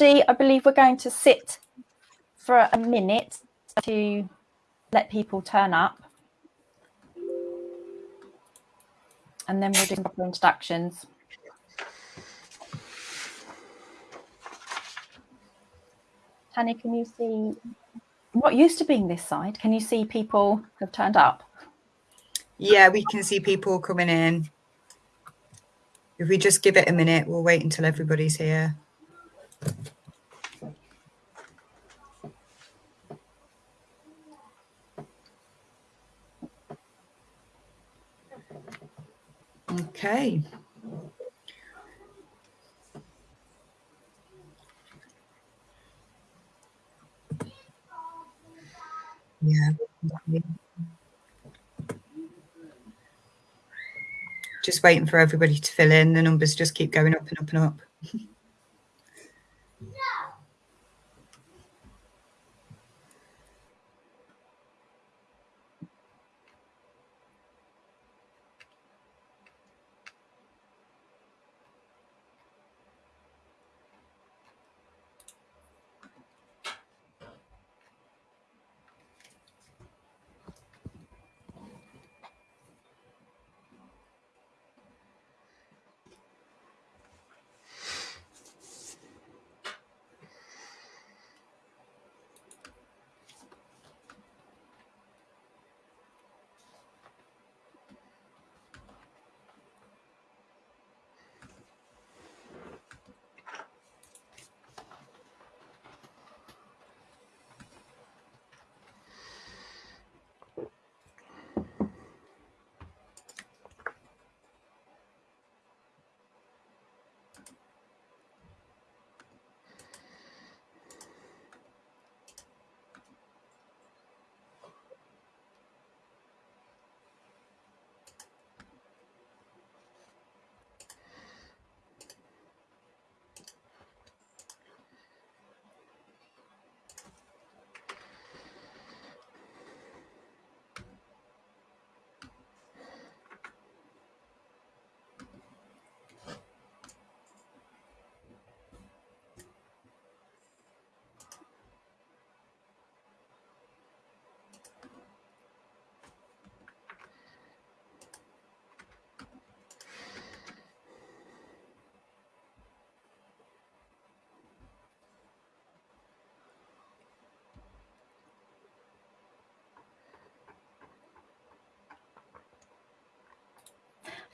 Everybody. I believe we're going to sit for a minute to let people turn up. And then we'll do proper introductions. Tanya, can you see what used to being this side? Can you see people have turned up? Yeah, we can see people coming in. If we just give it a minute, we'll wait until everybody's here. Okay. Yeah. Just waiting for everybody to fill in. The numbers just keep going up and up and up.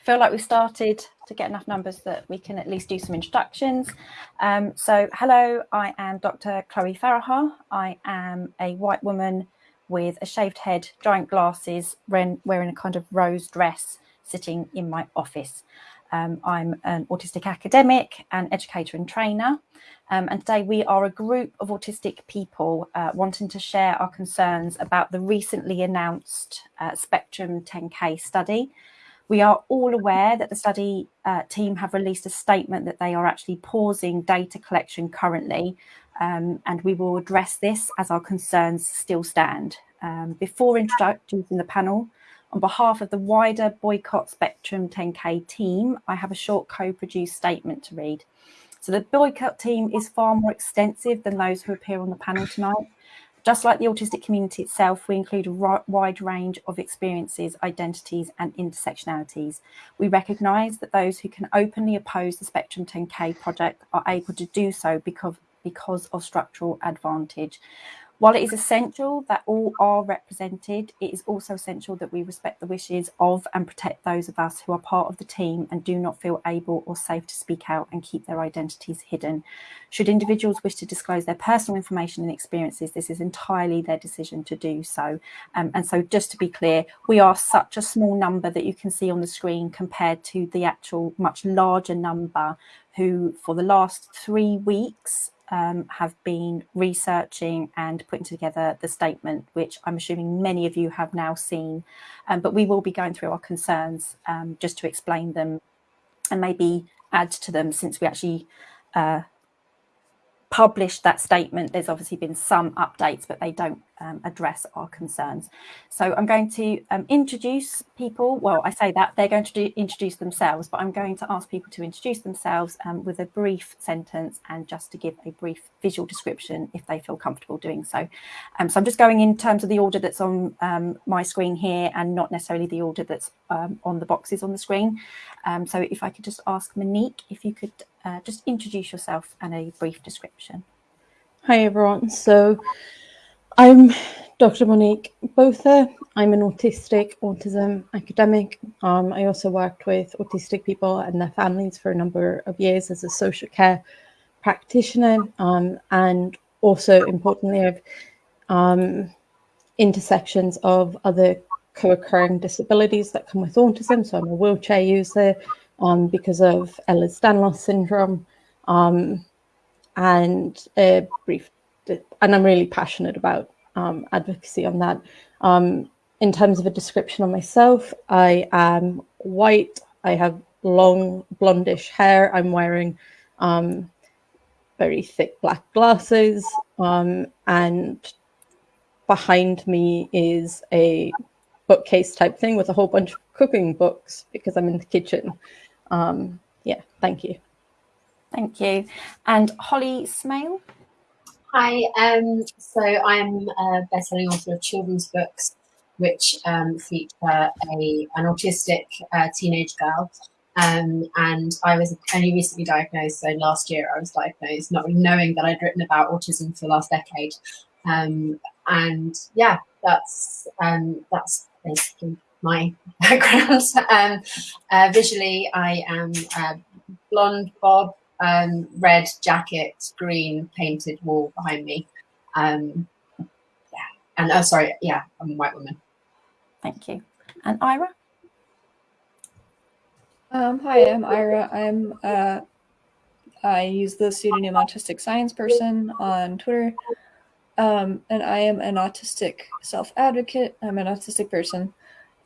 feel like we've started to get enough numbers that we can at least do some introductions. Um, so hello, I am Dr. Chloe Farahar. I am a white woman with a shaved head, giant glasses, wearing a kind of rose dress, sitting in my office. Um, I'm an autistic academic and educator and trainer. Um, and today we are a group of autistic people uh, wanting to share our concerns about the recently announced uh, Spectrum 10K study we are all aware that the study uh, team have released a statement that they are actually pausing data collection currently, um, and we will address this as our concerns still stand. Um, before introducing the panel, on behalf of the wider Boycott Spectrum 10K team, I have a short co-produced statement to read. So the boycott team is far more extensive than those who appear on the panel tonight. Just like the autistic community itself, we include a wide range of experiences, identities and intersectionalities. We recognise that those who can openly oppose the Spectrum 10K project are able to do so because, because of structural advantage. While it is essential that all are represented, it is also essential that we respect the wishes of and protect those of us who are part of the team and do not feel able or safe to speak out and keep their identities hidden. Should individuals wish to disclose their personal information and experiences, this is entirely their decision to do so. Um, and so just to be clear, we are such a small number that you can see on the screen compared to the actual much larger number who for the last three weeks um, have been researching and putting together the statement, which I'm assuming many of you have now seen. Um, but we will be going through our concerns um, just to explain them and maybe add to them since we actually uh, published that statement. There's obviously been some updates, but they don't um, address our concerns. So I'm going to um, introduce people. Well, I say that they're going to do, introduce themselves, but I'm going to ask people to introduce themselves um, with a brief sentence and just to give a brief visual description if they feel comfortable doing so. Um, so I'm just going in terms of the order that's on um, my screen here and not necessarily the order that's um, on the boxes on the screen. so if I could just ask Monique if you could uh, just introduce yourself and a brief description. Hi everyone. So I'm Dr. Monique Botha. I'm an autistic autism academic. Um, I also worked with autistic people and their families for a number of years as a social care practitioner. Um, and also importantly, um, intersections of other co-occurring disabilities that come with autism. So I'm a wheelchair user um, because of Ehlers-Danlos syndrome um, and a brief and I'm really passionate about um, advocacy on that. Um, in terms of a description of myself, I am white. I have long blondish hair. I'm wearing um, very thick black glasses. Um, and behind me is a bookcase type thing with a whole bunch of cooking books because I'm in the kitchen. Um, yeah, thank you. Thank you. And Holly Smale? Hi, um, so I'm a best-selling author of children's books, which um, feature a an autistic uh, teenage girl. Um, and I was only recently diagnosed, so last year I was diagnosed, not knowing that I'd written about autism for the last decade. Um, and yeah, that's um, that's basically my background. Um, uh, visually, I am blonde bob um, red jacket, green painted wall behind me. Um, yeah, and oh, sorry, yeah, I'm a white woman. Thank you. And Ira? Um, hi, I'm Ira. I'm uh, I use the pseudonym Autistic Science Person on Twitter, um, and I am an autistic self advocate. I'm an autistic person,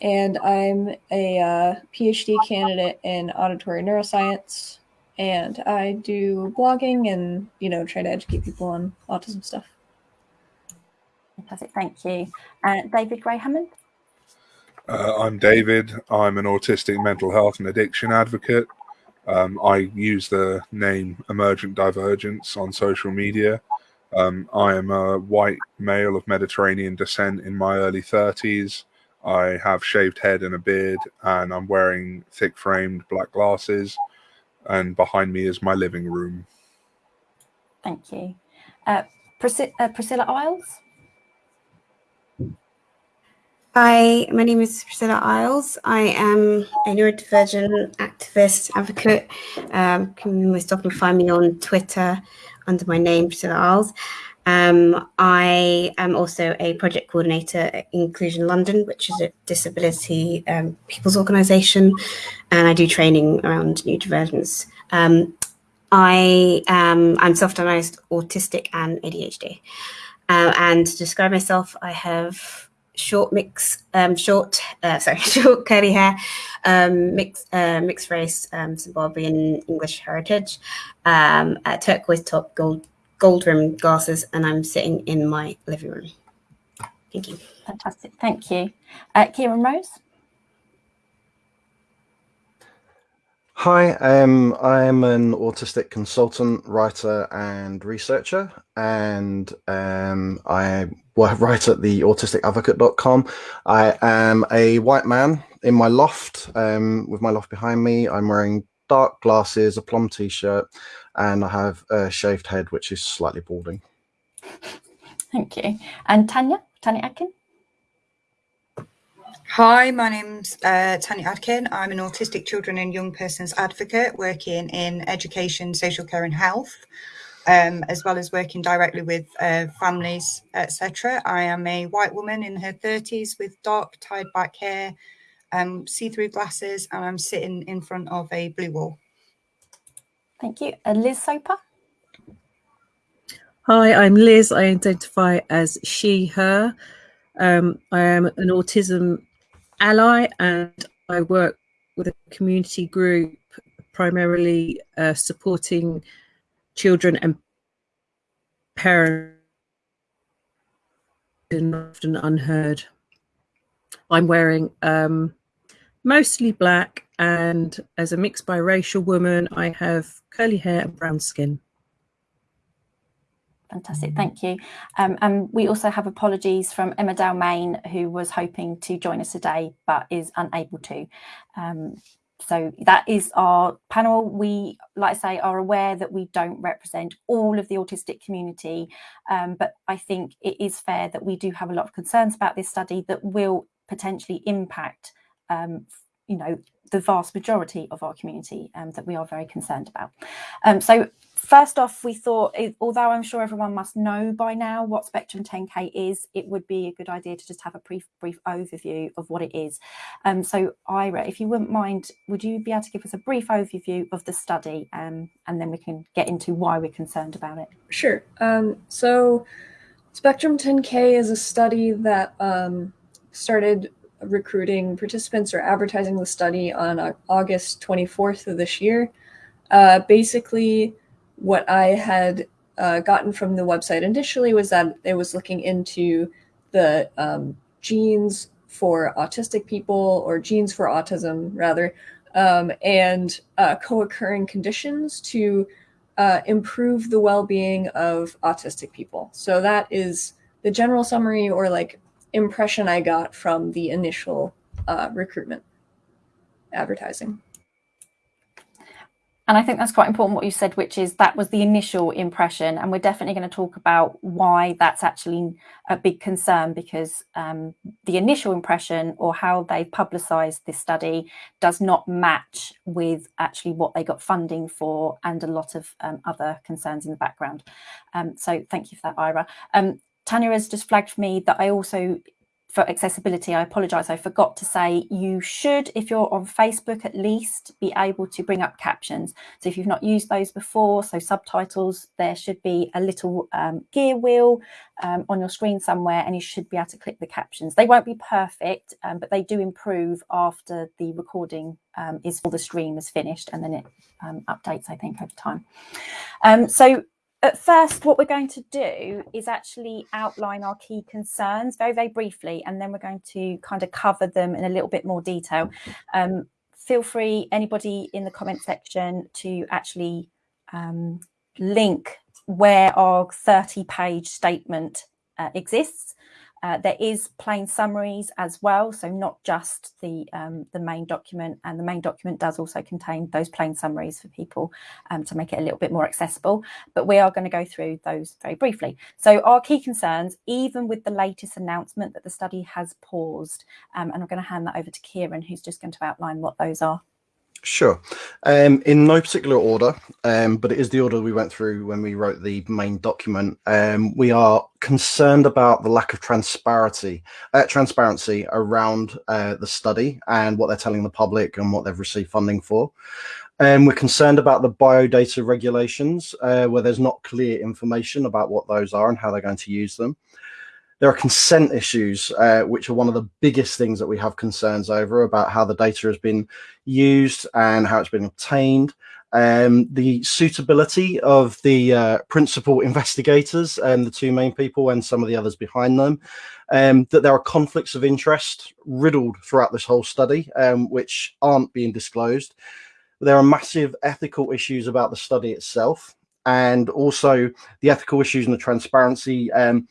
and I'm a uh, PhD candidate in auditory neuroscience and I do blogging and you know try to educate people on autism stuff. Fantastic, thank you. Uh, David Gray Hammond. Uh, I'm David. I'm an autistic mental health and addiction advocate. Um, I use the name Emergent Divergence on social media. Um, I am a white male of Mediterranean descent in my early 30s. I have shaved head and a beard, and I'm wearing thick framed black glasses and behind me is my living room. Thank you. Uh, Priscilla, uh, Priscilla Eyles? Hi, my name is Priscilla Eyles. I am a neurodivergent activist advocate. Um, can most often find me on Twitter under my name, Priscilla Eyles. Um, I am also a project coordinator at Inclusion London, which is a disability um, people's organisation, and I do training around neurodivergence. Um, I am I'm self-diagnosed autistic and ADHD, uh, and to describe myself, I have short mix, um, short, uh, sorry, short curly hair, um, mixed uh, mixed race, um, Zimbabwean English heritage, um, turquoise top, gold gold rimmed glasses and I'm sitting in my living room. Thank you. Fantastic. Thank you. Uh, Kieran Rose. Hi, um, I'm an autistic consultant, writer, and researcher, and um, I write at the autisticadvocate.com. I am a white man in my loft, um, with my loft behind me. I'm wearing dark glasses, a plum t-shirt, and I have a shaved head, which is slightly balding. Thank you. And Tanya, Tanya Adkin? Hi, my name's uh, Tanya Adkin. I'm an autistic children and young persons advocate working in education, social care and health, um, as well as working directly with uh, families, etc. I am a white woman in her 30s with dark tied back hair, um, see-through glasses, and I'm sitting in front of a blue wall. Thank you. And Liz Soper? Hi, I'm Liz. I identify as she, her. Um, I am an autism ally and I work with a community group primarily uh, supporting children and parents and often unheard. I'm wearing um, mostly black, and as a mixed biracial woman, I have curly hair and brown skin. Fantastic, thank you. Um, and we also have apologies from Emma Dalmayne, who was hoping to join us today but is unable to. Um, so that is our panel. We, like I say, are aware that we don't represent all of the autistic community, um, but I think it is fair that we do have a lot of concerns about this study that will potentially impact um, you know, the vast majority of our community um, that we are very concerned about. Um, so first off, we thought, although I'm sure everyone must know by now what Spectrum 10K is, it would be a good idea to just have a brief, brief overview of what it is. Um, so Ira, if you wouldn't mind, would you be able to give us a brief overview of the study um, and then we can get into why we're concerned about it? Sure. Um, so Spectrum 10K is a study that um, started recruiting participants or advertising the study on August 24th of this year. Uh, basically, what I had uh, gotten from the website initially was that it was looking into the um, genes for autistic people or genes for autism rather um, and uh, co-occurring conditions to uh, improve the well-being of autistic people so that is the general summary or like impression I got from the initial uh, recruitment advertising. And I think that's quite important what you said, which is that was the initial impression. And we're definitely going to talk about why that's actually a big concern because um, the initial impression or how they publicised this study does not match with actually what they got funding for and a lot of um, other concerns in the background. Um, so thank you for that, Ira. Tanya has just flagged for me that I also, for accessibility, I apologise, I forgot to say you should, if you're on Facebook at least, be able to bring up captions. So if you've not used those before, so subtitles, there should be a little um, gear wheel um, on your screen somewhere and you should be able to click the captions. They won't be perfect, um, but they do improve after the recording um, is or the stream is finished and then it um, updates, I think, over time. Um, so at first, what we're going to do is actually outline our key concerns very, very briefly, and then we're going to kind of cover them in a little bit more detail. Um, feel free, anybody in the comment section, to actually um, link where our 30 page statement uh, exists. Uh, there is plain summaries as well, so not just the um, the main document, and the main document does also contain those plain summaries for people um, to make it a little bit more accessible. But we are going to go through those very briefly. So our key concerns, even with the latest announcement that the study has paused, um, and I'm going to hand that over to Kieran, who's just going to outline what those are. Sure. Um, in no particular order, um, but it is the order we went through when we wrote the main document. Um, we are concerned about the lack of transparency, uh, transparency around uh, the study and what they're telling the public and what they've received funding for. And we're concerned about the biodata regulations, uh, where there's not clear information about what those are and how they're going to use them. There are consent issues, uh, which are one of the biggest things that we have concerns over about how the data has been used and how it's been obtained. Um, the suitability of the uh, principal investigators and the two main people and some of the others behind them, um, that there are conflicts of interest riddled throughout this whole study, um, which aren't being disclosed. There are massive ethical issues about the study itself and also the ethical issues and the transparency um,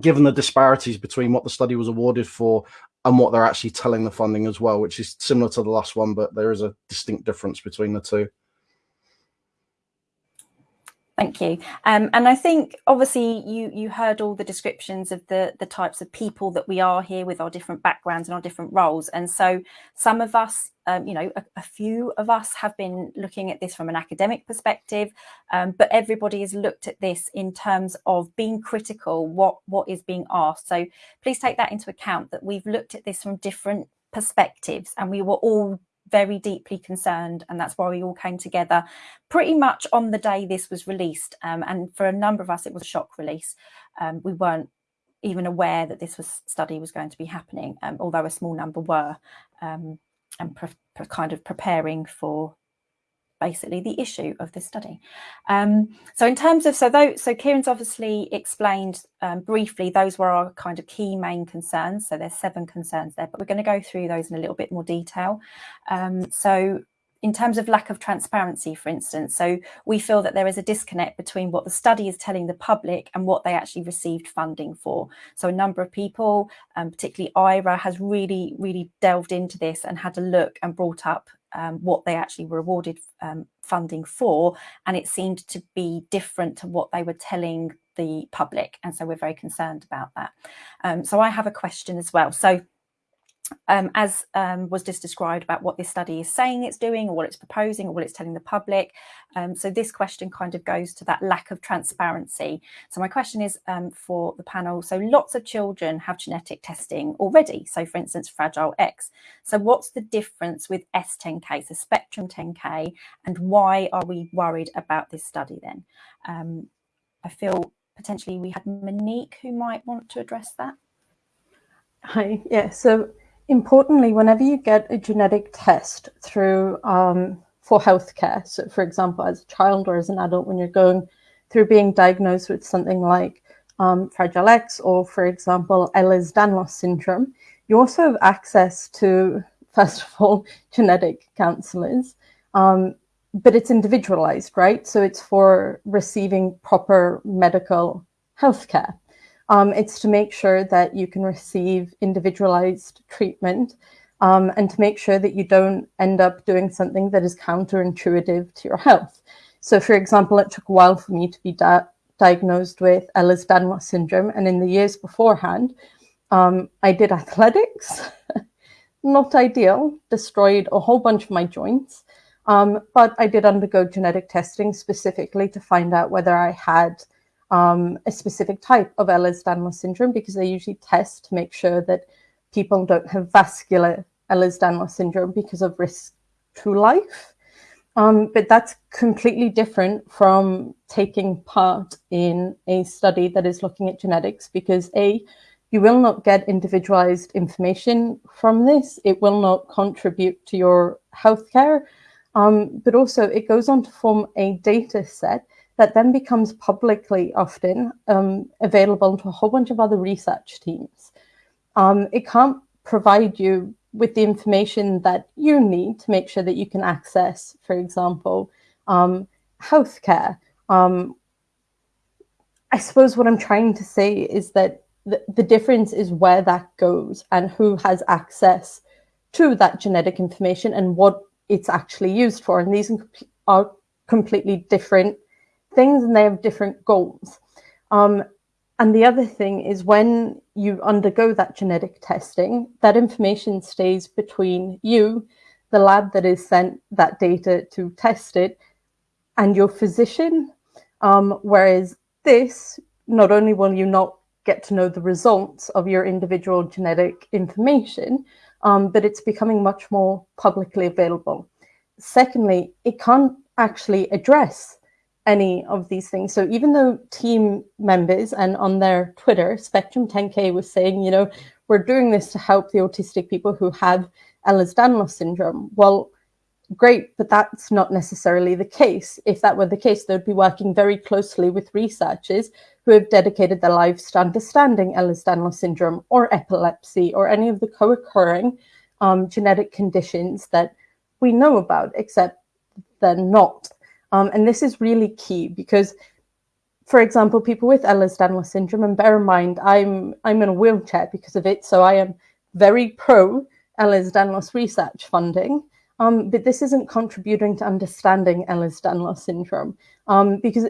given the disparities between what the study was awarded for and what they're actually telling the funding as well, which is similar to the last one, but there is a distinct difference between the two. Thank you. Um, and I think obviously you you heard all the descriptions of the the types of people that we are here with our different backgrounds and our different roles. And so some of us, um, you know, a, a, few of us have been looking at this from an academic perspective, um, but everybody has looked at this in terms of being critical, what what is being asked. So please take that into account that we've looked at this from different perspectives and we were all very deeply concerned and that's why we all came together pretty much on the day this was released. Um, and for a number of us it was a shock release. Um, we weren't even aware that this was study was going to be happening um, although a small number were um, and kind of preparing for basically the issue of this study. Um, so in terms of, so those, so Kieran's obviously explained um, briefly, those were our kind of key main concerns. So there's seven concerns there, but we're going to go through those in a little bit more detail. Um, so in terms of lack of transparency, for instance, so we feel that there is a disconnect between what the study is telling the public and what they actually received funding for. So a number of people, um, particularly Ira, has really, really delved into this and had a look and brought up um, what they actually were awarded um, funding for, and it seemed to be different to what they were telling the public. And so we're very concerned about that. Um, so I have a question as well. So um, as um, was just described about what this study is saying it's doing or what it's proposing or what it's telling the public. Um, so this question kind of goes to that lack of transparency. So my question is um, for the panel. So lots of children have genetic testing already. So for instance, Fragile X. So what's the difference with S10K, so Spectrum 10K, and why are we worried about this study then? Um, I feel potentially we had Monique who might want to address that. Hi, yeah, so importantly, whenever you get a genetic test through um, for healthcare, so for example, as a child or as an adult, when you're going through being diagnosed with something like um, Fragile X or, for example, Ehlers-Danlos syndrome, you also have access to, first of all, genetic counselors, um, but it's individualized, right? So it's for receiving proper medical healthcare. Um, it's to make sure that you can receive individualized treatment um, and to make sure that you don't end up doing something that is counterintuitive to your health. So, for example, it took a while for me to be di diagnosed with Ehlers-Danlos syndrome. And in the years beforehand, um, I did athletics, not ideal, destroyed a whole bunch of my joints. Um, but I did undergo genetic testing specifically to find out whether I had um, a specific type of Ehlers-Danlos syndrome because they usually test to make sure that people don't have vascular Ehlers-Danlos syndrome because of risk to life. Um, but that's completely different from taking part in a study that is looking at genetics because A, you will not get individualized information from this. It will not contribute to your healthcare. Um, but also it goes on to form a data set that then becomes publicly often um, available to a whole bunch of other research teams. Um, it can't provide you with the information that you need to make sure that you can access, for example, um, healthcare. Um, I suppose what I'm trying to say is that the, the difference is where that goes and who has access to that genetic information and what it's actually used for. And these are completely different things and they have different goals. Um, and the other thing is when you undergo that genetic testing, that information stays between you, the lab that is sent that data to test it, and your physician. Um, whereas this, not only will you not get to know the results of your individual genetic information, um, but it's becoming much more publicly available. Secondly, it can't actually address any of these things. So even though team members and on their Twitter, Spectrum 10K was saying, you know, we're doing this to help the autistic people who have Ehlers-Danlos syndrome. Well, great, but that's not necessarily the case. If that were the case, they'd be working very closely with researchers who have dedicated their lives to understanding Ehlers-Danlos syndrome or epilepsy or any of the co-occurring um, genetic conditions that we know about, except they're not um, and this is really key because, for example, people with Ehlers-Danlos syndrome, and bear in mind, I'm, I'm in a wheelchair because of it, so I am very pro Ehlers-Danlos research funding. Um, but this isn't contributing to understanding Ehlers-Danlos syndrome um, because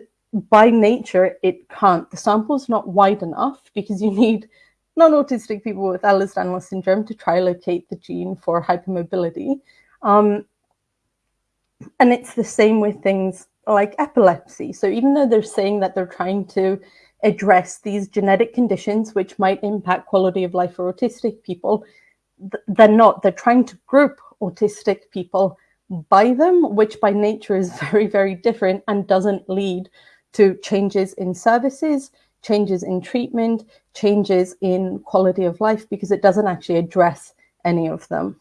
by nature it can't. The sample's not wide enough because you need non-autistic people with Ehlers-Danlos syndrome to try locate the gene for hypermobility. Um, and it's the same with things like epilepsy. So even though they're saying that they're trying to address these genetic conditions which might impact quality of life for autistic people, they're not. They're trying to group autistic people by them, which by nature is very, very different and doesn't lead to changes in services, changes in treatment, changes in quality of life, because it doesn't actually address any of them.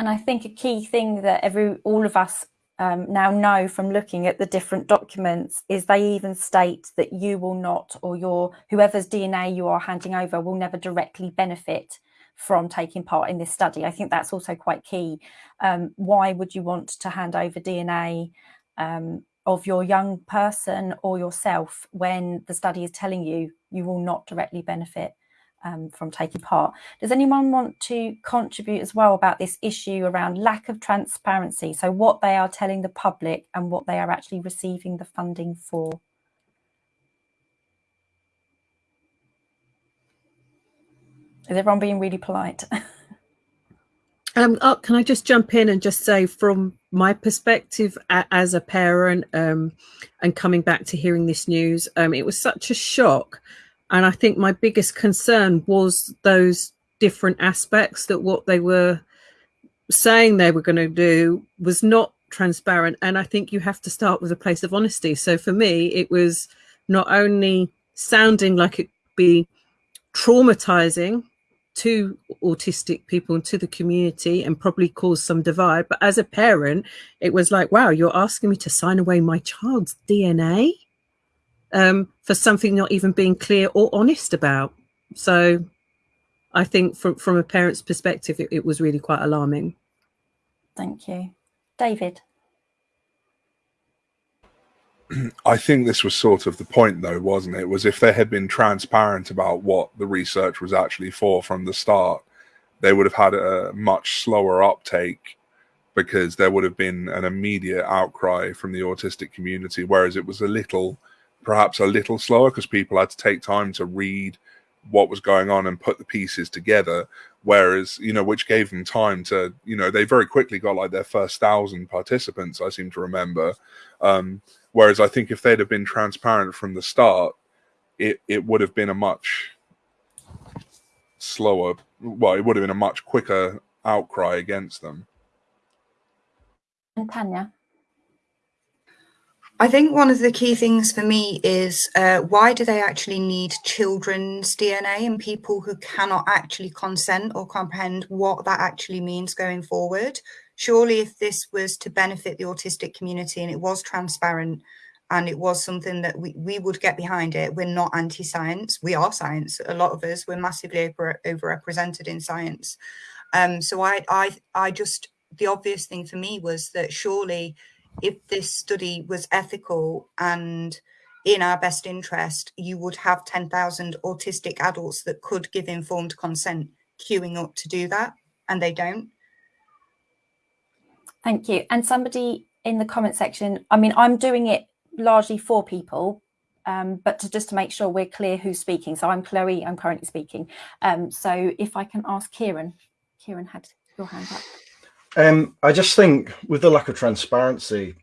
And I think a key thing that every all of us um, now know from looking at the different documents is they even state that you will not or your whoever's DNA you are handing over will never directly benefit from taking part in this study. I think that's also quite key. Um, why would you want to hand over DNA um, of your young person or yourself when the study is telling you you will not directly benefit um, from taking part. Does anyone want to contribute as well about this issue around lack of transparency? So what they are telling the public and what they are actually receiving the funding for? Is everyone being really polite? Um, oh, can I just jump in and just say, from my perspective as a parent, um, and coming back to hearing this news, um, it was such a shock and I think my biggest concern was those different aspects that what they were saying they were going to do was not transparent. And I think you have to start with a place of honesty. So for me, it was not only sounding like it be traumatizing to autistic people and to the community and probably cause some divide. But as a parent, it was like, wow, you're asking me to sign away my child's DNA um, for something not even being clear or honest about. So I think from, from a parent's perspective, it, it was really quite alarming. Thank you. David? I think this was sort of the point, though, wasn't it? Was if they had been transparent about what the research was actually for from the start, they would have had a much slower uptake because there would have been an immediate outcry from the autistic community, whereas it was a little perhaps a little slower because people had to take time to read what was going on and put the pieces together. Whereas you know which gave them time to you know they very quickly got like their first thousand participants i seem to remember. Um whereas i think if they'd have been transparent from the start it it would have been a much slower well it would have been a much quicker outcry against them. And tanya I think one of the key things for me is uh, why do they actually need children's DNA and people who cannot actually consent or comprehend what that actually means going forward? Surely, if this was to benefit the autistic community and it was transparent and it was something that we, we would get behind it, we're not anti science. We are science. A lot of us, we're massively over, overrepresented in science. Um, so I, I, I just, the obvious thing for me was that surely if this study was ethical and in our best interest, you would have 10,000 autistic adults that could give informed consent queuing up to do that, and they don't. Thank you. And somebody in the comment section, I mean, I'm doing it largely for people, um, but to just to make sure we're clear who's speaking. So I'm Chloe, I'm currently speaking. Um, so if I can ask Kieran, Kieran had your hand up. Um, I just think with the lack of transparency,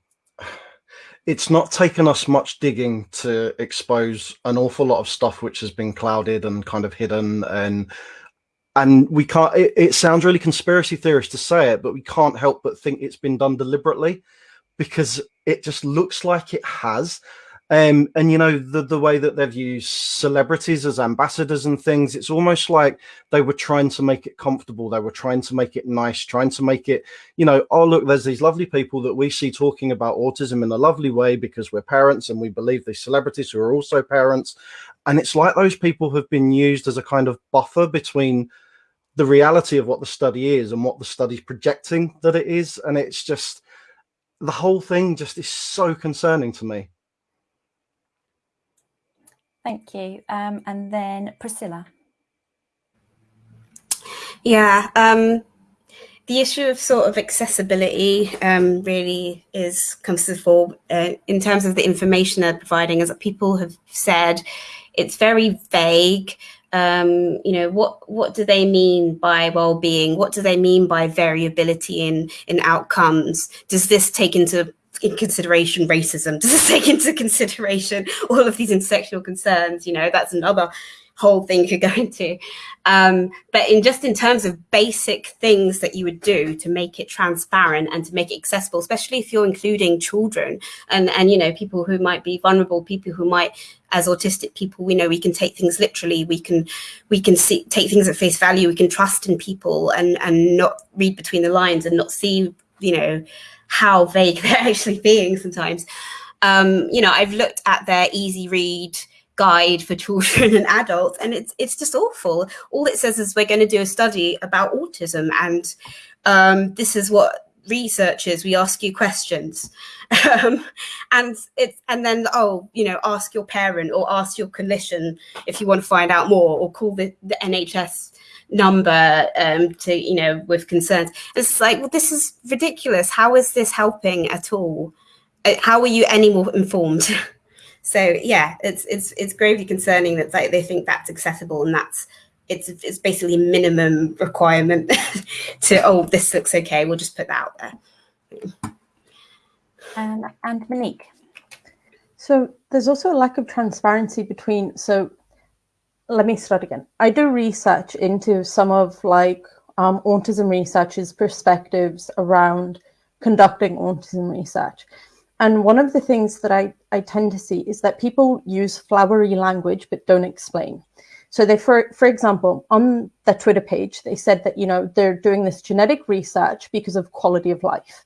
it's not taken us much digging to expose an awful lot of stuff which has been clouded and kind of hidden and and we can't it, it sounds really conspiracy theorist to say it but we can't help but think it's been done deliberately because it just looks like it has um, and you know the the way that they've used celebrities as ambassadors and things, it's almost like they were trying to make it comfortable. They were trying to make it nice, trying to make it, you know, oh look, there's these lovely people that we see talking about autism in a lovely way because we're parents and we believe these celebrities who are also parents, and it's like those people have been used as a kind of buffer between the reality of what the study is and what the study's projecting that it is, and it's just the whole thing just is so concerning to me. Thank you. Um, and then Priscilla. Yeah, um, the issue of sort of accessibility um, really is comes to the fore uh, in terms of the information they're providing. As people have said, it's very vague. Um, you know, what what do they mean by well-being? What do they mean by variability in in outcomes? Does this take into in consideration racism? Does it take into consideration all of these intersectional concerns? You know, that's another whole thing could go into. Um, but in just in terms of basic things that you would do to make it transparent and to make it accessible, especially if you're including children and, and you know, people who might be vulnerable, people who might, as autistic people, we know we can take things literally, we can we can see take things at face value, we can trust in people and and not read between the lines and not see, you know, how vague they're actually being sometimes. Um, you know, I've looked at their easy read guide for children and adults and it's it's just awful all it says is we're going to do a study about autism and um, this is what researchers we ask you questions um, and it's and then oh you know ask your parent or ask your clinician if you want to find out more or call the, the nhs number um, to you know with concerns it's like well this is ridiculous how is this helping at all uh, how are you any more informed So yeah, it's it's it's gravely concerning that like, they think that's accessible and that's it's it's basically minimum requirement to oh this looks okay we'll just put that out there. And and Monique. So there's also a lack of transparency between so let me start again. I do research into some of like um, autism researchers' perspectives around conducting autism research. And one of the things that I, I tend to see is that people use flowery language but don't explain. So they, for, for example, on the Twitter page, they said that, you know, they're doing this genetic research because of quality of life.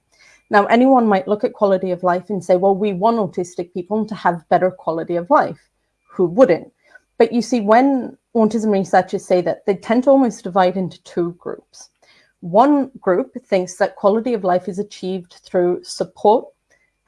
Now, anyone might look at quality of life and say, well, we want autistic people to have better quality of life. Who wouldn't? But you see, when autism researchers say that, they tend to almost divide into two groups. One group thinks that quality of life is achieved through support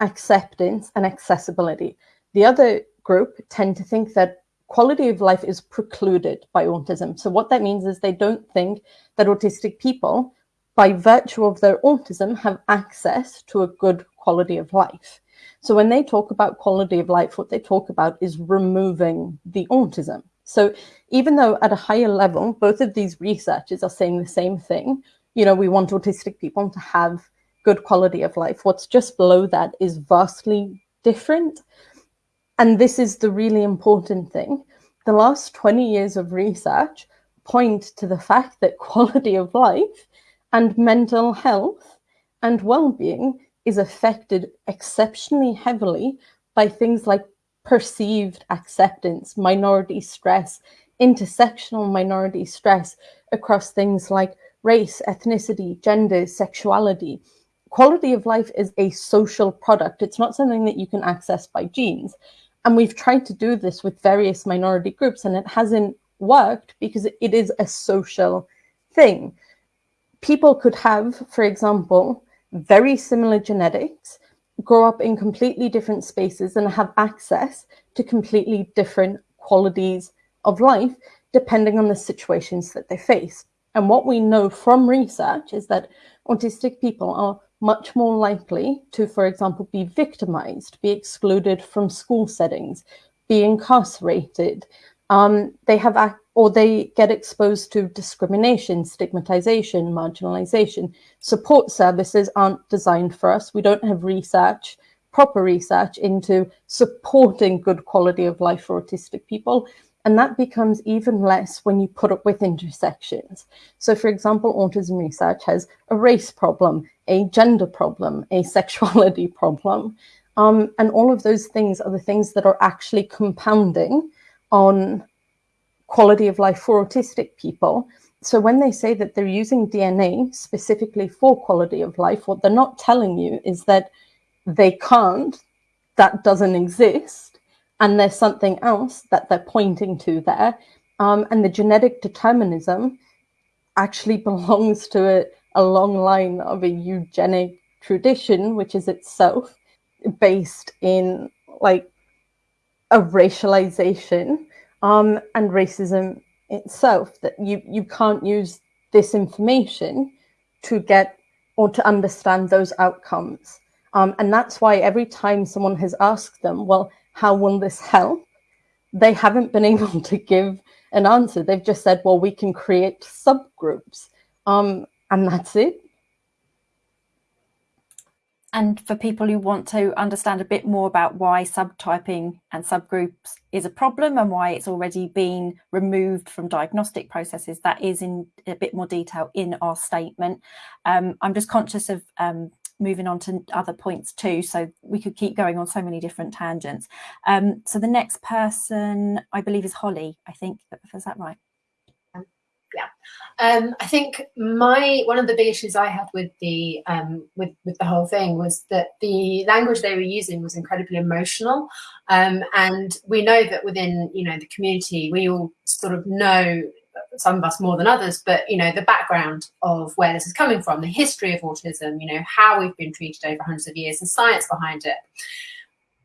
acceptance, and accessibility. The other group tend to think that quality of life is precluded by autism. So what that means is they don't think that autistic people, by virtue of their autism, have access to a good quality of life. So when they talk about quality of life, what they talk about is removing the autism. So even though at a higher level, both of these researchers are saying the same thing, you know, we want autistic people to have good quality of life. What's just below that is vastly different. And this is the really important thing. The last 20 years of research point to the fact that quality of life and mental health and well-being is affected exceptionally heavily by things like perceived acceptance, minority stress, intersectional minority stress across things like race, ethnicity, gender, sexuality, quality of life is a social product. It's not something that you can access by genes. And we've tried to do this with various minority groups and it hasn't worked because it is a social thing. People could have, for example, very similar genetics, grow up in completely different spaces and have access to completely different qualities of life, depending on the situations that they face. And what we know from research is that autistic people are much more likely to, for example, be victimized, be excluded from school settings, be incarcerated. Um, they have, or they get exposed to discrimination, stigmatization, marginalization. Support services aren't designed for us. We don't have research, proper research into supporting good quality of life for autistic people. And that becomes even less when you put it with intersections. So for example, autism research has a race problem, a gender problem, a sexuality problem. Um, and all of those things are the things that are actually compounding on quality of life for autistic people. So when they say that they're using DNA specifically for quality of life, what they're not telling you is that they can't, that doesn't exist, and there's something else that they're pointing to there. Um, and the genetic determinism actually belongs to a, a long line of a eugenic tradition, which is itself based in like a racialization um, and racism itself, that you, you can't use this information to get or to understand those outcomes. Um, and that's why every time someone has asked them, well, how will this help? They haven't been able to give an answer. They've just said, well, we can create subgroups. Um, and that's it. And for people who want to understand a bit more about why subtyping and subgroups is a problem and why it's already been removed from diagnostic processes, that is in a bit more detail in our statement. Um, I'm just conscious of um, moving on to other points too, so we could keep going on so many different tangents. Um, so the next person, I believe, is Holly, I think, is that right? Yeah. Um, i think my one of the big issues i had with the um, with with the whole thing was that the language they were using was incredibly emotional. Um, and we know that within you know the community we all sort of know some of us more than others but you know the background of where this is coming from the history of autism you know how we've been treated over hundreds of years the science behind it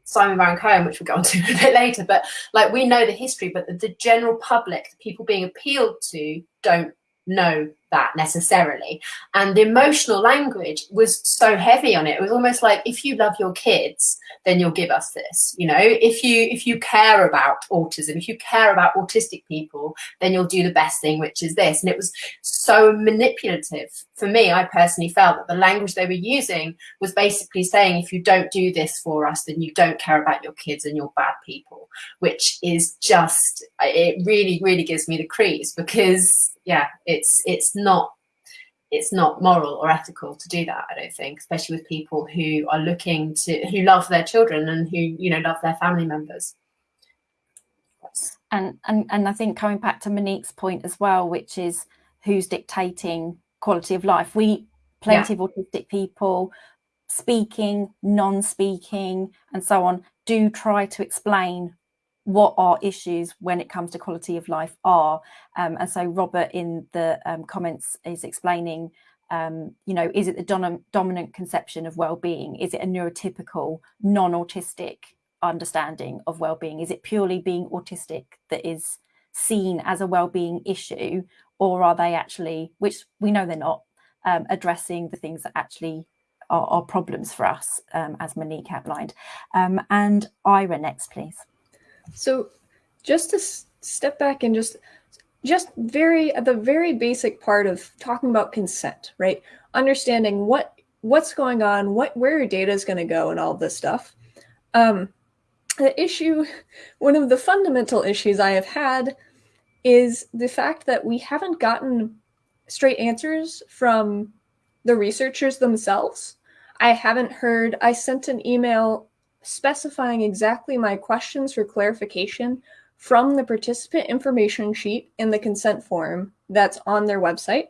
Simon Baron Cohen, which we'll get onto a bit later, but like we know the history, but the, the general public, the people being appealed to, don't know that necessarily. And the emotional language was so heavy on it. It was almost like if you love your kids, then you'll give us this. You know, if you if you care about autism, if you care about autistic people, then you'll do the best thing, which is this. And it was so manipulative. For me, I personally felt that the language they were using was basically saying, if you don't do this for us, then you don't care about your kids and you're bad people, which is just it really, really gives me the crease because yeah, it's it's not it's not moral or ethical to do that. I don't think, especially with people who are looking to who love their children and who you know love their family members. And and and I think coming back to Monique's point as well, which is who's dictating quality of life. We plenty yeah. of autistic people speaking, non-speaking, and so on do try to explain what our issues when it comes to quality of life are. Um, and so Robert in the um, comments is explaining, um, you know, is it the dom dominant conception of well-being? Is it a neurotypical, non-autistic understanding of well-being? Is it purely being autistic that is seen as a well-being issue? Or are they actually, which we know they're not, um, addressing the things that actually are, are problems for us, um, as Monique outlined. Um, and Ira next, please. So just to step back and just just very at the very basic part of talking about consent, right? Understanding what what's going on, what where your data is going to go, and all this stuff. Um, the issue, one of the fundamental issues I have had, is the fact that we haven't gotten straight answers from the researchers themselves. I haven't heard. I sent an email specifying exactly my questions for clarification from the participant information sheet in the consent form that's on their website.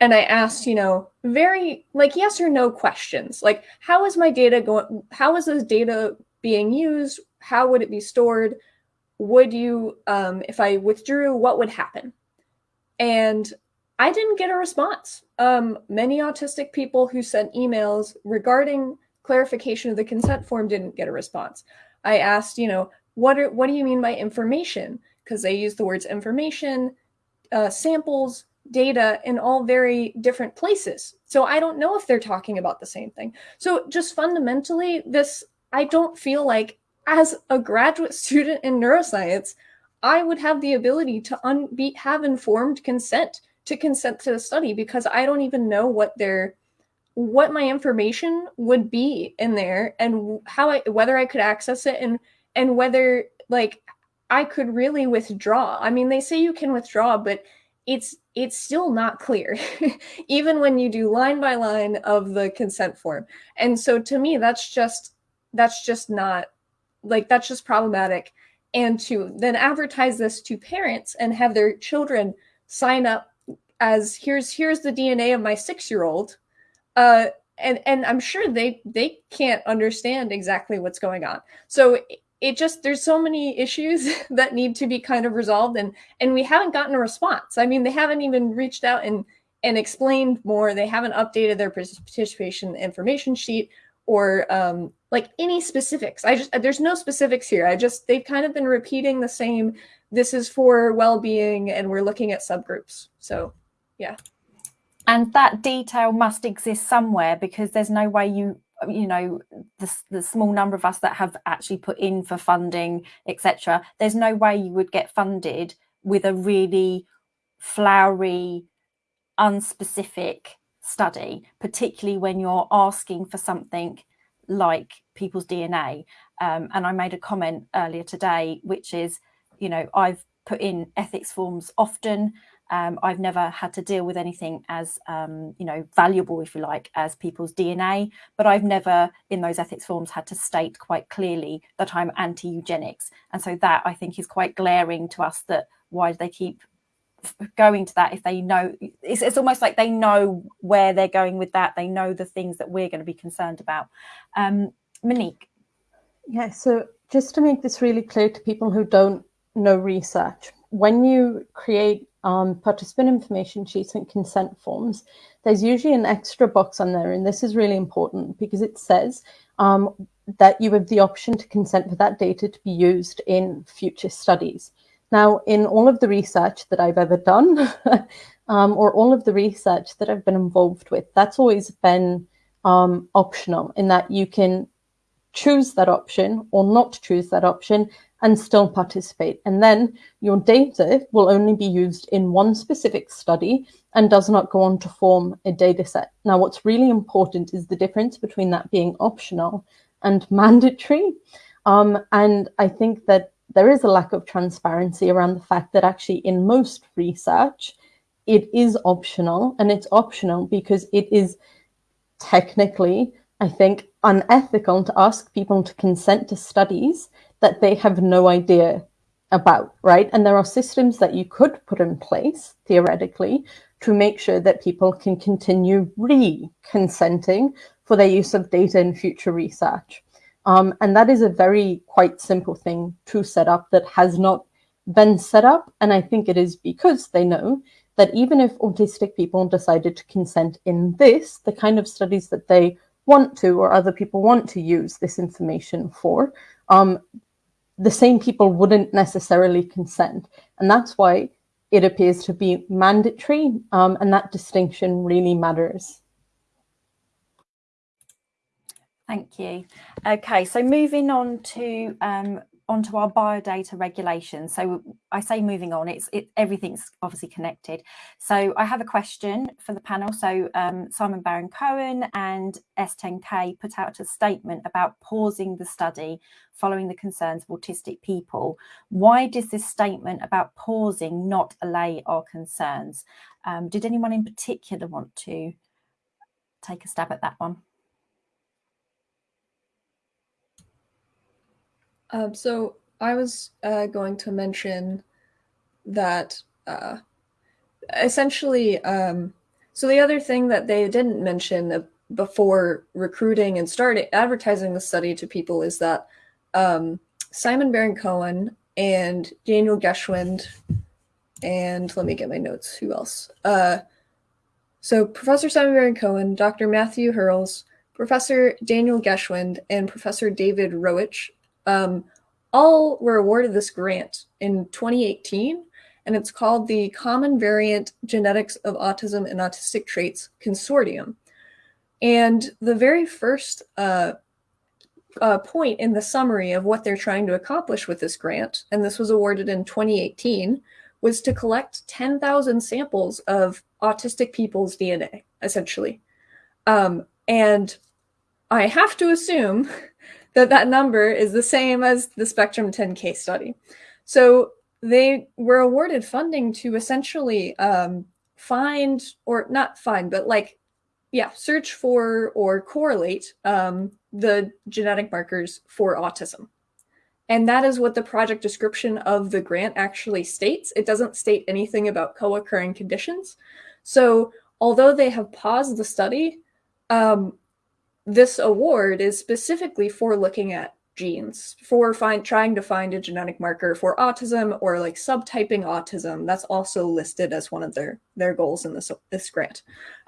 And I asked, you know, very like yes or no questions. Like, how is my data going? How is this data being used? How would it be stored? Would you, um, if I withdrew, what would happen? And I didn't get a response. Um, many autistic people who sent emails regarding clarification of the consent form didn't get a response. I asked, you know, what are, what do you mean by information? Because they use the words information, uh, samples, data in all very different places. So I don't know if they're talking about the same thing. So just fundamentally, this I don't feel like as a graduate student in neuroscience, I would have the ability to un- be, have informed consent to consent to the study because I don't even know what they're what my information would be in there and how I whether I could access it and and whether like I could really withdraw. I mean, they say you can withdraw, but it's it's still not clear even when you do line by line of the consent form. And so to me that's just that's just not like that's just problematic and to then advertise this to parents and have their children sign up as here's here's the DNA of my 6-year-old uh, and and I'm sure they they can't understand exactly what's going on. So it just there's so many issues that need to be kind of resolved, and and we haven't gotten a response. I mean, they haven't even reached out and and explained more. They haven't updated their participation information sheet or um, like any specifics. I just there's no specifics here. I just they've kind of been repeating the same. This is for well-being, and we're looking at subgroups. So, yeah and that detail must exist somewhere because there's no way you you know the, the small number of us that have actually put in for funding etc there's no way you would get funded with a really flowery unspecific study, particularly when you're asking for something like people's DNA. Um, and I made a comment earlier today, which is, you know, I've put in ethics forms often. Um, I've never had to deal with anything as, um, you know, valuable, if you like, as people's DNA, but I've never in those ethics forms had to state quite clearly that I'm anti-eugenics. And so that I think is quite glaring to us that why do they keep going to that if they know it's, it's almost like they know where they're going with that. They know the things that we're going to be concerned about. Um monique. Yeah so just to make this really clear to people who don't know research when you create um, participant information sheets and consent forms. There's usually an extra box on there and this is really important because it says um, that you have the option to consent for that data to be used in future studies. Now, in all of the research that I've ever done, um, or all of the research that I've been involved with, that's always been um, optional in that you can choose that option or not choose that option and still participate. And then your data will only be used in one specific study and does not go on to form a data set. Now, what's really important is the difference between that being optional and mandatory. Um, and I think that there is a lack of transparency around the fact that actually in most research, it is optional and it's optional because it is technically, I think, unethical to ask people to consent to studies that they have no idea about, right? And there are systems that you could put in place, theoretically, to make sure that people can continue re-consenting for their use of data in future research. Um, and that is a very quite simple thing to set up that has not been set up. And I think it is because they know that even if autistic people decided to consent in this, the kind of studies that they want to or other people want to use this information for, um, the same people wouldn't necessarily consent. And that's why it appears to be mandatory. Um, and that distinction really matters. Thank you. Okay, so moving on to um, onto our biodata regulation. So I say moving on, it's it, everything's obviously connected. So I have a question for the panel. So um, Simon Baron Cohen and S10K put out a statement about pausing the study following the concerns of autistic people. Why does this statement about pausing not allay our concerns? Um, did anyone in particular want to take a stab at that one? Um, so I was uh, going to mention that uh, essentially, um, so the other thing that they didn't mention before recruiting and starting advertising the study to people is that um, Simon Baron Cohen and Daniel Geschwind, and let me get my notes, who else? Uh, so Professor Simon Baron Cohen, Dr. Matthew Hurles, Professor Daniel Geschwind, and Professor David Rowitch um, all were awarded this grant in 2018, and it's called the Common Variant Genetics of Autism and Autistic Traits Consortium. And the very first uh, uh, point in the summary of what they're trying to accomplish with this grant, and this was awarded in 2018, was to collect 10,000 samples of autistic people's DNA, essentially. Um, and I have to assume that that number is the same as the Spectrum 10K's study. So they were awarded funding to essentially um, find, or not find, but like, yeah, search for or correlate um, the genetic markers for autism. And that is what the project description of the grant actually states. It doesn't state anything about co-occurring conditions. So although they have paused the study, um, this award is specifically for looking at genes for find trying to find a genetic marker for autism or like subtyping autism. That's also listed as one of their their goals in this this grant.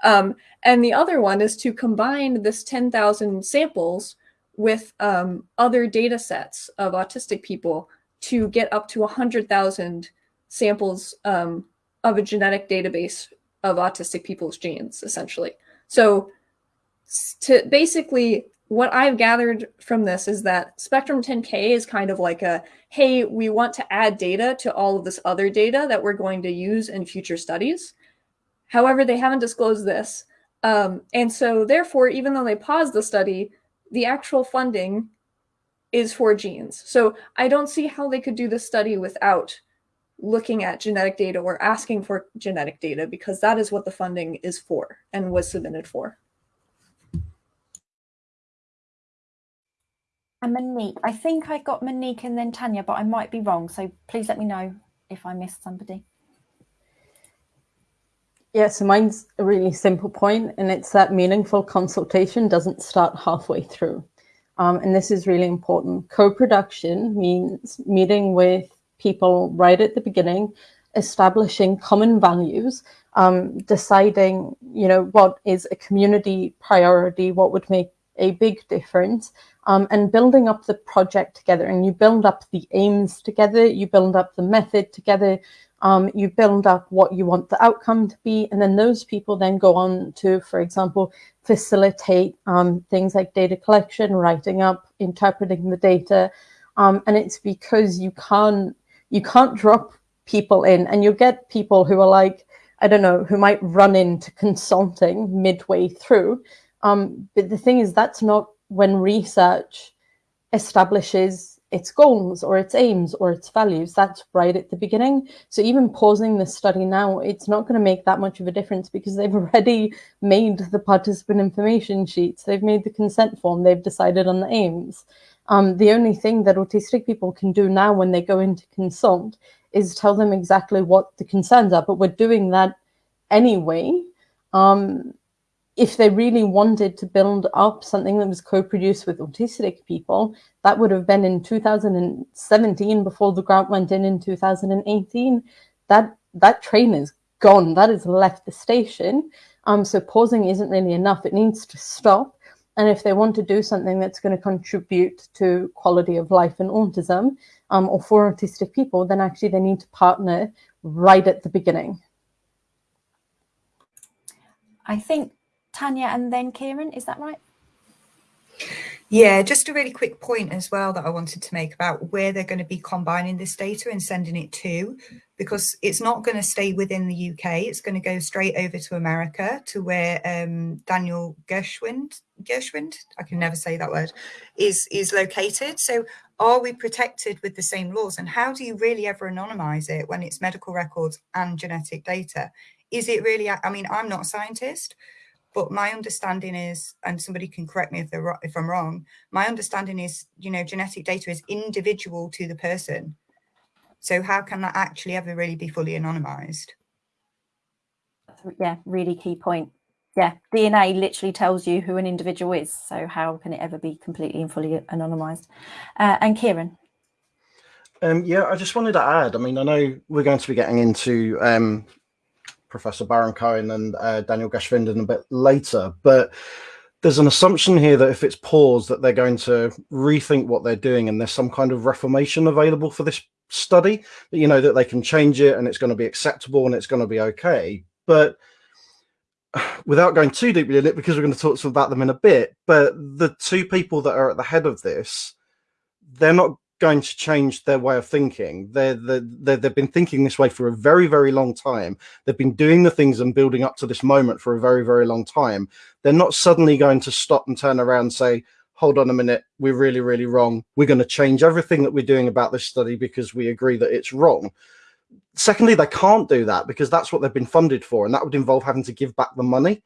Um, and the other one is to combine this 10,000 samples with um, other data sets of autistic people to get up to 100,000 samples um, of a genetic database of autistic people's genes essentially. So to basically what I've gathered from this is that Spectrum 10K is kind of like a, hey, we want to add data to all of this other data that we're going to use in future studies. However, they haven't disclosed this. Um, and so, therefore, even though they paused the study, the actual funding is for genes. So I don't see how they could do this study without looking at genetic data or asking for genetic data because that is what the funding is for and was submitted for. And Monique, I think I got Monique and then Tanya, but I might be wrong. So please let me know if I missed somebody. Yeah, so mine's a really simple point, and it's that meaningful consultation doesn't start halfway through. Um, and this is really important. Co-production means meeting with people right at the beginning, establishing common values, um, deciding, you know, what is a community priority, what would make a big difference, um, and building up the project together. And you build up the aims together, you build up the method together, um, you build up what you want the outcome to be, and then those people then go on to, for example, facilitate um, things like data collection, writing up, interpreting the data, um, and it's because you can't you can't drop people in, and you get people who are like I don't know who might run into consulting midway through, um, but the thing is that's not when research establishes its goals or its aims or its values. That's right at the beginning. So even pausing the study now, it's not going to make that much of a difference because they've already made the participant information sheets, they've made the consent form, they've decided on the aims. Um, the only thing that autistic people can do now when they go into consult is tell them exactly what the concerns are, but we're doing that anyway. Um, if they really wanted to build up something that was co-produced with autistic people, that would have been in 2017 before the grant went in in 2018. That that train is gone. That has left the station. Um, so pausing isn't really enough. It needs to stop. And if they want to do something that's going to contribute to quality of life and autism um, or for autistic people, then actually they need to partner right at the beginning. I think Tanya and then Kieran, is that right? Yeah, just a really quick point as well that I wanted to make about where they're going to be combining this data and sending it to, because it's not going to stay within the UK. It's going to go straight over to America to where um, Daniel Gershwind, Gershwind, I can never say that word, is, is located. So are we protected with the same laws? And how do you really ever anonymize it when it's medical records and genetic data? Is it really, I mean, I'm not a scientist, but my understanding is, and somebody can correct me if they're if I'm wrong. My understanding is, you know, genetic data is individual to the person. So how can that actually ever really be fully anonymized? Yeah, really key point. Yeah, DNA literally tells you who an individual is. So how can it ever be completely and fully anonymized? Uh, and Kieran. Um, yeah, I just wanted to add. I mean, I know we're going to be getting into um, Professor Baron Cohen and uh, Daniel Geschwinden a bit later, but there's an assumption here that if it's paused, that they're going to rethink what they're doing, and there's some kind of reformation available for this study. That you know that they can change it, and it's going to be acceptable, and it's going to be okay. But without going too deeply in it, because we're going to talk about them in a bit, but the two people that are at the head of this, they're not going to change their way of thinking. They're, they're, they've been thinking this way for a very, very long time. They've been doing the things and building up to this moment for a very, very long time. They're not suddenly going to stop and turn around and say, hold on a minute, we're really, really wrong. We're going to change everything that we're doing about this study because we agree that it's wrong. Secondly, they can't do that because that's what they've been funded for, and that would involve having to give back the money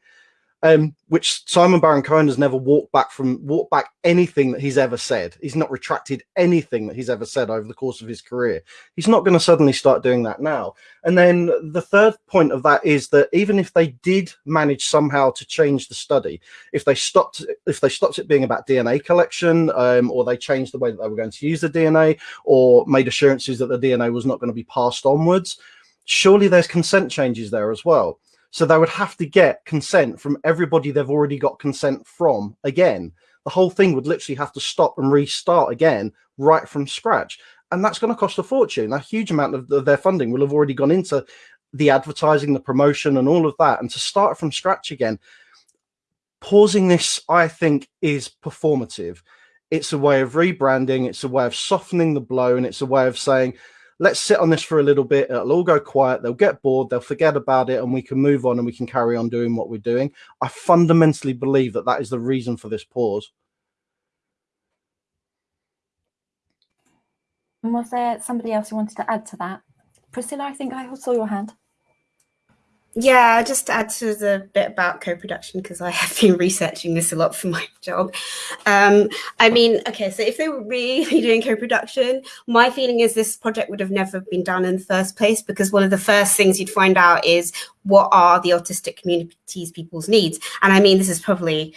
um, which Simon Baron Cohen has never walked back from, walked back anything that he's ever said. He's not retracted anything that he's ever said over the course of his career. He's not going to suddenly start doing that now. And then the third point of that is that even if they did manage somehow to change the study, if they stopped, if they stopped it being about DNA collection, um, or they changed the way that they were going to use the DNA, or made assurances that the DNA was not going to be passed onwards, surely there's consent changes there as well. So they would have to get consent from everybody they've already got consent from again. The whole thing would literally have to stop and restart again right from scratch. And that's going to cost a fortune. A huge amount of their funding will have already gone into the advertising, the promotion, and all of that. And to start from scratch again, pausing this, I think, is performative. It's a way of rebranding, it's a way of softening the blow, and it's a way of saying, let's sit on this for a little bit. It'll all go quiet. They'll get bored. They'll forget about it, and we can move on and we can carry on doing what we're doing. I fundamentally believe that that is the reason for this pause. And was there somebody else who wanted to add to that? Priscilla, I think I saw your hand. Yeah, just to add to the bit about co-production because I have been researching this a lot for my job. Um, I mean, okay, so if they were really doing co-production, my feeling is this project would have never been done in the first place because one of the first things you'd find out is what are the autistic community's people's needs. And I mean, this is probably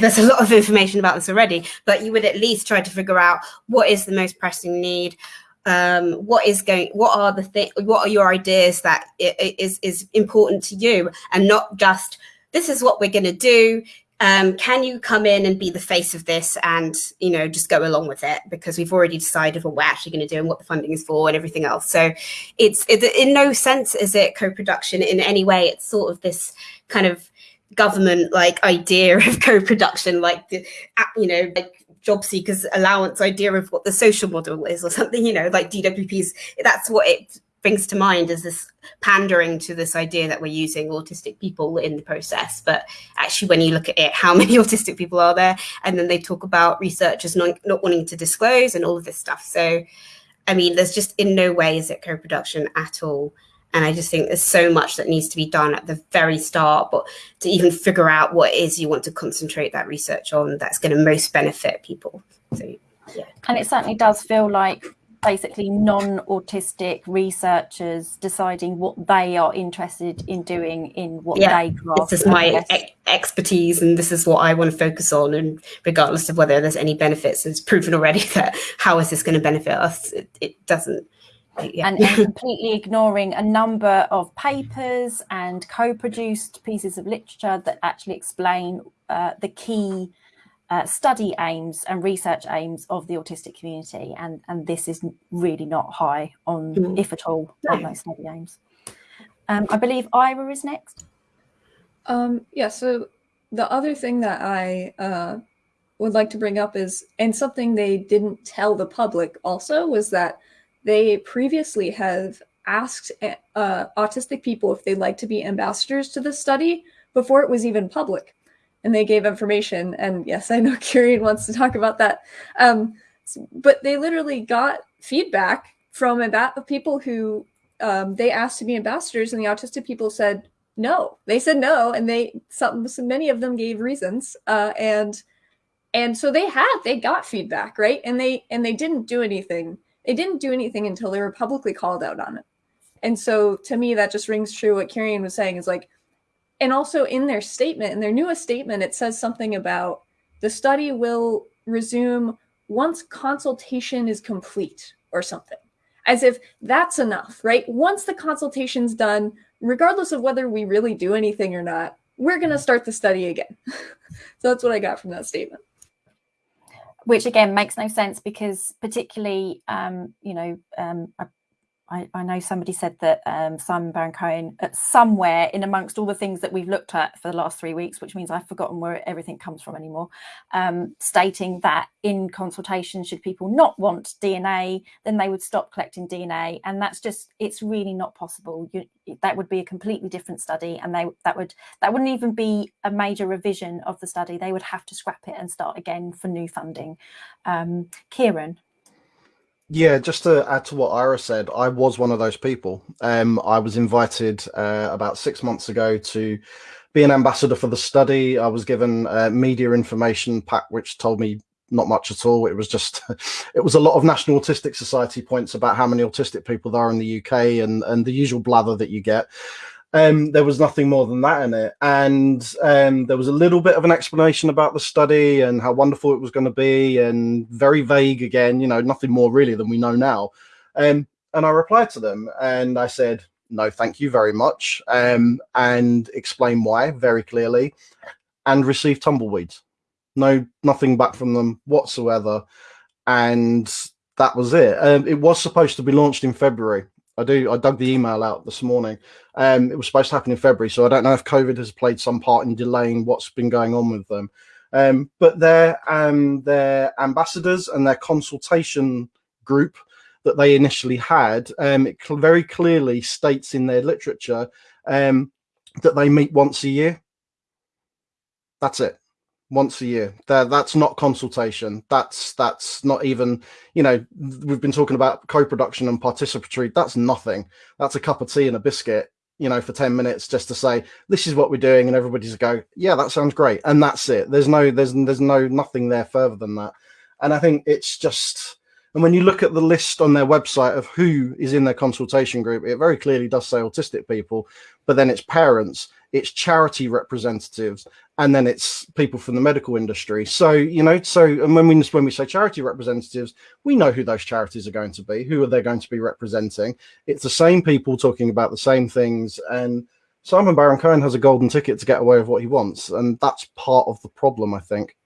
there's a lot of information about this already, but you would at least try to figure out what is the most pressing need, um, what is going what are the thing what are your ideas that is is important to you? And not just this is what we're going to do. Um, can you come in and be the face of this and you know just go along with it? Because we've already decided what we're actually going to do and what the funding is for and everything else. So it's it, in no sense is it co-production in any way. It's sort of this kind of government like idea of co-production like the you know like job seekers allowance idea of what the social model is or something you know like dwp's that's what it brings to mind as this pandering to this idea that we're using autistic people in the process. But actually when you look at it how many autistic people are there? And then they talk about researchers not, not wanting to disclose and all of this stuff. So i mean there's just in no way is it co-production at all and I just think there's so much that needs to be done at the very start, but to even figure out what it is you want to concentrate that research on that's going to most benefit people. So, yeah. And it certainly does feel like basically non-autistic researchers deciding what they are interested in doing in what yeah, they grasp. This is my e expertise and this is what I want to focus on. And regardless of whether there's any benefits, it's proven already that how is this going to benefit us? It, it doesn't yeah. and, and, completely ignoring a number of papers and co-produced pieces of literature that actually explain uh, the key uh, study aims and research aims of the autistic community and and this is really not high on mm. if at all on those study aims um, i believe ira is next um, yeah so the other thing that i uh, would like to bring up is and something they didn't tell the public also was that they previously have asked uh, autistic people if they'd like to be ambassadors to the study before it was even public. And they gave information. And yes, I know Kieran wants to talk about that. Um, but they literally got feedback from about people who um, they asked to be ambassadors, and the autistic people said no. They said no, and they some, so many of them gave reasons. Uh, and and so they had they got feedback, right? And they and they didn't do anything they didn't do anything until they were publicly called out on it. And so to me, that just rings true what Kieran was saying is like, and also in their statement, in their newest statement, it says something about the study will resume once consultation is complete or something, as if that's enough, right? Once the consultation's done, regardless of whether we really do anything or not, we're going to start the study again. so that's what I got from that statement which again makes no sense because particularly um, you know um, I, I, I, know somebody said that um, Simon Baron Cohen uh, somewhere in amongst all the things that we've looked at for the last three weeks, which means I've forgotten where everything comes from anymore, um, stating that in consultation, should people not want DNA, then they would stop collecting DNA, and that's just it's really not possible. You, that would be a completely different study, and they that would that wouldn't even be a major revision of the study. They would have to scrap it and start again for new funding. Um, Kieran. Yeah, just to add to what Ira said, I was one of those people. Um, I was invited uh, about six months ago to be an ambassador for the study. I was given a media information pack, which told me not much at all. It was just, it was a lot of National Autistic Society points about how many autistic people there are in the UK and and the usual blather that you get. Um, there was nothing more than that in it. And um, there was a little bit of an explanation about the study and how wonderful it was going to be, and very vague again, you know, nothing more really than we know now. Um, and I replied to them and I said, no, thank you very much, um, and explain why very clearly, and received tumbleweeds. No, nothing back from them whatsoever. And that was it. Um, it was supposed to be launched in February I do. I dug the email out this morning. Um, it was supposed to happen in February, so I don't know if COVID has played some part in delaying what's been going on with them. Um, but their um, their ambassadors and their consultation group that they initially had, um, it cl- very clearly states in their literature um, that they meet once a year. That's it once a year. That that's not consultation. That's that's not even you know we've been talking about co-production and participatory. That's nothing. That's a cup of tea and a biscuit. You know, for ten minutes just to say this is what we're doing, and everybody's go, yeah, that sounds great, and that's it. There's no there's there's no nothing there further than that. And I think it's just. And when you look at the list on their website of who is in their consultation group, it very clearly does say autistic people, but then it's parents, it's charity representatives, and then it's people from the medical industry. So you know, so and when we when we say charity representatives, we know who those charities are going to be, who are they going to be representing. It's the same people talking about the same things, and Simon Baron Cohen has a golden ticket to get away with what he wants, and that's part of the problem, I think.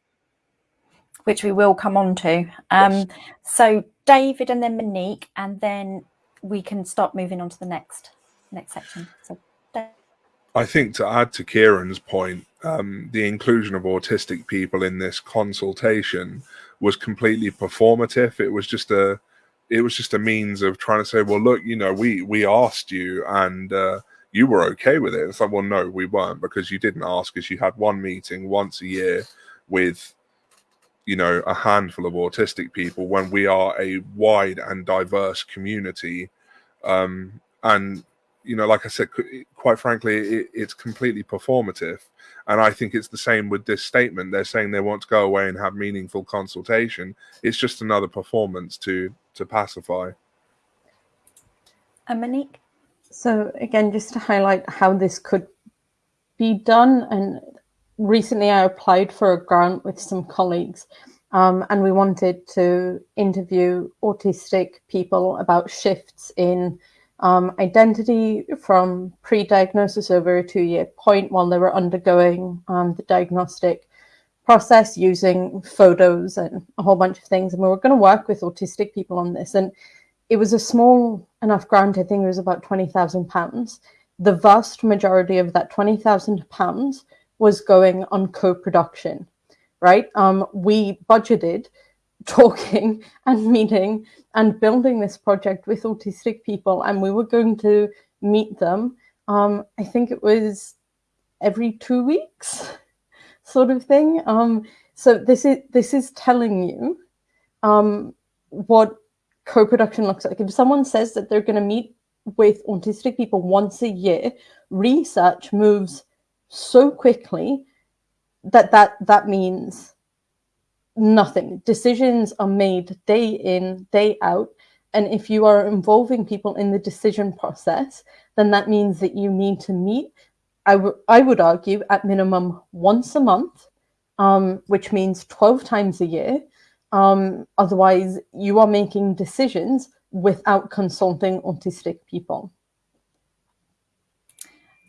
Which we will come on to. Um, yes. So David, and then Monique, and then we can start moving on to the next next section. So. I think to add to Kieran's point, um, the inclusion of autistic people in this consultation was completely performative. It was just a, it was just a means of trying to say, well, look, you know, we we asked you and uh, you were okay with it. It's like, well, no, we weren't because you didn't ask us. You had one meeting once a year with, you know, a handful of autistic people when we are a wide and diverse community. Um, and you know, like I said, quite frankly, it, it's completely performative. And I think it's the same with this statement. They're saying they want to go away and have meaningful consultation. It's just another performance to to pacify. And Monique? So again, just to highlight how this could be done, and recently I applied for a grant with some colleagues, um, and we wanted to interview autistic people about shifts in um, identity from pre-diagnosis over a two-year point while they were undergoing um, the diagnostic process using photos and a whole bunch of things. And we were going to work with autistic people on this. And it was a small enough grant, I think it was about £20,000. The vast majority of that £20,000 was going on co-production, right? Um, we budgeted talking and meeting and building this project with autistic people and we were going to meet them um, i think it was every two weeks sort of thing. Um, so this is this is telling you um, what co-production looks like. If someone says that they're going to meet with autistic people once a year research moves so quickly that that that means nothing. Decisions are made day in, day out. And if you are involving people in the decision process, then that means that you need to meet, I, I would argue, at minimum once a month, um, which means 12 times a year. Um, otherwise, you are making decisions without consulting autistic people.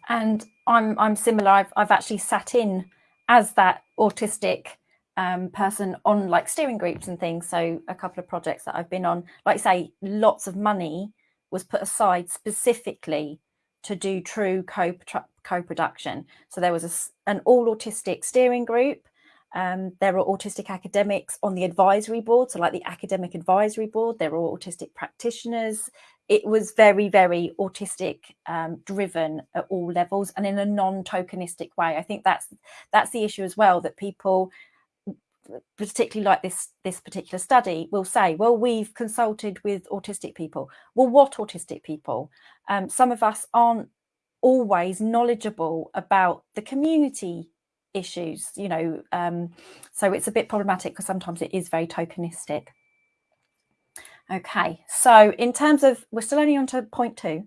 And I'm, I'm similar. I've, I've actually sat in as that autistic um, person on like steering groups and things. So a couple of projects that I've been on, like say, lots of money was put aside specifically to do true co co-production. So there was a, an all autistic steering group. Um, there are autistic academics on the advisory board. So like the academic advisory board, there are autistic practitioners. It was very, very autistic um, driven at all levels and in a non-tokenistic way. I think that's that's the issue as well, that people particularly like this this particular study will say well we've consulted with autistic people. Well what autistic people? Um, some of us aren't always knowledgeable about the community issues you know um, so it's a bit problematic because sometimes it is very tokenistic. Okay, so in terms of, we're still only on to point two,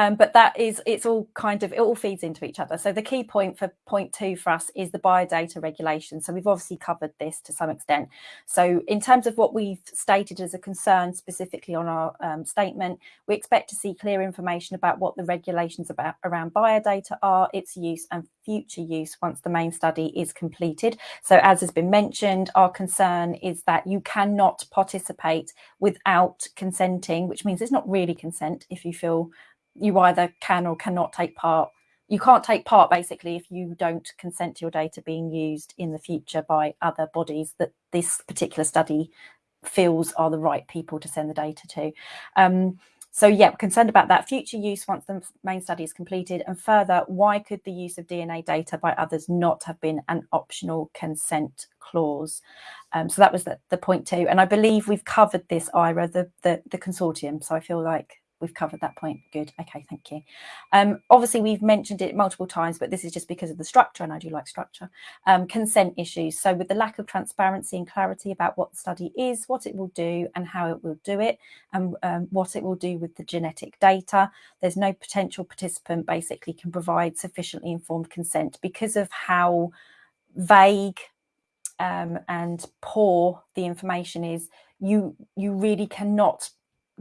um, but that is, it's all kind of, it all feeds into each other. So the key point for point two for us is the biodata regulation. So we've obviously covered this to some extent. So in terms of what we've stated as a concern specifically on our um, statement, we expect to see clear information about what the regulations about around biodata are, its use and future use once the main study is completed. So as has been mentioned, our concern is that you cannot participate without without consenting, which means it's not really consent if you feel you either can or cannot take part. You can't take part basically if you don't consent to your data being used in the future by other bodies that this particular study feels are the right people to send the data to. Um, so yeah, concerned about that future use once the main study is completed and further, why could the use of DNA data by others not have been an optional consent clause? Um, so that was the, the point two. And I believe we've covered this, Ira, the, the, the consortium. So I feel like we've covered that point. Good. Okay, thank you. Um, obviously, we've mentioned it multiple times, but this is just because of the structure, and I do like structure. Um, consent issues. So with the lack of transparency and clarity about what the study is, what it will do, and how it will do it, and um, what it will do with the genetic data, there's no potential participant basically can provide sufficiently informed consent because of how vague um, and poor the information is. You you really cannot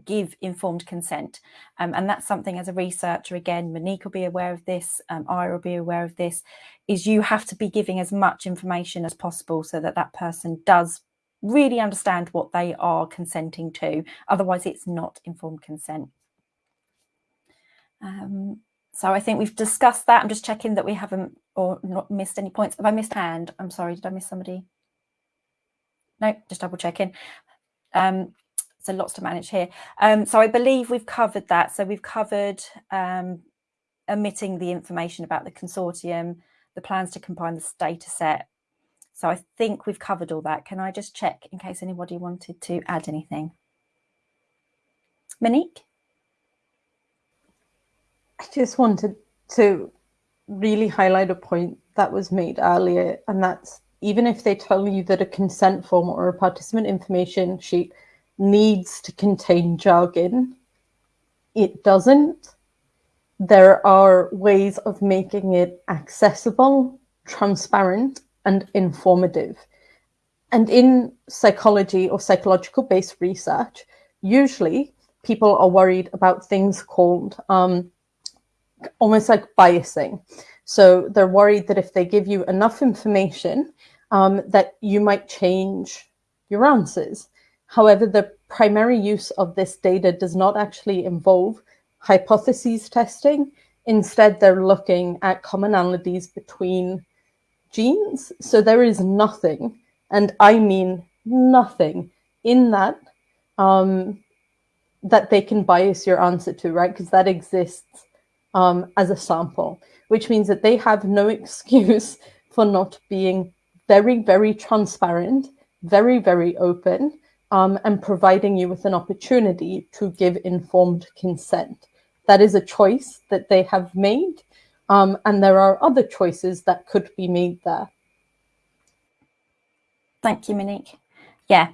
give informed consent. Um, and that's something as a researcher, again, Monique will be aware of this, um, I will be aware of this, is you have to be giving as much information as possible so that that person does really understand what they are consenting to. Otherwise, it's not informed consent. Um, so I think we've discussed that. I'm just checking that we haven't or not missed any points. Have I missed hand? I'm sorry, did I miss somebody? No, just double checking. Um, so lots to manage here. Um, so I believe we've covered that. So we've covered um, omitting the information about the consortium, the plans to combine the data set. So I think we've covered all that. Can I just check in case anybody wanted to add anything? Monique? I just wanted to really highlight a point that was made earlier, and that's even if they tell you that a consent form or a participant information sheet needs to contain jargon. It doesn't. There are ways of making it accessible, transparent, and informative. And in psychology or psychological based research, usually people are worried about things called um, almost like biasing. So they're worried that if they give you enough information, um, that you might change your answers. However, the primary use of this data does not actually involve hypotheses testing. Instead, they're looking at commonalities between genes. So there is nothing, and I mean nothing, in that um, that they can bias your answer to, right? Because that exists um, as a sample, which means that they have no excuse for not being very, very transparent, very, very open, um, and providing you with an opportunity to give informed consent. That is a choice that they have made, um, and there are other choices that could be made there. Thank you, Monique. Yeah,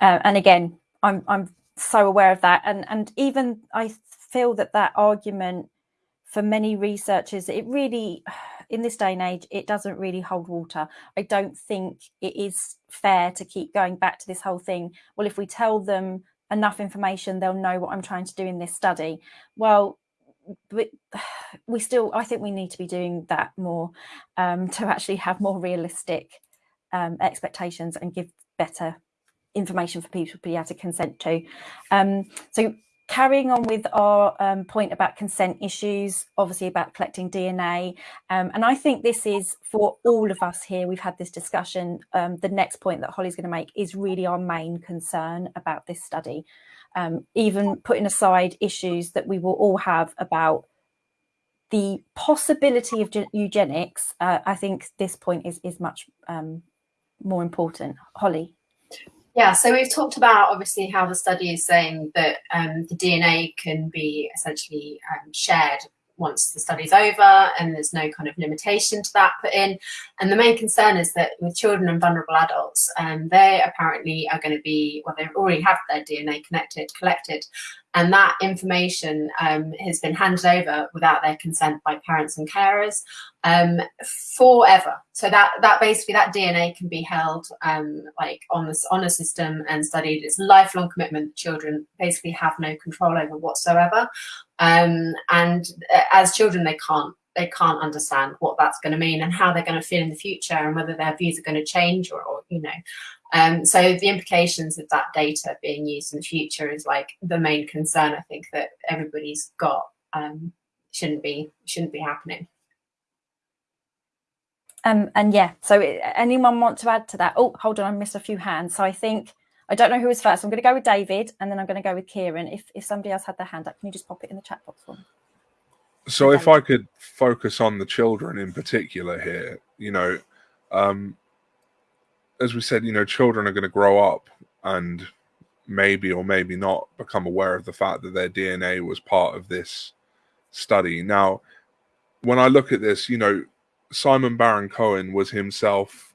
uh, and again, I'm I'm so aware of that, and and even I feel that that argument for many researchers, it really in this day and age, it doesn't really hold water. I don't think it is fair to keep going back to this whole thing. Well, if we tell them enough information, they'll know what I'm trying to do in this study. Well, but we still, I think we need to be doing that more um, to actually have more realistic um, expectations and give better information for people to be able to consent to. Um, so carrying on with our um, point about consent issues, obviously about collecting DNA, um, and I think this is for all of us here. We've had this discussion. Um, the next point that Holly's going to make is really our main concern about this study, um, even putting aside issues that we will all have about the possibility of eugenics. Uh, I think this point is is much um, more important. Holly. Yeah, so we've talked about obviously how the study is saying that um, the DNA can be essentially um, shared once the study's over and there's no kind of limitation to that put in. And the main concern is that with children and vulnerable adults, um, they apparently are going to be, well, they already have their DNA connected, collected, and that information um, has been handed over without their consent by parents and carers um, forever. So that that basically that DNA can be held um, like on this on a system and studied. It's a lifelong commitment. Children basically have no control over whatsoever, um, and uh, as children they can't they can't understand what that's going to mean and how they're going to feel in the future and whether their views are going to change or, or you know um, so the implications of that data being used in the future is like the main concern I think that everybody's got um, shouldn't be shouldn't be happening. Um, and yeah, so anyone want to add to that? Oh, hold on, I missed a few hands. So I think I don't know who was first. I'm going to go with David and then I'm going to go with Kieran. If, if somebody else had their hand up, can you just pop it in the chat box for me? So if I could focus on the children in particular here, you know, um, as we said, you know, children are going to grow up and maybe or maybe not become aware of the fact that their DNA was part of this study. Now, when I look at this, you know, Simon Baron Cohen was himself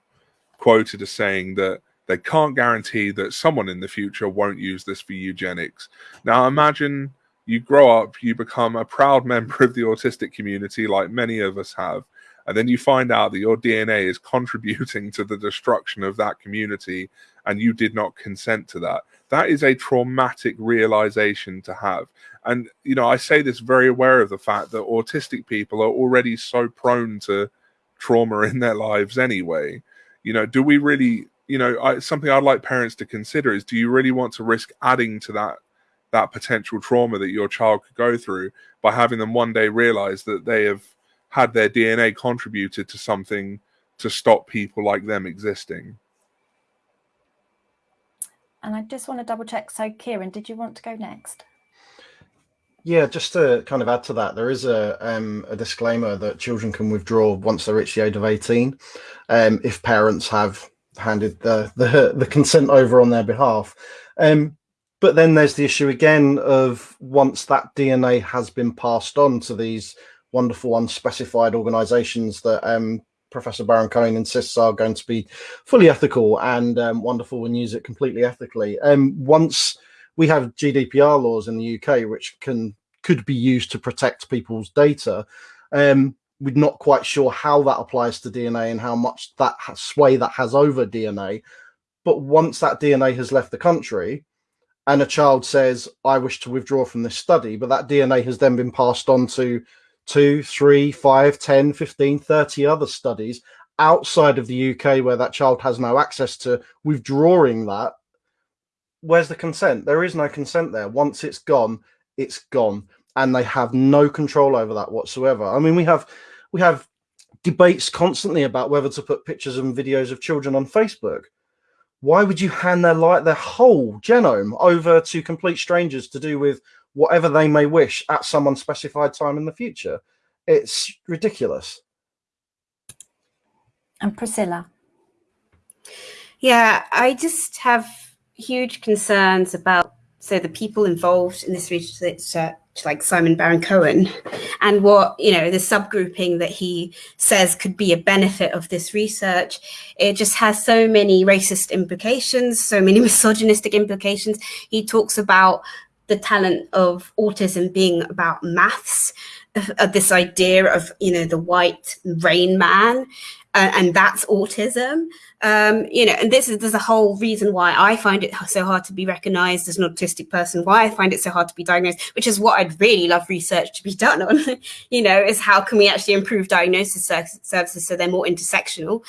quoted as saying that they can't guarantee that someone in the future won't use this for eugenics. Now, imagine you grow up, you become a proud member of the autistic community, like many of us have, and then you find out that your DNA is contributing to the destruction of that community and you did not consent to that. That is a traumatic realization to have. And, you know, I say this very aware of the fact that autistic people are already so prone to trauma in their lives anyway. You know, do we really, you know, I, something I'd like parents to consider is do you really want to risk adding to that that potential trauma that your child could go through by having them one day realize that they have had their DNA contributed to something to stop people like them existing. And I just want to double check. So, Kieran, did you want to go next? Yeah, just to kind of add to that, there is a um, a disclaimer that children can withdraw once they reach the age of eighteen, um, if parents have handed the, the the consent over on their behalf. Um, but then there's the issue again of once that DNA has been passed on to these wonderful unspecified organizations that um, Professor Baron Cohen insists are going to be fully ethical and um, wonderful and use it completely ethically. Um, once we have GDPR laws in the UK, which can could be used to protect people's data, um, we're not quite sure how that applies to DNA and how much that sway that has over DNA. But once that DNA has left the country, and a child says, I wish to withdraw from this study, but that DNA has then been passed on to two, three, five, 10, 15, 30 other studies outside of the UK where that child has no access to withdrawing that, where's the consent? There is no consent there. Once it's gone, it's gone. And they have no control over that whatsoever. I mean, we have we have debates constantly about whether to put pictures and videos of children on Facebook. Why would you hand their light their whole genome over to complete strangers to do with whatever they may wish at some unspecified time in the future. It's ridiculous. And Priscilla. Yeah, I just have huge concerns about so the people involved in this research, like Simon Baron Cohen, and what you know the subgrouping that he says could be a benefit of this research. It just has so many racist implications, so many misogynistic implications. He talks about the talent of autism being about maths, uh, this idea of you know the white rain man, uh, and that's autism. Um, you know, and this is there's a whole reason why I find it so hard to be recognized as an autistic person. Why I find it so hard to be diagnosed, which is what I'd really love research to be done on. you know, is how can we actually improve diagnosis services so they're more intersectional.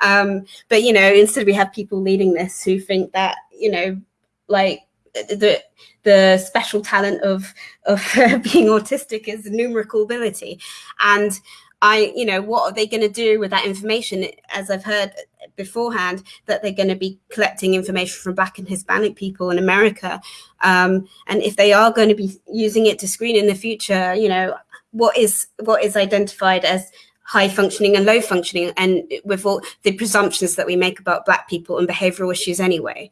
Um, but you know, instead we have people leading this who think that you know, like the the special talent of of being autistic is numerical ability. And i you know what are they going to do with that information? As i've heard beforehand that they're going to be collecting information from black and hispanic people in america. Um, and if they are going to be using it to screen in the future you know what is what is identified as high functioning and low functioning and with all the presumptions that we make about black people and behavioral issues anyway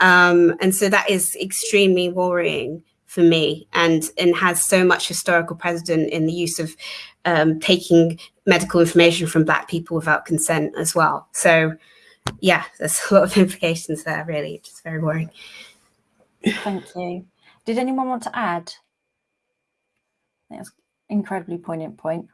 um, and so that is extremely worrying for me and, and has so much historical precedent in the use of um, taking medical information from Black people without consent as well. So yeah, there's a lot of implications there, really, just very worrying. Thank you. Did anyone want to add? That's incredibly poignant point.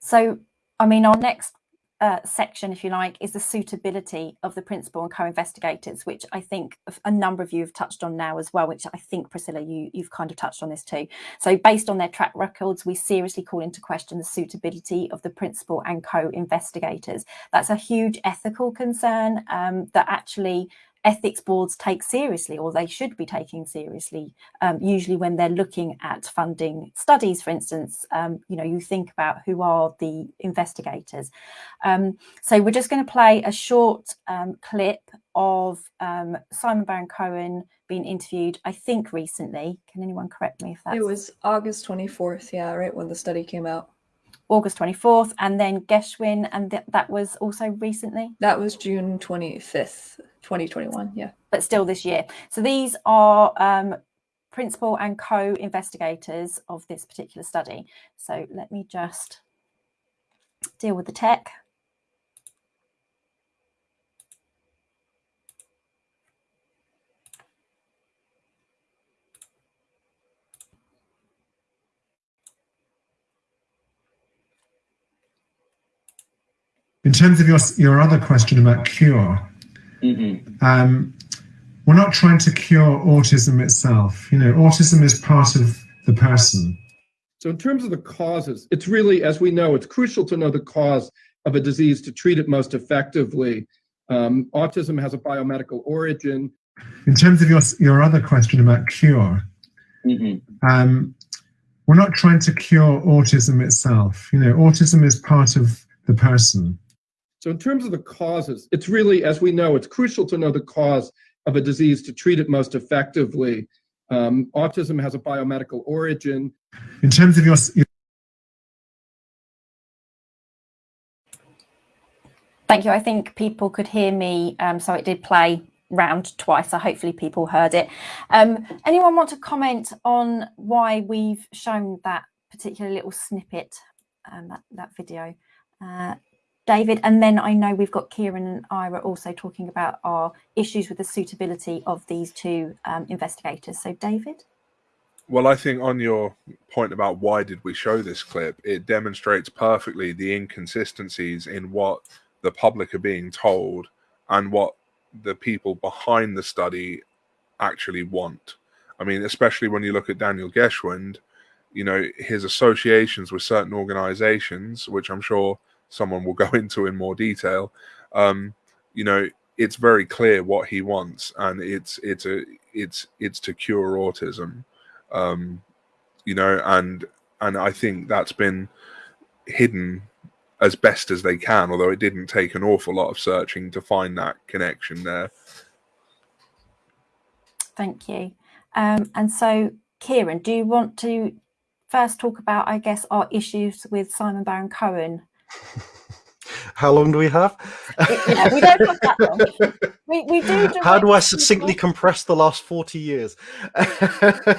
So, I mean, our next uh, section, if you like, is the suitability of the principal and co-investigators, which I think a number of you have touched on now as well, which I think, Priscilla, you, you've kind of touched on this too. So based on their track records, we seriously call into question the suitability of the principal and co-investigators. That's a huge ethical concern um, that actually ethics boards take seriously or they should be taking seriously um, usually when they're looking at funding studies for instance um, you know you think about who are the investigators um, so we're just going to play a short um, clip of um, Simon Baron Cohen being interviewed, I think recently. Can anyone correct me if that's It was August 24th, yeah, right when the study came out. August 24th, and then Geschwind, and th- that was also recently, That was June 25th, 2021, yeah. but still this year. So these are um, principal and co-investigators of this particular study. So let me just deal with the tech. In terms of your your other question about cure, um, we're not trying to cure autism itself. You know, autism is part of the person. So in terms of the causes, it's really, as we know, it's crucial to know the cause of a disease to treat it most effectively. Um, autism has a biomedical origin. In terms of your your other question about cure, um, we're not trying to cure autism itself. You know, autism is part of the person. So in terms of the causes, it's really, as we know, it's crucial to know the cause of a disease to treat it most effectively. Um, autism has a biomedical origin. In terms of your your Thank you. I think people could hear me, um, so it did play round twice. So hopefully people heard it. Um, anyone want to comment on why we've shown that particular little snippet, um, that that video, uh, David? And then I know we've got Kieran and Ira also talking about our issues with the suitability of these two um, investigators. So David. Well, I think on your point about why did we show this clip, it demonstrates perfectly the inconsistencies in what the public are being told and what the people behind the study actually want. I mean, especially when you look at Daniel Geschwind, you know, his associations with certain organizations, which I'm sure someone will go into in more detail, um, you know, it's very clear what he wants, and it's it's a it's it's to cure autism um, you know, and and I think that's been hidden as best as they can, although it didn't take an awful lot of searching to find that connection there. Thank you. Um, and so, Kieran, do you want to first talk about, I guess, our issues with Simon Baron Cohen? How long do we have? yeah, we don't have that long. We, we do. How do I succinctly people- compress the last 40 years?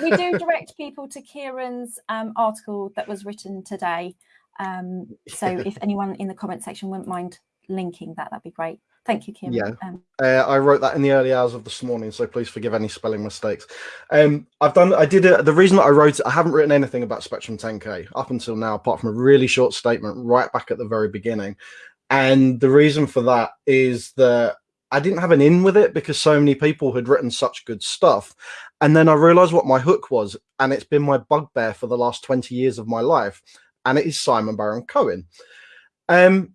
we do direct people to Kieran's um, article that was written today. Um, so if anyone in the comment section wouldn't mind linking that, that'd be great. Thank you, Kim. Yeah. Um, Uh, I wrote that in the early hours of this morning, so please forgive any spelling mistakes. Um, I've done, I did it. The reason that I wrote it, I haven't written anything about Spectrum 10K up until now, apart from a really short statement right back at the very beginning. And the reason for that is that I didn't have an in with it because so many people had written such good stuff. And then I realized what my hook was, and it's been my bugbear for the last 20 years of my life, and it is Simon Baron Cohen. Um,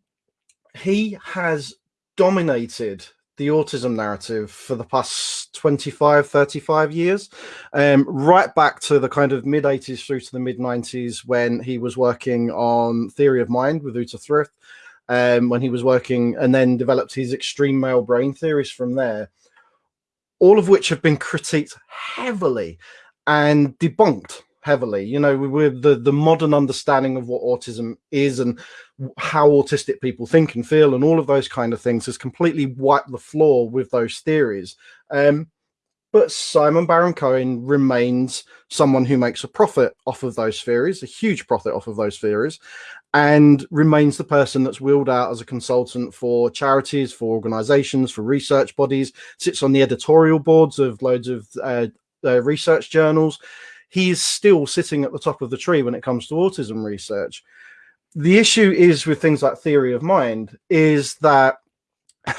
he has dominated the autism narrative for the past 25 35 years um, right back to the kind of mid 80s through to the mid 90s when he was working on theory of mind with uta frith um, when he was working and then developed his extreme male brain theories from there all of which have been critiqued heavily and debunked heavily. You know with the the modern understanding of what autism is and how autistic people think and feel and all of those kind of things has completely wiped the floor with those theories. Um, but simon baron cohen remains someone who makes a profit off of those theories a huge profit off of those theories and remains the person that's wheeled out as a consultant for charities for organizations for research bodies sits on the editorial boards of loads of uh, uh, research journals he is still sitting at the top of the tree when it comes to autism research. The issue is with things like theory of mind is that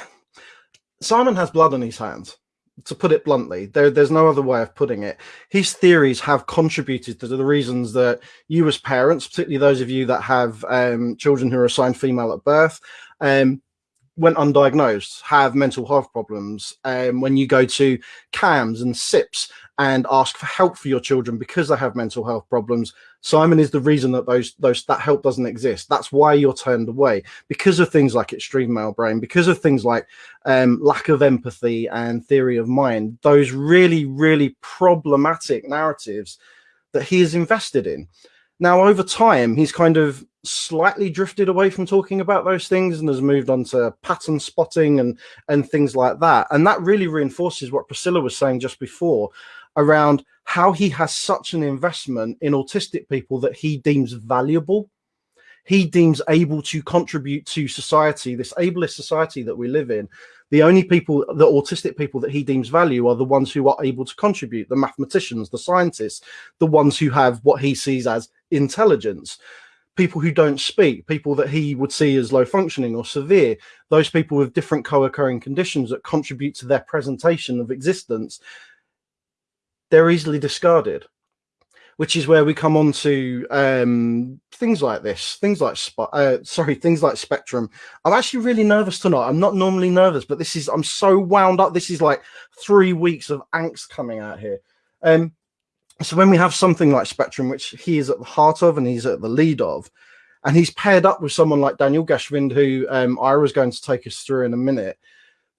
Simon has blood on his hands. To put it bluntly, there, there's no other way of putting it. His theories have contributed to the reasons that you, as parents, particularly those of you that have um, children who are assigned female at birth, um, went undiagnosed have mental health problems. Um, when you go to CAMHS and SIPs and ask for help for your children because they have mental health problems, Simon is the reason that those those that help doesn't exist. That's why you're turned away because of things like extreme male brain, because of things like um, lack of empathy and theory of mind. Those really, really problematic narratives that he is invested in. Now, over time, he's kind of slightly drifted away from talking about those things and has moved on to pattern spotting and and things like that. And that really reinforces what Priscilla was saying just before around how he has such an investment in autistic people that he deems valuable. He deems able to contribute to society, this ableist society that we live in. The only people, the autistic people that he deems value are the ones who are able to contribute, the mathematicians, the scientists, the ones who have what he sees as intelligence people who don't speak, people that he would see as low functioning or severe, those people with different co-occurring conditions that contribute to their presentation of existence, they're easily discarded. Which is where we come on to um, things like this, things like uh, sorry, things like Spectrum. I'm actually really nervous tonight. I'm not normally nervous, but this is I'm so wound up. This is like three weeks of angst coming out here. Um, so when we have something like Spectrum, which he is at the heart of and he's at the lead of, and he's paired up with someone like Daniel Geschwind, who um, Ira is going to take us through in a minute,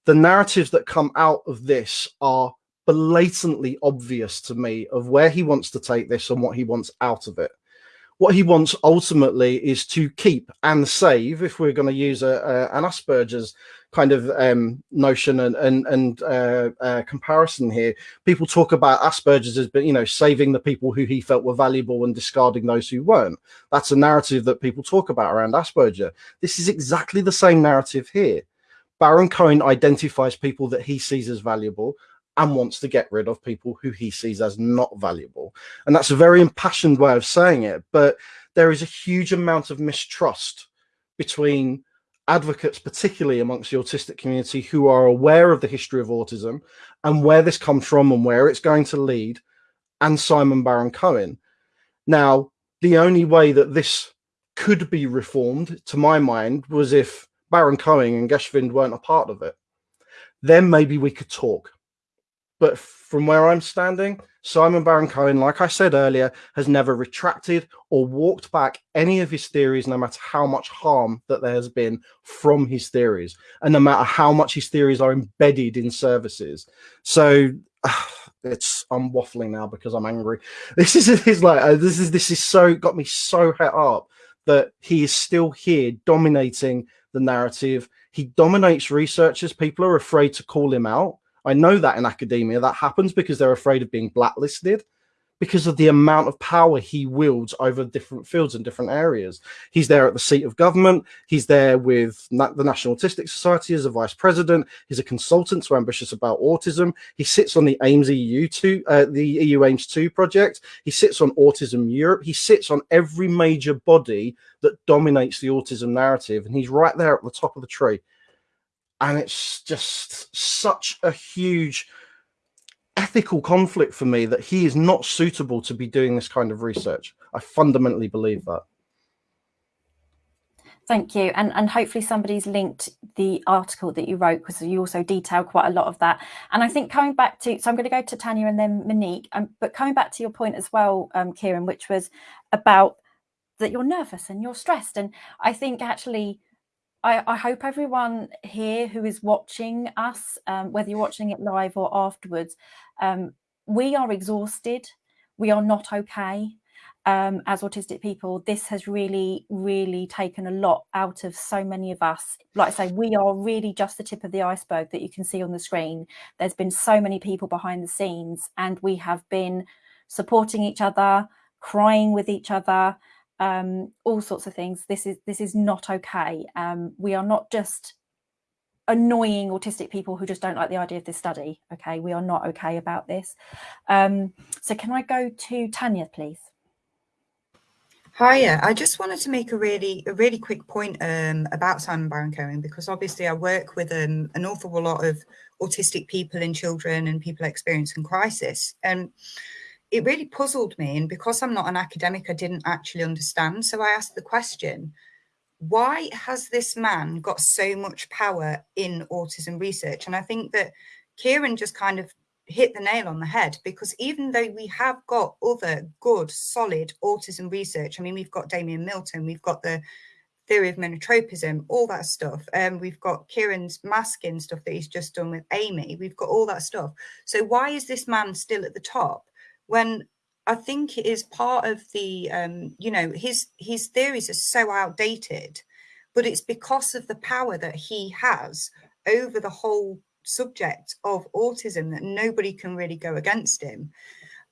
the narratives that come out of this are blatantly obvious to me of where he wants to take this and what he wants out of it what he wants ultimately is to keep and save, if we're going to use a, a, an Asperger's kind of um, notion and and, and uh, uh, comparison here, people talk about Asperger's as you know saving the people who he felt were valuable and discarding those who weren't. That's a narrative that people talk about around Asperger. This is exactly the same narrative here. Baron Cohen identifies people that he sees as valuable and wants to get rid of people who he sees as not valuable. And that's a very impassioned way of saying it, but there is a huge amount of mistrust between advocates, particularly amongst the autistic community, who are aware of the history of autism and where this comes from and where it's going to lead, and Simon Baron Cohen. Now, the only way that this could be reformed, to my mind, was if Baron Cohen and Geschwind weren't a part of it. Then maybe we could talk but from where I'm standing, Simon Baron Cohen, like I said earlier, has never retracted or walked back any of his theories, no matter how much harm that there has been from his theories, and no matter how much his theories are embedded in services. So it's I'm waffling now because I'm angry. This is like this is this is so got me so het up that he is still here dominating the narrative. He dominates researchers. People are afraid to call him out I know that in academia that happens because they're afraid of being blacklisted because of the amount of power he wields over different fields and different areas. He's there at the seat of government. He's there with Na the National Autistic Society as a vice president. He's a consultant to Ambitious About Autism. He sits on the AIMS EU 2, uh, the EU AIMS 2 project. He sits on Autism Europe. He sits on every major body that dominates the autism narrative. And he's right there at the top of the tree and it's just such a huge ethical conflict for me that he is not suitable to be doing this kind of research. I fundamentally believe that. Thank you. And, and hopefully somebody's linked the article that you wrote because you also detail quite a lot of that. And I think coming back to, so I'm going to go to Tanya and then Monique, um, but coming back to your point as well, um, Kieran, which was about that you're nervous and you're stressed. And I think actually I, I, hope everyone here who is watching us, um, whether you're watching it live or afterwards, um, we are exhausted. We are not okay um, as autistic people. This has really, really taken a lot out of so many of us. Like I say, we are really just the tip of the iceberg that you can see on the screen. There's been so many people behind the scenes, and we have been supporting each other, crying with each other, um, all sorts of things. This is this is not okay. Um, we are not just annoying autistic people who just don't like the idea of this study. Okay, we are not okay about this. Um, so can I go to Tanya, please? Hiya, I just wanted to make a really a really quick point um, about Simon Baron Cohen because obviously I work with um, an awful lot of autistic people and children and people experiencing crisis. And it really puzzled me. And because I'm not an academic, I didn't actually understand. So I asked the question, why has this man got so much power in autism research? And I think that Kieran just kind of hit the nail on the head because even though we have got other good, solid autism research, I mean, we've got Damian Milton, we've got the theory of monotropism, all that stuff. Um, we've got Kieran's masking stuff that he's just done with Amy. We've got all that stuff. So why is this man still at the top when I think it is part of the, um, you know, his his theories are so outdated, but it's because of the power that he has over the whole subject of autism that nobody can really go against him.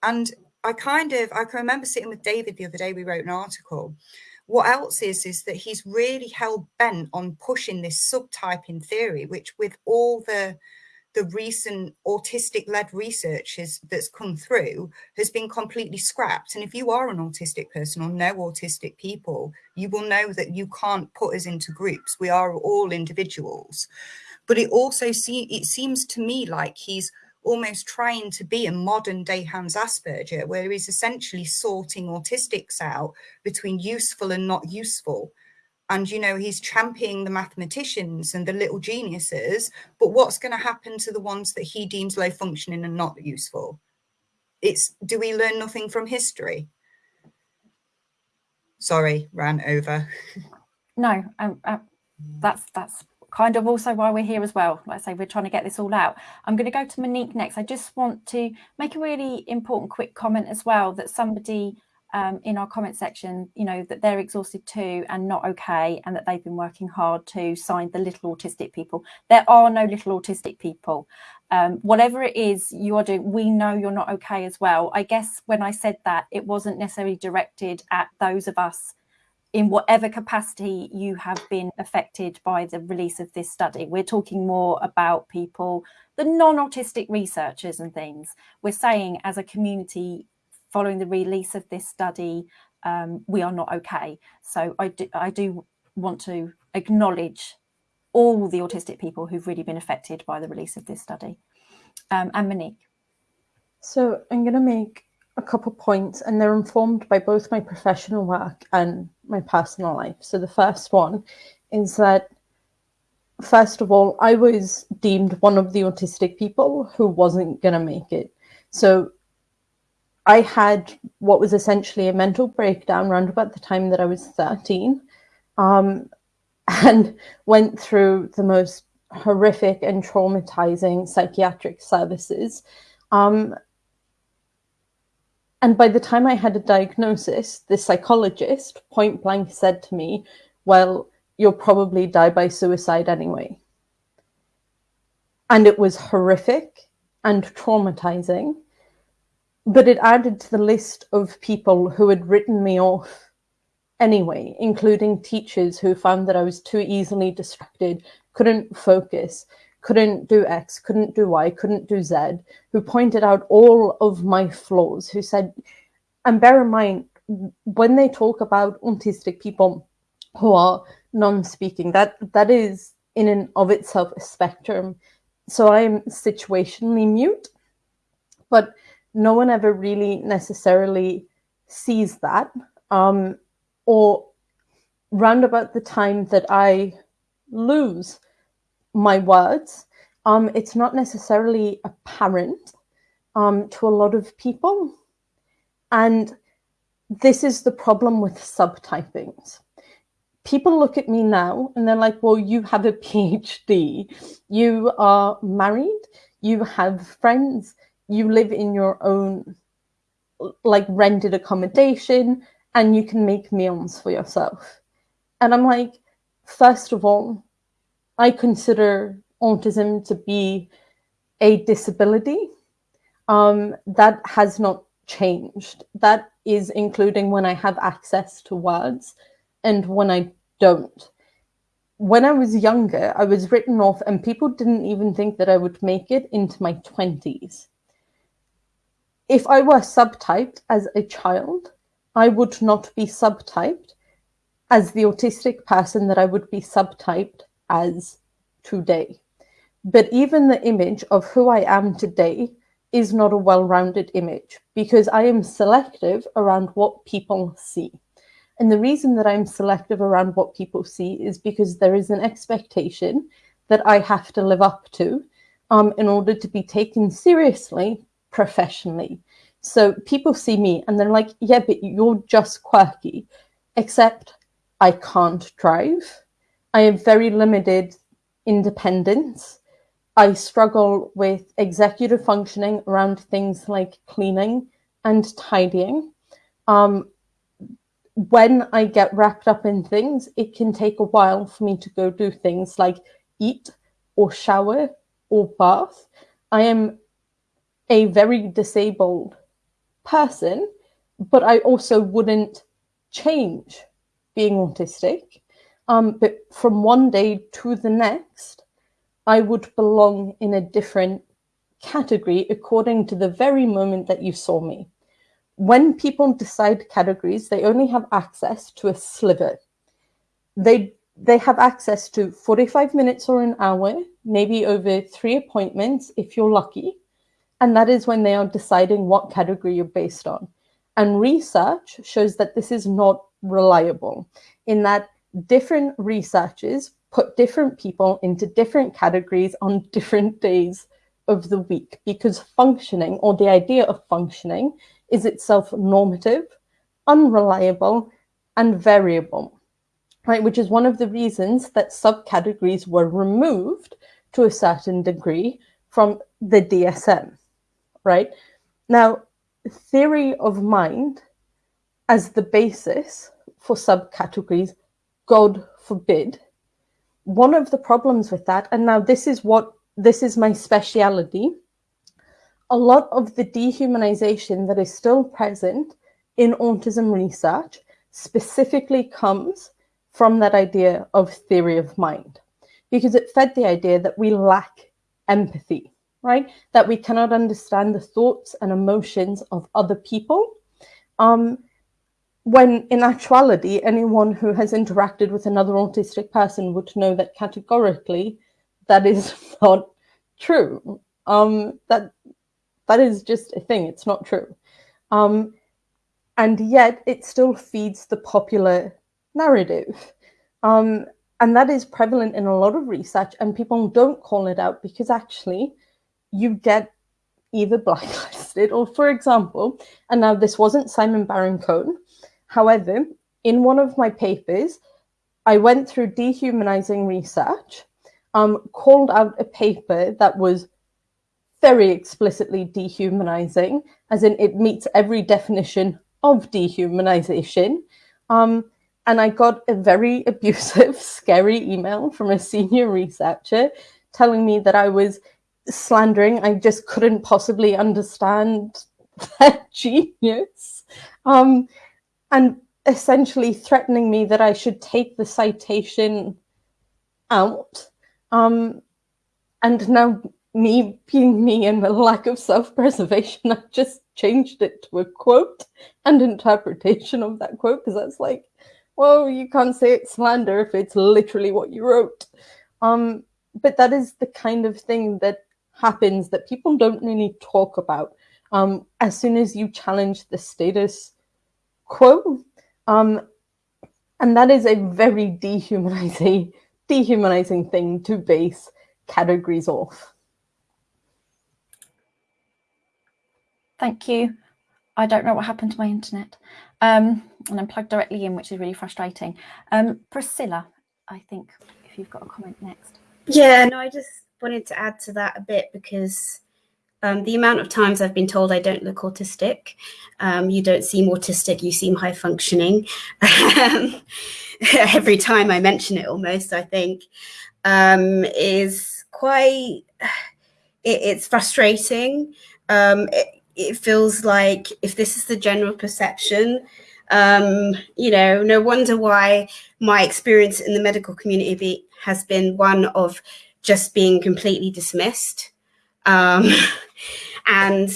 And I kind of I can remember sitting with David the other day. We wrote an article. What else is is that he's really hell bent on pushing this subtyping theory, which with all the the recent autistic led research is, that's come through has been completely scrapped. And if you are an autistic person or know autistic people, you will know that you can't put us into groups. We are all individuals. But it also see, it seems to me like he's almost trying to be a modern day Hans Asperger, where he's essentially sorting autistics out between useful and not useful and you know he's championing the mathematicians and the little geniuses but what's going to happen to the ones that he deems low functioning and not useful? It's do we learn nothing from history? Sorry ran over. No um, uh, that's that's kind of also why we're here as well. Like i say we're trying to get this all out. I'm going to go to monique next. I just want to make a really important quick comment as well that somebody um, in our comment section, you know, that they're exhausted too and not okay, and that they've been working hard to sign the little autistic people. There are no little autistic people. Um, whatever it is you are doing, we know you're not okay as well. I guess when I said that, it wasn't necessarily directed at those of us in whatever capacity you have been affected by the release of this study. We're talking more about people, the non autistic researchers and things. We're saying as a community, following the release of this study, um, we are not okay. So I do, I do want to acknowledge all the autistic people who've really been affected by the release of this study. Um, and Monique. So I'm going to make a couple points and they're informed by both my professional work and my personal life. So the first one is that first of all, I was deemed one of the autistic people who wasn't going to make it. So I had what was essentially a mental breakdown around about the time that I was 13 um, and went through the most horrific and traumatizing psychiatric services. Um, and by the time I had a diagnosis, the psychologist point blank said to me, Well, you'll probably die by suicide anyway. And it was horrific and traumatizing but it added to the list of people who had written me off anyway, including teachers who found that I was too easily distracted, couldn't focus, couldn't do X, couldn't do Y, couldn't do Z, who pointed out all of my flaws, who said, and bear in mind, when they talk about autistic people who are non-speaking, that that is in and of itself a spectrum. So I'm situationally mute, but no one ever really necessarily sees that. Um, or round about the time that I lose my words, um, it's not necessarily apparent um, to a lot of people. And this is the problem with subtypings. People look at me now and they're like, well, you have a PhD, you are married, you have friends, you live in your own like rented accommodation and you can make meals for yourself. And I'm like, first of all, I consider autism to be a disability. Um, that has not changed. That is including when I have access to words and when I don't. When I was younger, I was written off, and people didn't even think that I would make it into my 20s if I were subtyped as a child, I would not be subtyped as the autistic person that I would be subtyped as today. But even the image of who I am today is not a well rounded image because I am selective around what people see. And the reason that I'm selective around what people see is because there is an expectation that I have to live up to um, in order to be taken seriously professionally. So people see me and they're like, yeah, but you're just quirky, except I can't drive. I have very limited independence. I struggle with executive functioning around things like cleaning and tidying. Um, when I get wrapped up in things, it can take a while for me to go do things like eat or shower or bath. I am a very disabled person, but I also wouldn't change being autistic. Um, but from one day to the next, I would belong in a different category according to the very moment that you saw me. When people decide categories, they only have access to a sliver. They they have access to 45 minutes or an hour, maybe over three appointments if you're lucky. And that is when they are deciding what category you're based on. And research shows that this is not reliable in that different researchers put different people into different categories on different days of the week because functioning or the idea of functioning is itself normative, unreliable, and variable, right? Which is one of the reasons that subcategories were removed to a certain degree from the DSM, right? Now, theory of mind as the basis for subcategories, God forbid. One of the problems with that, and now this is what this is my speciality, a lot of the dehumanization that is still present in autism research specifically comes from that idea of theory of mind because it fed the idea that we lack empathy, right? That we cannot understand the thoughts and emotions of other people. Um, when in actuality, anyone who has interacted with another autistic person would know that categorically that is not true. Um, that that is just a thing. It's not true. Um, and yet it still feeds the popular narrative. Um, and that is prevalent in a lot of research and people don't call it out because actually you get either blacklisted or for example, and now this wasn't Simon Baron-Cohen, However, in one of my papers, I went through dehumanizing research, um, called out a paper that was very explicitly dehumanizing, as in it meets every definition of dehumanization. Um, and I got a very abusive, scary email from a senior researcher telling me that I was slandering. I just couldn't possibly understand their genius. Um, and essentially threatening me that I should take the citation out. Um, and now me being me and my lack of self-preservation, I just changed it to a quote and interpretation of that quote because that's like, well, you can't say it's slander if it's literally what you wrote. Um, but that is the kind of thing that happens that people don't really talk about. Um, as soon as you challenge the status quo. Um, and that is a very dehumanizing, dehumanizing thing to base categories off. Thank you. I don't know what happened to my internet. Um, and I'm plugged directly in, which is really frustrating. Um, Priscilla, I think if you've got a comment next. Yeah, no, I just wanted to add to that a bit because um, the amount of times I've been told I don't look autistic, um, you don't seem autistic, you seem high functioning. Every time I mention it, almost, I think, um, is quite, it, it's frustrating. Um, it, it, feels like if this is the general perception, um, you know, no wonder why my experience in the medical community be, has been one of just being completely dismissed. Um, and,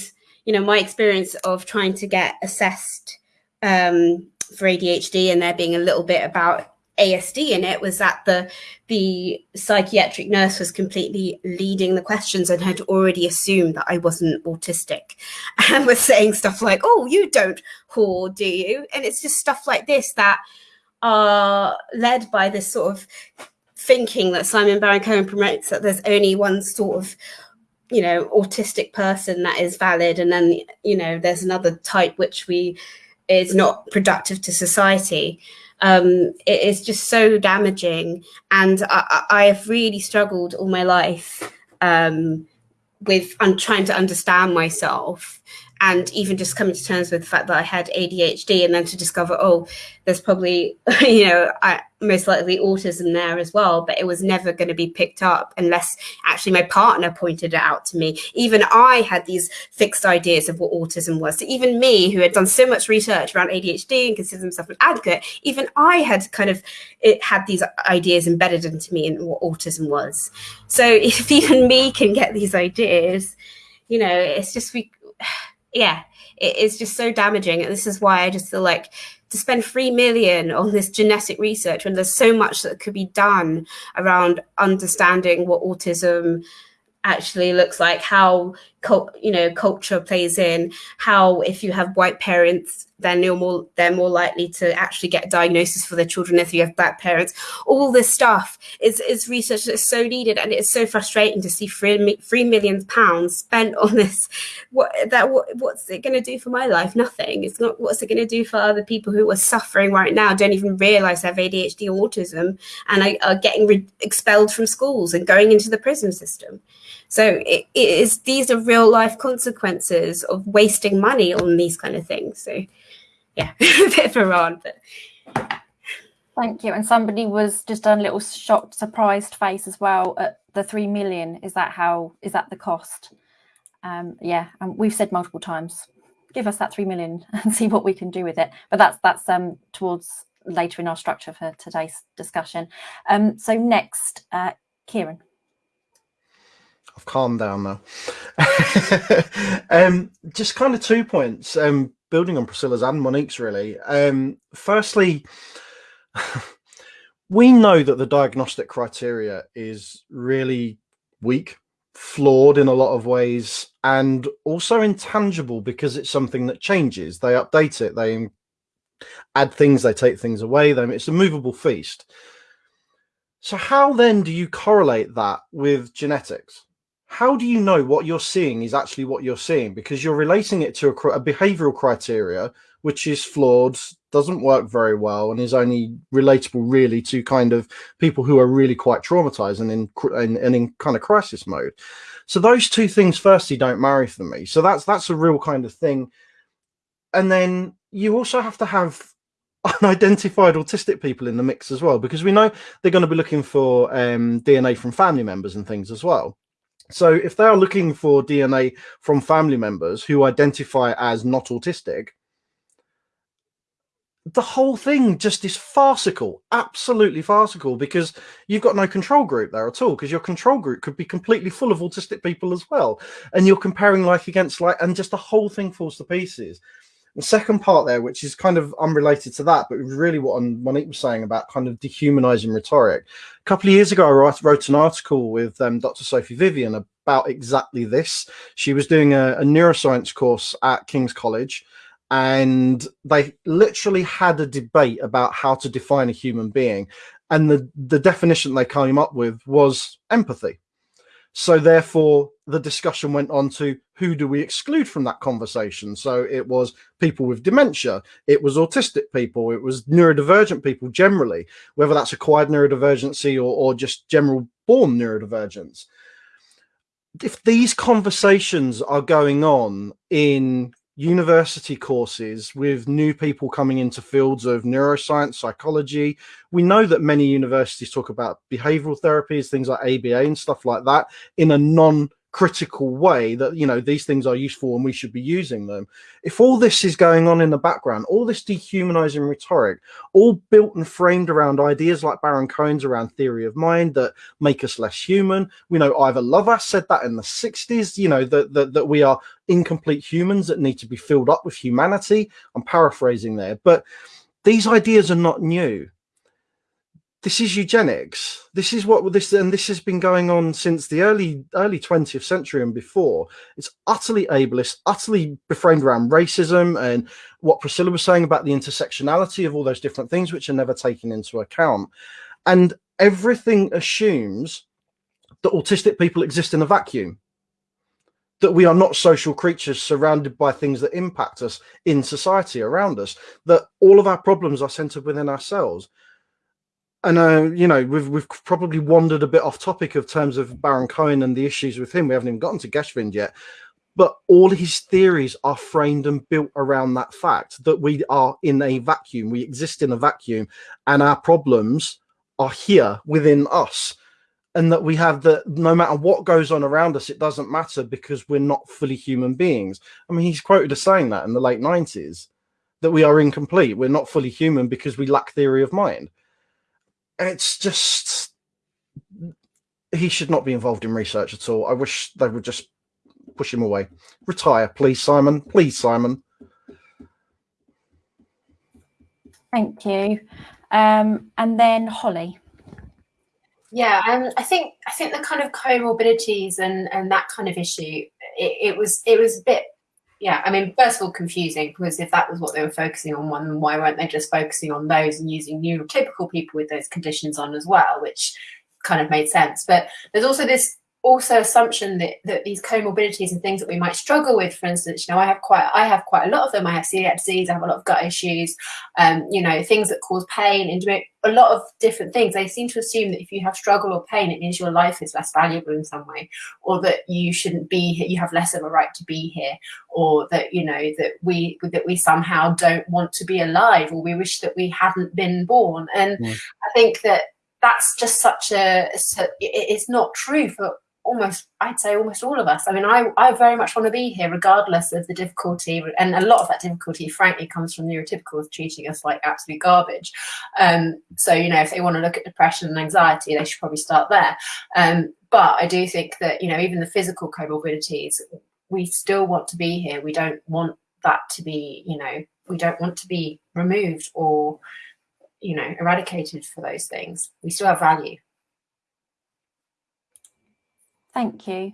you know, my experience of trying to get assessed um, for ADHD and there being a little bit about ASD in it was that the the psychiatric nurse was completely leading the questions and had already assumed that I wasn't autistic and was saying stuff like, "Oh, you don't whore, do you?" And it's just stuff like this that are led by this sort of thinking that Simon Baron Cohen promotes that there's only one sort of you know autistic person that is valid and then you know there's another type which we is not productive to society. Um, it is just so damaging. And I, I have really struggled all my life um, with I'm trying to understand myself and even just coming to terms with the fact that I had ADHD and then to discover, oh, there's probably, you know, I, most likely autism there as well, but it was never going to be picked up unless actually my partner pointed it out to me. Even I had these fixed ideas of what autism was. So even me, who had done so much research around ADHD and considered myself an advocate, even I had kind of it had these ideas embedded into me and what autism was. So if even me can get these ideas, you know, it's just we yeah, it is just so damaging. And this is why I just feel like to spend three million on this genetic research when there's so much that could be done around understanding what autism actually looks like how you know culture plays in how if you have white parents then you're more they're more likely to actually get diagnosis for their children if you have black parents. All this stuff is is research that's so needed and it's so frustrating to see three, three million pounds spent on this. What that what, what's it going to do for my life? Nothing. It's not what's it going to do for other people who are suffering right now? Don't even realize they have adhd or autism and are, are getting expelled from schools and going into the prison system so it, it is these are real life consequences of wasting money on these kind of things so yeah, a bit of a rant, but. Thank you. And somebody was just done a little shocked, surprised face as well at the three million. Is that how? Is that the cost? Um, yeah, and we've said multiple times, give us that three million and see what we can do with it. But that's that's um, towards later in our structure for today's discussion. Um, so next, uh, Kieran. I've calmed down now. um, just kind of two points. Um, building on Priscilla's and Monique's really. Um, firstly, we know that the diagnostic criteria is really weak, flawed in a lot of ways, and also intangible because it's something that changes. They update it, they add things, they take things away. It's a movable feast. So how then do you correlate that with genetics? How do you know what you're seeing is actually what you're seeing? Because you're relating it to a, a, behavioral criteria, which is flawed, doesn't work very well, and is only relatable really to kind of people who are really quite traumatized and in, and, in kind of crisis mode. So those two things, firstly, don't marry for me. So that's that's a real kind of thing. And then you also have to have unidentified autistic people in the mix as well, because we know they're going to be looking for um, DNA from family members and things as well. So if they are looking for DNA from family members who identify as not autistic, the whole thing just is farcical, absolutely farcical, because you've got no control group there at all, because your control group could be completely full of autistic people as well. And you're comparing like against like, and just the whole thing falls to pieces. The second part there, which is kind of unrelated to that, but really what Monique was saying about kind of dehumanizing rhetoric. A couple of years ago, I wrote, wrote an article with um, Dr. Sophie Vivian about exactly this. She was doing a, a neuroscience course at King's College, and they literally had a debate about how to define a human being. And the, the definition they came up with was empathy. So therefore, the discussion went on to who do we exclude from that conversation? So it was people with dementia, it was autistic people, it was neurodivergent people generally, whether that's acquired neurodivergency or, or just general born neurodivergence. If these conversations are going on in university courses with new people coming into fields of neuroscience, psychology. We know that many universities talk about behavioral therapies, things like ABA and stuff like that in a non critical way that you know these things are useful and we should be using them. If all this is going on in the background all this dehumanizing rhetoric all built and framed around ideas like baron cohen's around theory of mind that make us less human we know ivar lovaas said that in the 60s you know that, that that we are incomplete humans that need to be filled up with humanity. I'm paraphrasing there but these ideas are not new this is eugenics. This is what this and this has been going on since the early early 20th century and before. It's utterly ableist, utterly beframed around racism and what Priscilla was saying about the intersectionality of all those different things which are never taken into account. And everything assumes that autistic people exist in a vacuum. That we are not social creatures surrounded by things that impact us in society around us. That all of our problems are centered within ourselves and uh, you know we've we've probably wandered a bit off topic of terms of Baron Cohen and the issues with him. We haven't even gotten to Geschwind yet, but all his theories are framed and built around that fact that we are in a vacuum. We exist in a vacuum, and our problems are here within us, and that we have that no matter what goes on around us, it doesn't matter because we're not fully human beings. I mean, he's quoted as saying that in the late nineties that we are incomplete. We're not fully human because we lack theory of mind it's just he should not be involved in research at all. I wish they would just push him away. Retire, please, Simon. Please, Simon. Thank you. Um, and then Holly. Yeah, um, I think I think the kind of comorbidities and and that kind of issue, it, it was it was a bit yeah, I mean, first of all, confusing because if that was what they were focusing on, one, why weren't they just focusing on those and using neurotypical people with those conditions on as well, which kind of made sense. But there's also this also assumption that, that these comorbidities and things that we might struggle with, for instance, you know, I have quite I have quite a lot of them. I have celiac disease, I have a lot of gut issues, um, you know, things that cause pain, and a lot of different things. They seem to assume that if you have struggle or pain, it means your life is less valuable in some way, or that you shouldn't be here, you have less of a right to be here, or that you know that we that we somehow don't want to be alive, or we wish that we hadn't been born. And mm. I think that that's just such a it's not true for almost I'd say almost all of us. I mean, I, I very much want to be here regardless of the difficulty, and a lot of that difficulty, frankly, comes from neurotypicals treating us like absolute garbage. Um, so you know, if they want to look at depression and anxiety, they should probably start there. Um, but I do think that you know, even the physical comorbidities, we still want to be here. We don't want that to be, you know, we don't want to be removed or you know eradicated for those things. We still have value. Thank you.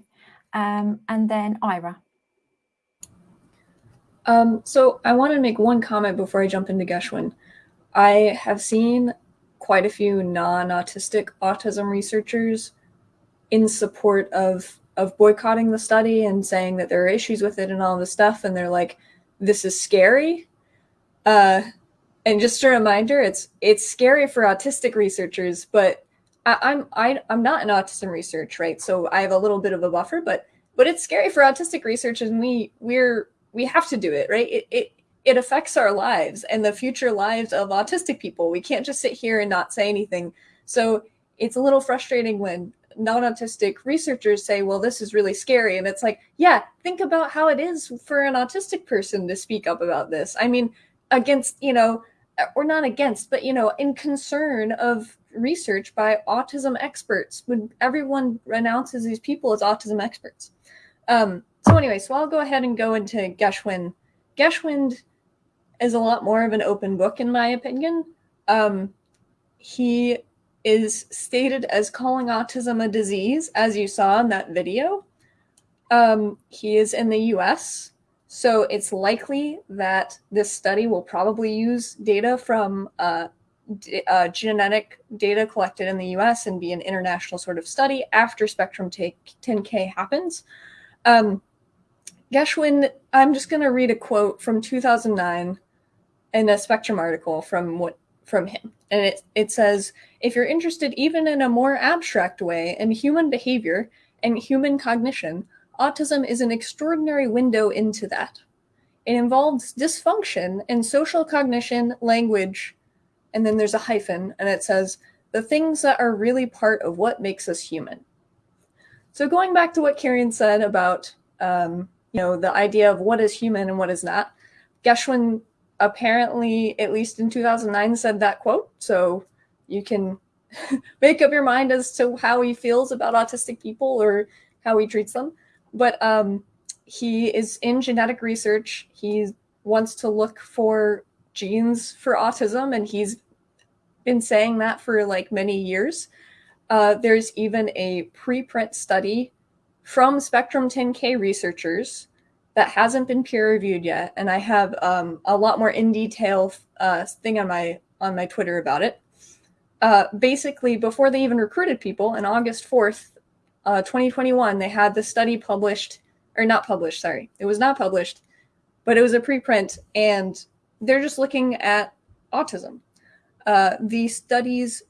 Um, and then Ira. Um, so I want to make one comment before I jump into Geschwind. I have seen quite a few non-autistic autism researchers in support of of boycotting the study and saying that there are issues with it and all this stuff and they're like this is scary uh, and just a reminder it's it's scary for autistic researchers but I, am I, I'm not in autism research, right? So I have a little bit of a buffer, but but it's scary for autistic research, and we we're we have to do it, right? It it it affects our lives and the future lives of autistic people. We can't just sit here and not say anything. So it's a little frustrating when non-autistic researchers say, "Well, this is really scary," and it's like, yeah, think about how it is for an autistic person to speak up about this. I mean, against you know, or not against, but you know, in concern of research by autism experts when everyone announces these people as autism experts. Um, so anyway, so I'll go ahead and go into Geschwind. Geschwind is a lot more of an open book, in my opinion. Um, he is stated as calling autism a disease, as you saw in that video. Um, he is in the US, so it's likely that this study will probably use data from uh, uh, genetic data collected in the US and be an international sort of study after Spectrum 10K happens. Um, Geschwind, I'm just going to read a quote from 2009 in a Spectrum article from what from him. And it, it says, if you're interested even in a more abstract way in human behavior and human cognition, autism is an extraordinary window into that. It involves dysfunction in social cognition, language, and then there's a hyphen and it says the things that are really part of what makes us human. So going back to what Kieran said about um, you know the idea of what is human and what is not, Geschwind apparently, at least in 2009, said that quote. So you can make up your mind as to how he feels about autistic people or how he treats them. But um, he is in genetic research. He wants to look for genes for autism, and he's been saying that for like many years. Uh, there's even a preprint study from Spectrum 10K researchers that hasn't been peer reviewed yet, and I have um, a lot more in detail uh, thing on my on my Twitter about it. Uh, basically, before they even recruited people, on August 4th, uh, 2021, they had the study published, or not published, sorry, it was not published, but it was a preprint, and they're just looking at autism. Uh, the study's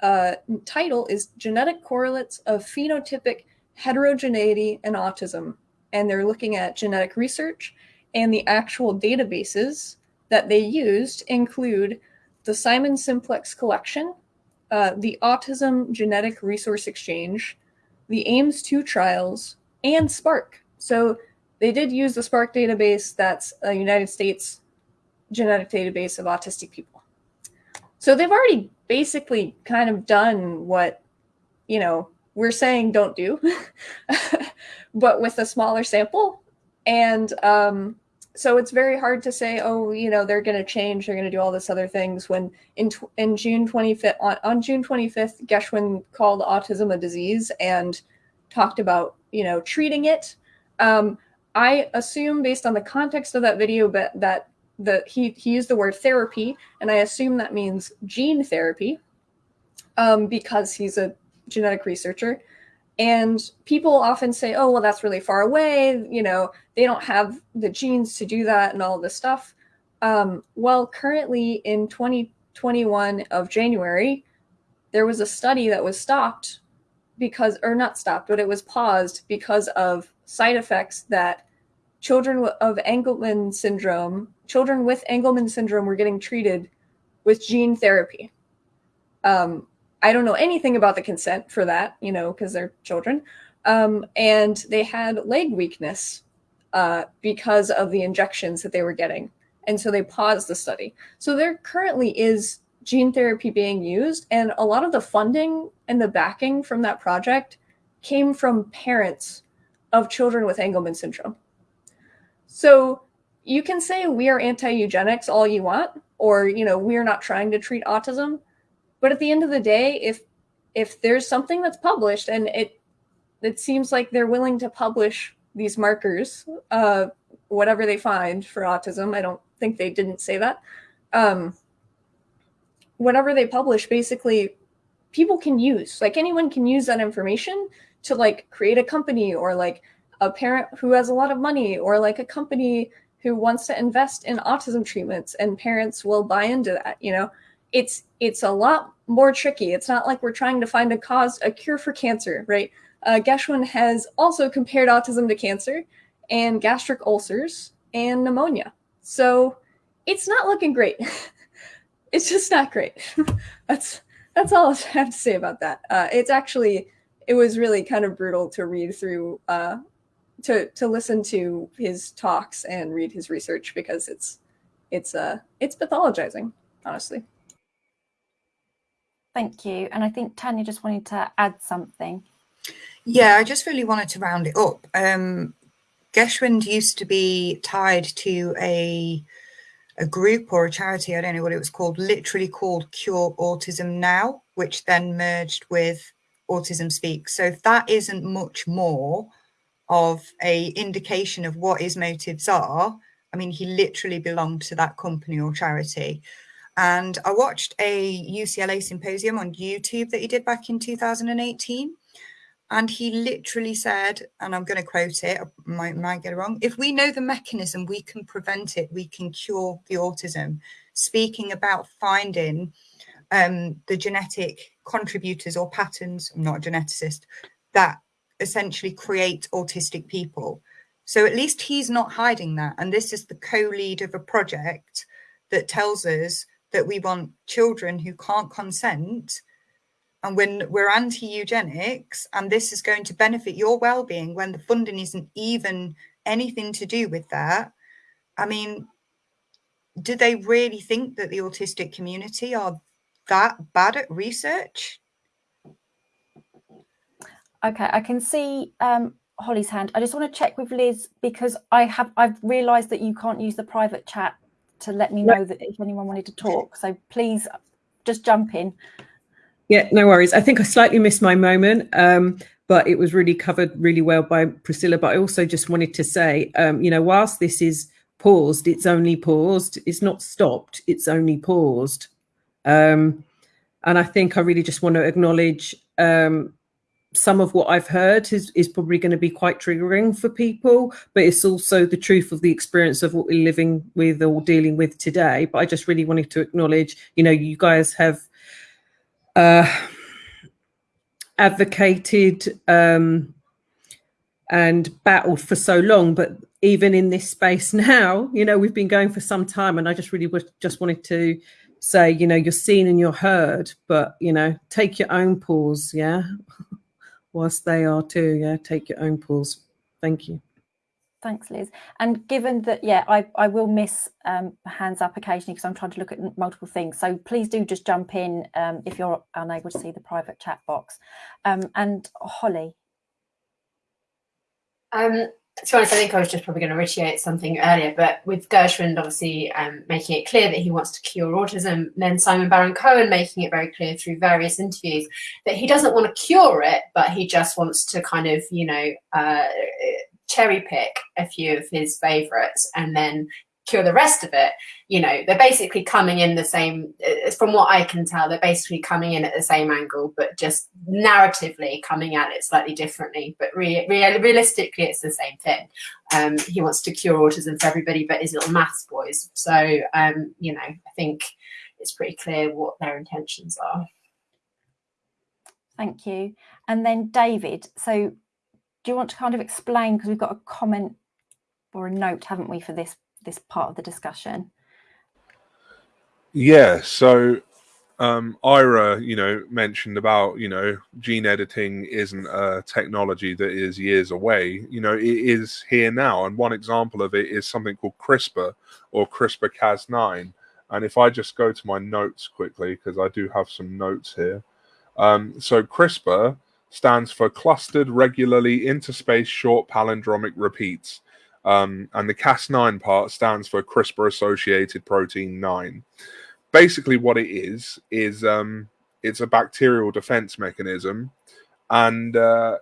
uh, title is Genetic Correlates of Phenotypic Heterogeneity and Autism. And they're looking at genetic research and the actual databases that they used include the Simons Simplex Collection, uh, the Autism Genetic Resource Exchange, the AIMS 2 trials, and Spark. So they did use the Spark database that's a United States genetic database of autistic people. So they've already basically kind of done what, you know, we're saying don't do, but with a smaller sample. And um, so it's very hard to say, oh, you know, they're going to change, they're going to do all this other things. When in in June 25th, on, on June 25th, Geschwind called autism a disease and talked about, you know, treating it. Um, I assume, based on the context of that video, but that the he he used the word therapy, and I assume that means gene therapy, um, because he's a genetic researcher. And people often say, "Oh, well, that's really far away. You know, they don't have the genes to do that, and all this stuff." Um, well, currently in 2021 of January, there was a study that was stopped because, or not stopped, but it was paused because of side effects that children of Angelman syndrome, children with Angelman syndrome were getting treated with gene therapy. Um, I don't know anything about the consent for that, you know, because they're children. Um, and they had leg weakness uh, because of the injections that they were getting. And so they paused the study. So there currently is gene therapy being used, and a lot of the funding and the backing from that project came from parents of children with Angelman syndrome. So you can say we are anti-eugenics all you want, or you know, we are not trying to treat autism. But at the end of the day, if if there's something that's published and it it seems like they're willing to publish these markers, uh, whatever they find for autism, I don't think they didn't say that. Um, whatever they publish, basically, people can use. Like anyone can use that information to like create a company or like a parent who has a lot of money or like a company who wants to invest in autism treatments and parents will buy into that you know it's it's a lot more tricky. It's not like we're trying to find a cause a cure for cancer right? Uh, Geschwind has also compared autism to cancer and gastric ulcers and pneumonia. So it's not looking great. It's just not great. That's that's all i have to say about that. Uh, it's actually it was really kind of brutal to read through uh, to to listen to his talks and read his research because it's it's uh it's pathologizing honestly thank you. And i think tanya just wanted to add something. Yeah i just really wanted to round it up. Um geschwind used to be tied to a a group or a charity i don't know what it was called literally called cure autism now which then merged with autism speak. So that isn't much more of a indication of what his motives are. I mean he literally belonged to that company or charity and i watched a ucla symposium on youtube that he did back in 2018 and he literally said and i'm going to quote it i might, might get it wrong if we know the mechanism we can prevent it we can cure the autism speaking about finding um, the genetic contributors or patterns i'm not a geneticist that essentially create autistic people. So at least he's not hiding that. And this is the co lead of a project that tells us that we want children who can't consent. And when we're anti eugenics, and this is going to benefit your well being when the funding isn't even anything to do with that. I mean, do they really think that the autistic community are that bad at research? Okay, I can see um, Holly's hand. I just want to check with Liz because I have I've realised that you can't use the private chat to let me know that if anyone wanted to talk. So please just jump in. Yeah, no worries. I think I slightly missed my moment, um, but it was really covered really well by Priscilla. But I also just wanted to say, um, you know, whilst this is paused, it's only paused. It's not stopped. It's only paused. Um, and I think I really just want to acknowledge um, some of what I've heard is, is probably going to be quite triggering for people, but it's also the truth of the experience of what we're living with or dealing with today. But I just really wanted to acknowledge, you know, you guys have uh, advocated um, and battled for so long, but even in this space now, you know, we've been going for some time, and I just really just wanted to say, you know, you're seen and you're heard, but you know, take your own pause, yeah whilst they are too. Yeah, take your own pause. Thank you. Thanks, Liz. And given that, yeah, I, I will miss um, hands up occasionally because I'm trying to look at multiple things. So please do just jump in um, if you're unable to see the private chat box. Um, and Holly. Um, to be honest, I think I was just probably going to reiterate something earlier, but with Geschwind obviously um, making it clear that he wants to cure autism, then Simon Baron Cohen making it very clear through various interviews that he doesn't want to cure it, but he just wants to kind of, you know, uh, cherry pick a few of his favorites and then cure the rest of it you know they're basically coming in the same uh, from what i can tell they're basically coming in at the same angle but just narratively coming at it slightly differently. But re re realistically it's the same thing. Um, he wants to cure autism for everybody but his little maths boys. So um, you know i think it's pretty clear what their intentions are. Thank you. And then david so do you want to kind of explain because we've got a comment or a note haven't we for this this part of the discussion. Yeah, so um, Ira, you know, mentioned about, you know, gene editing isn't a technology that is years away. You know, it is here now. And one example of it is something called CRISPR or CRISPR Cas9. And if I just go to my notes quickly, because I do have some notes here. Um, so CRISPR stands for Clustered Regularly Interspaced Short Palindromic Repeats. Um, and the Cas9 part stands for CRISPR associated protein 9. Basically, what it is, is um, it's a bacterial defense mechanism. And uh,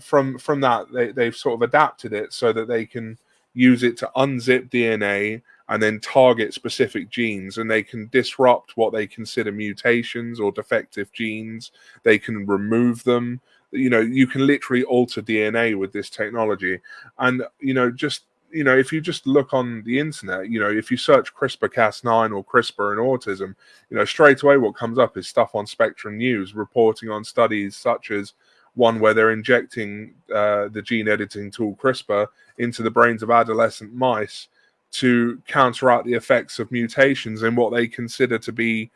from from that, they, they've sort of adapted it so that they can use it to unzip DNA and then target specific genes and they can disrupt what they consider mutations or defective genes they can remove them you know you can literally alter dna with this technology. And you know just you know if you just look on the internet you know if you search crispr cas9 or crispr and autism you know straight away what comes up is stuff on spectrum news reporting on studies such as one where they're injecting uh, the gene editing tool crispr into the brains of adolescent mice to counteract the effects of mutations in what they consider to be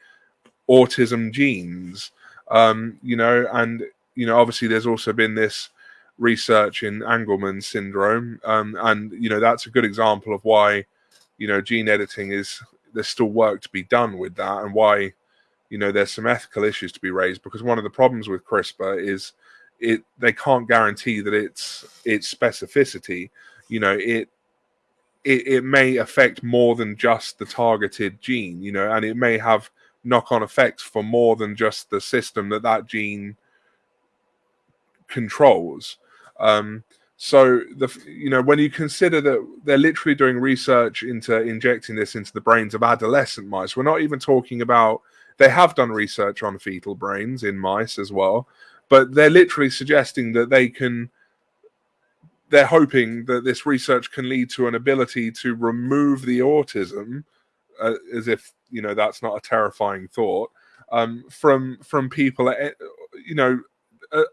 autism genes. Um, you know and you know, obviously there's also been this research in Angelman syndrome, um, and you know that's a good example of why, you know, gene editing is there's still work to be done with that, and why, you know, there's some ethical issues to be raised because one of the problems with CRISPR is it they can't guarantee that it's its specificity. You know, it it, it may affect more than just the targeted gene, you know, and it may have knock-on effects for more than just the system that that gene controls. Um, so the you know when you consider that they're literally doing research into injecting this into the brains of adolescent mice, we're not even talking about. They have done research on fetal brains in mice as well, but they're literally suggesting that they can. They're hoping that this research can lead to an ability to remove the autism, uh, as if you know that's not a terrifying thought um, from from people. Eh, you know,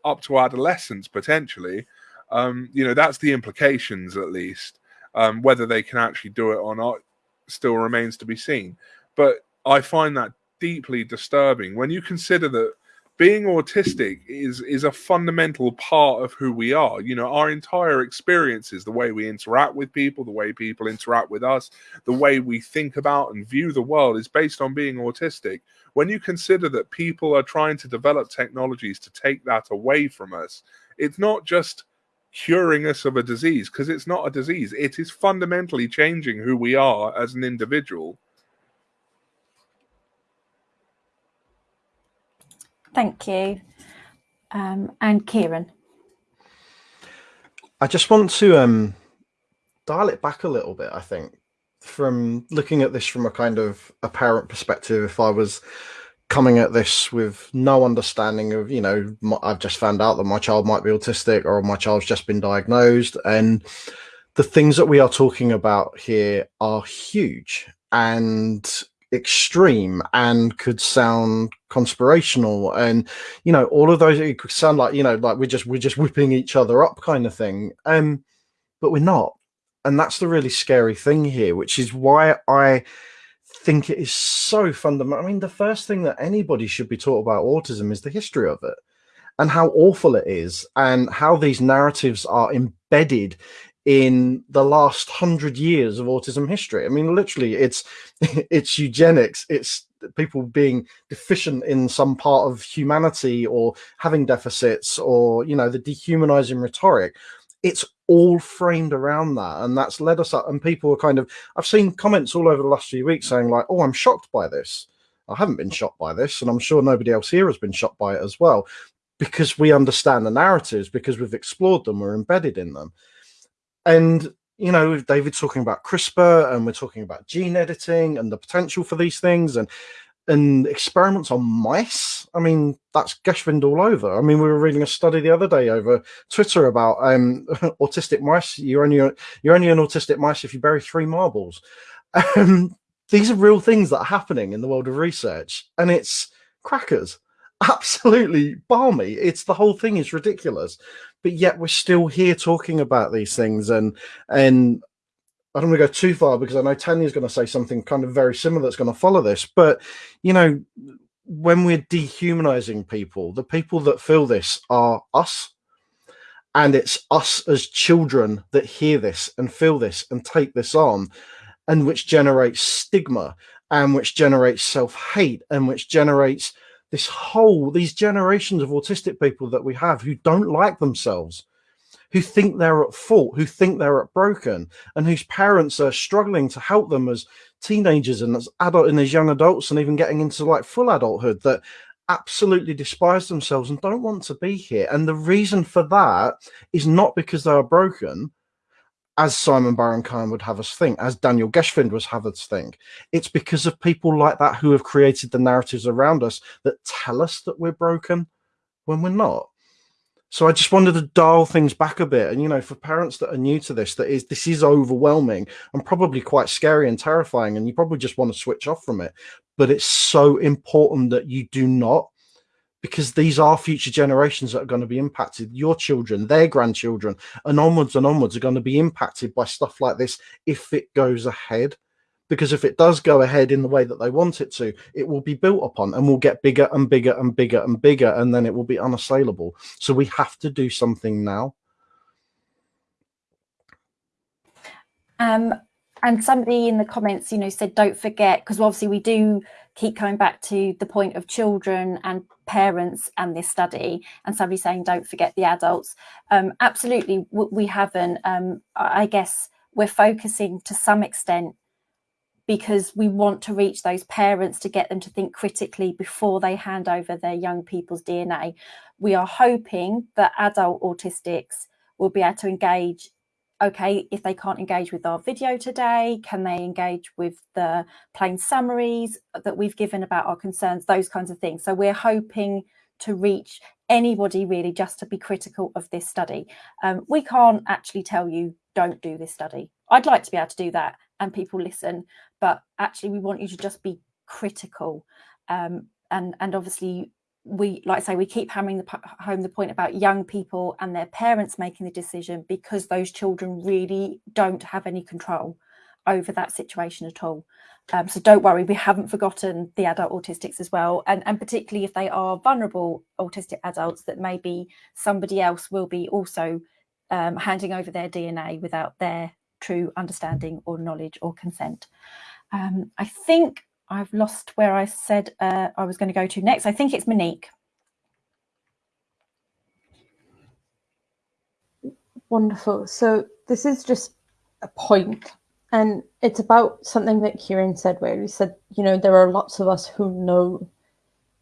up to adolescence potentially. Um, you know, that's the implications at least. Um, whether they can actually do it or not still remains to be seen. But I find that deeply disturbing when you consider that being autistic is is a fundamental part of who we are. You know our entire experiences the way we interact with people the way people interact with us the way we think about and view the world is based on being autistic. When you consider that people are trying to develop technologies to take that away from us it's not just curing us of a disease because it's not a disease. It is fundamentally changing who we are as an individual Thank you. Um, and Kieran. I just want to um, dial it back a little bit, I think, from looking at this from a kind of a parent perspective. If I was coming at this with no understanding of, you know, my, I've just found out that my child might be autistic or my child's just been diagnosed. And the things that we are talking about here are huge and extreme and could sound conspirational and you know all of those it could sound like you know like we're just we're just whipping each other up kind of thing um but we're not and that's the really scary thing here which is why i think it is so fundamental i mean the first thing that anybody should be taught about autism is the history of it and how awful it is and how these narratives are embedded in the last hundred years of autism history. I mean, literally, it's it's eugenics. It's people being deficient in some part of humanity or having deficits or you know the dehumanizing rhetoric. It's all framed around that, and that's led us up. And people are kind of I've seen comments all over the last few weeks saying like, "Oh, I'm shocked by this." I haven't been shocked by this, and I'm sure nobody else here has been shocked by it as well, because we understand the narratives, because we've explored them, we're embedded in them and you know david's talking about crispr and we're talking about gene editing and the potential for these things and and experiments on mice i mean that's geschwind all over. I mean we were reading a study the other day over twitter about um autistic mice. You're only you're only an autistic mice if you bury three marbles. Um, these are real things that are happening in the world of research and it's crackers absolutely barmy it's the whole thing is ridiculous but yet we're still here talking about these things and and I don't want to go too far because I know Tanya's going to say something kind of very similar that's going to follow this. But you know, when we're dehumanizing people, the people that feel this are us. And it's us as children that hear this and feel this and take this on, and which generates stigma and which generates self hate and which generates this whole these generations of autistic people that we have who don't like themselves who think they're at fault who think they're at broken and whose parents are struggling to help them as teenagers and as adult and as young adults and even getting into like full adulthood that absolutely despise themselves and don't want to be here. And the reason for that is not because they are broken as Simon Baron Cohen would have us think, as Daniel Geschwind was have us think. It's because of people like that who have created the narratives around us that tell us that we're broken when we're not. So I just wanted to dial things back a bit. And you know, for parents that are new to this, that is this is overwhelming and probably quite scary and terrifying, and you probably just want to switch off from it. But it's so important that you do not because these are future generations that are going to be impacted. Your children, their grandchildren, and onwards and onwards are going to be impacted by stuff like this if it goes ahead. Because if it does go ahead in the way that they want it to, it will be built upon and will get bigger and bigger and bigger and bigger, and then it will be unassailable. So we have to do something now. Um, and somebody in the comments, you know, said, don't forget, because obviously we do keep coming back to the point of children and parents and this study and somebody saying don't forget the adults. Um, absolutely we haven't. Um, i guess we're focusing to some extent because we want to reach those parents to get them to think critically before they hand over their young people's dna we are hoping that adult autistics will be able to engage okay, if they can't engage with our video today, can they engage with the plain summaries that we've given about our concerns, those kinds of things. So we're hoping to reach anybody really just to be critical of this study. Um, we can't actually tell you don't do this study. I'd like to be able to do that and people listen, but actually we want you to just be critical. Um, and, and obviously we like I say we keep hammering the, home the point about young people and their parents making the decision because those children really don't have any control over that situation at all. Um, so don't worry, we haven't forgotten the adult autistics as well, and and particularly if they are vulnerable autistic adults, that maybe somebody else will be also um, handing over their DNA without their true understanding or knowledge or consent. Um, I think I've lost where I said uh, I was going to go to next. I think it's Monique. Wonderful. So this is just a point, and it's about something that Kieran said, where he said, you know, there are lots of us who know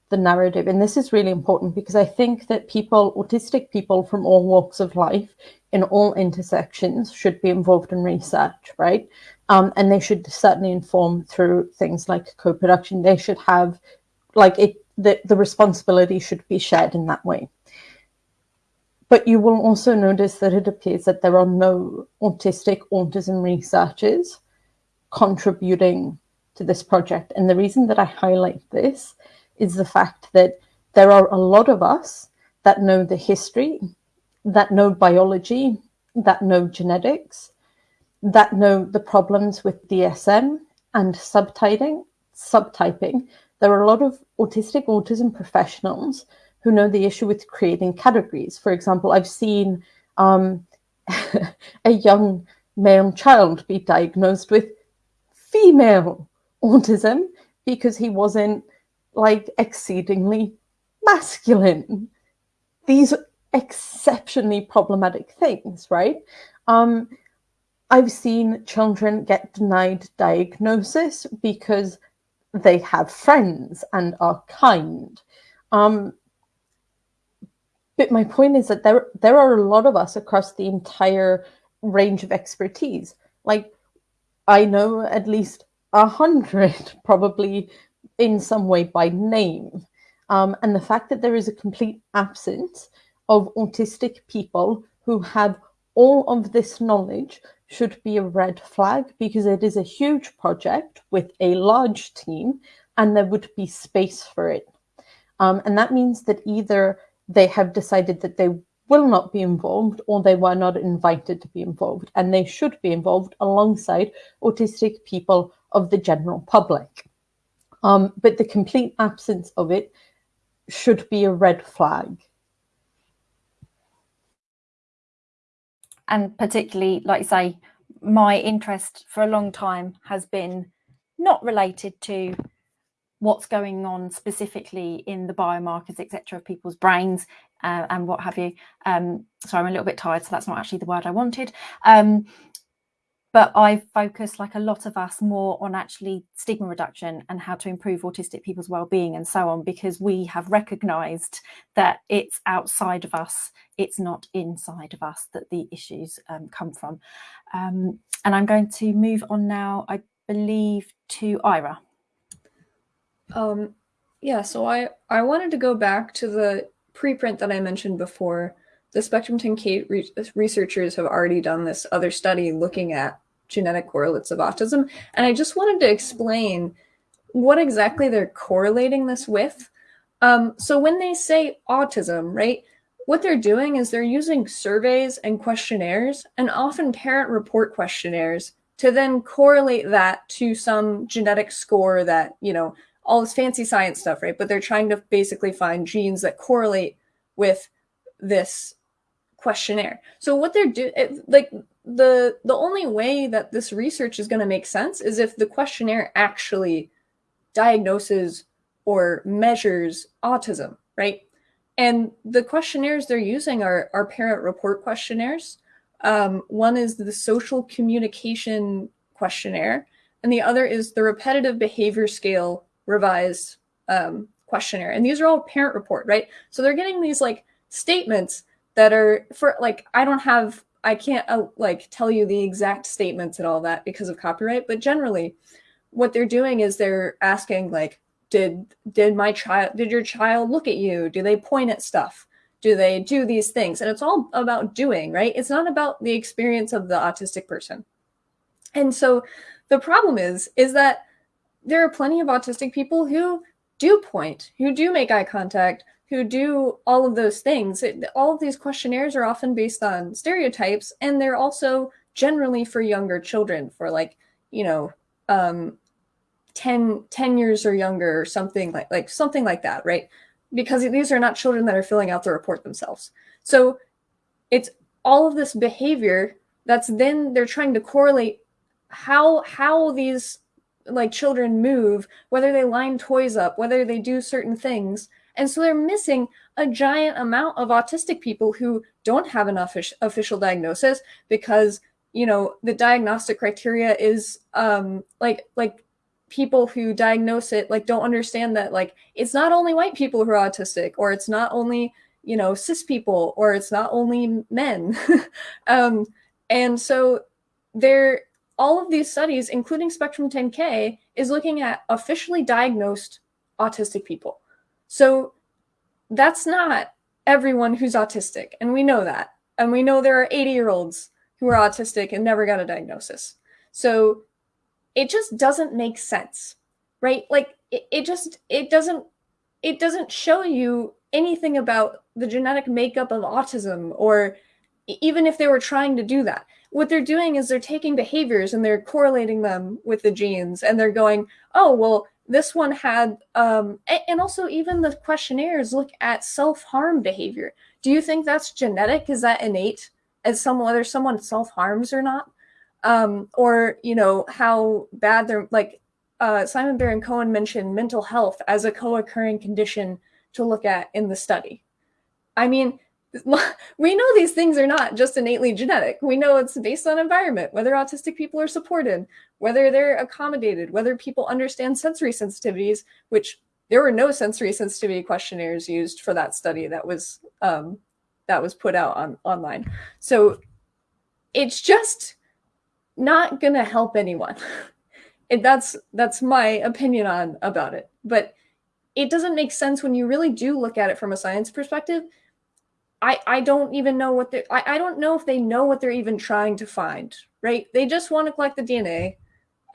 the narrative. And this is really important because I think that people, autistic people from all walks of life, in all intersections, should be involved in research, right? Um, and they should certainly inform through things like co-production. They should have, like, it. The, the responsibility should be shared in that way. But you will also notice that it appears that there are no autistic autism researchers contributing to this project. And the reason that I highlight this is the fact that there are a lot of us that know the history, that know biology, that know genetics, that know the problems with DSM and subtyping, subtyping. There are a lot of autistic autism professionals who know the issue with creating categories. For example, I've seen um, a young male child be diagnosed with female autism because he wasn't like exceedingly masculine. These exceptionally problematic things, right? Um, I've seen children get denied diagnosis because they have friends and are kind. Um, but my point is that there there are a lot of us across the entire range of expertise. Like I know at least a hundred probably in some way by name. Um, and the fact that there is a complete absence of autistic people who have all of this knowledge should be a red flag because it is a huge project with a large team and there would be space for it. Um, and that means that either they have decided that they will not be involved or they were not invited to be involved and they should be involved alongside autistic people of the general public. Um, but the complete absence of it should be a red flag. And particularly, like you say, my interest for a long time has been not related to what's going on specifically in the biomarkers, etc., of people's brains uh, and what have you. Um, so I'm a little bit tired, so that's not actually the word I wanted. Um, but I focus, like a lot of us, more on actually stigma reduction and how to improve autistic people's well-being and so on, because we have recognised that it's outside of us, it's not inside of us that the issues um, come from. Um, and I'm going to move on now, I believe, to Ira. Um, yeah, so I, I wanted to go back to the preprint that I mentioned before. The Spectrum 10K re researchers have already done this other study looking at genetic correlates of autism. And I just wanted to explain what exactly they're correlating this with. Um, so when they say autism, right, what they're doing is they're using surveys and questionnaires and often parent report questionnaires to then correlate that to some genetic score that, you know, all this fancy science stuff, right? But they're trying to basically find genes that correlate with this questionnaire. So what they're doing, like the the only way that this research is going to make sense is if the questionnaire actually diagnoses or measures autism, right? And the questionnaires they're using are, are parent report questionnaires. Um, one is the social communication questionnaire, and the other is the repetitive behavior scale revised um, questionnaire. And these are all parent report, right? So they're getting these like statements that are for like, I don't have I can't uh, like tell you the exact statements and all that because of copyright, but generally what they're doing is they're asking like, did, did my child, did your child look at you? Do they point at stuff? Do they do these things? And it's all about doing, right? It's not about the experience of the autistic person. And so the problem is, is that there are plenty of autistic people who do point, who do make eye contact, who do all of those things. It, all of these questionnaires are often based on stereotypes, and they're also generally for younger children, for like, you know, um, 10, 10 years or younger or something like, like something like that, right? Because these are not children that are filling out the report themselves. So it's all of this behavior that's then they're trying to correlate how how these like children move, whether they line toys up, whether they do certain things and so they're missing a giant amount of autistic people who don't have an official diagnosis because, you know, the diagnostic criteria is um, like, like people who diagnose it like don't understand that like it's not only white people who are autistic or it's not only you know cis people or it's not only men. Um, and so there all of these studies including spectrum 10k is looking at officially diagnosed autistic people so that's not everyone who's autistic and we know that. And we know there are 80 year olds who are autistic and never got a diagnosis. So it just doesn't make sense right? Like it, it just it doesn't it doesn't show you anything about the genetic makeup of autism or even if they were trying to do that. What they're doing is they're taking behaviors and they're correlating them with the genes and they're going oh well this one had um, and also even the questionnaires look at self-harm behavior. Do you think that's genetic? Is that innate? As some whether someone self-harms or not? Um, or you know how bad they're like uh, Simon Baron Cohen mentioned mental health as a co-occurring condition to look at in the study. I mean, we know these things are not just innately genetic. We know it's based on environment, whether autistic people are supported, whether they're accommodated, whether people understand sensory sensitivities, which there were no sensory sensitivity questionnaires used for that study that was um, that was put out on online. So it's just not going to help anyone. that's that's my opinion on about it. But it doesn't make sense when you really do look at it from a science perspective. I I don't even know what they I, I don't know if they know what they're even trying to find, right? They just want to collect the DNA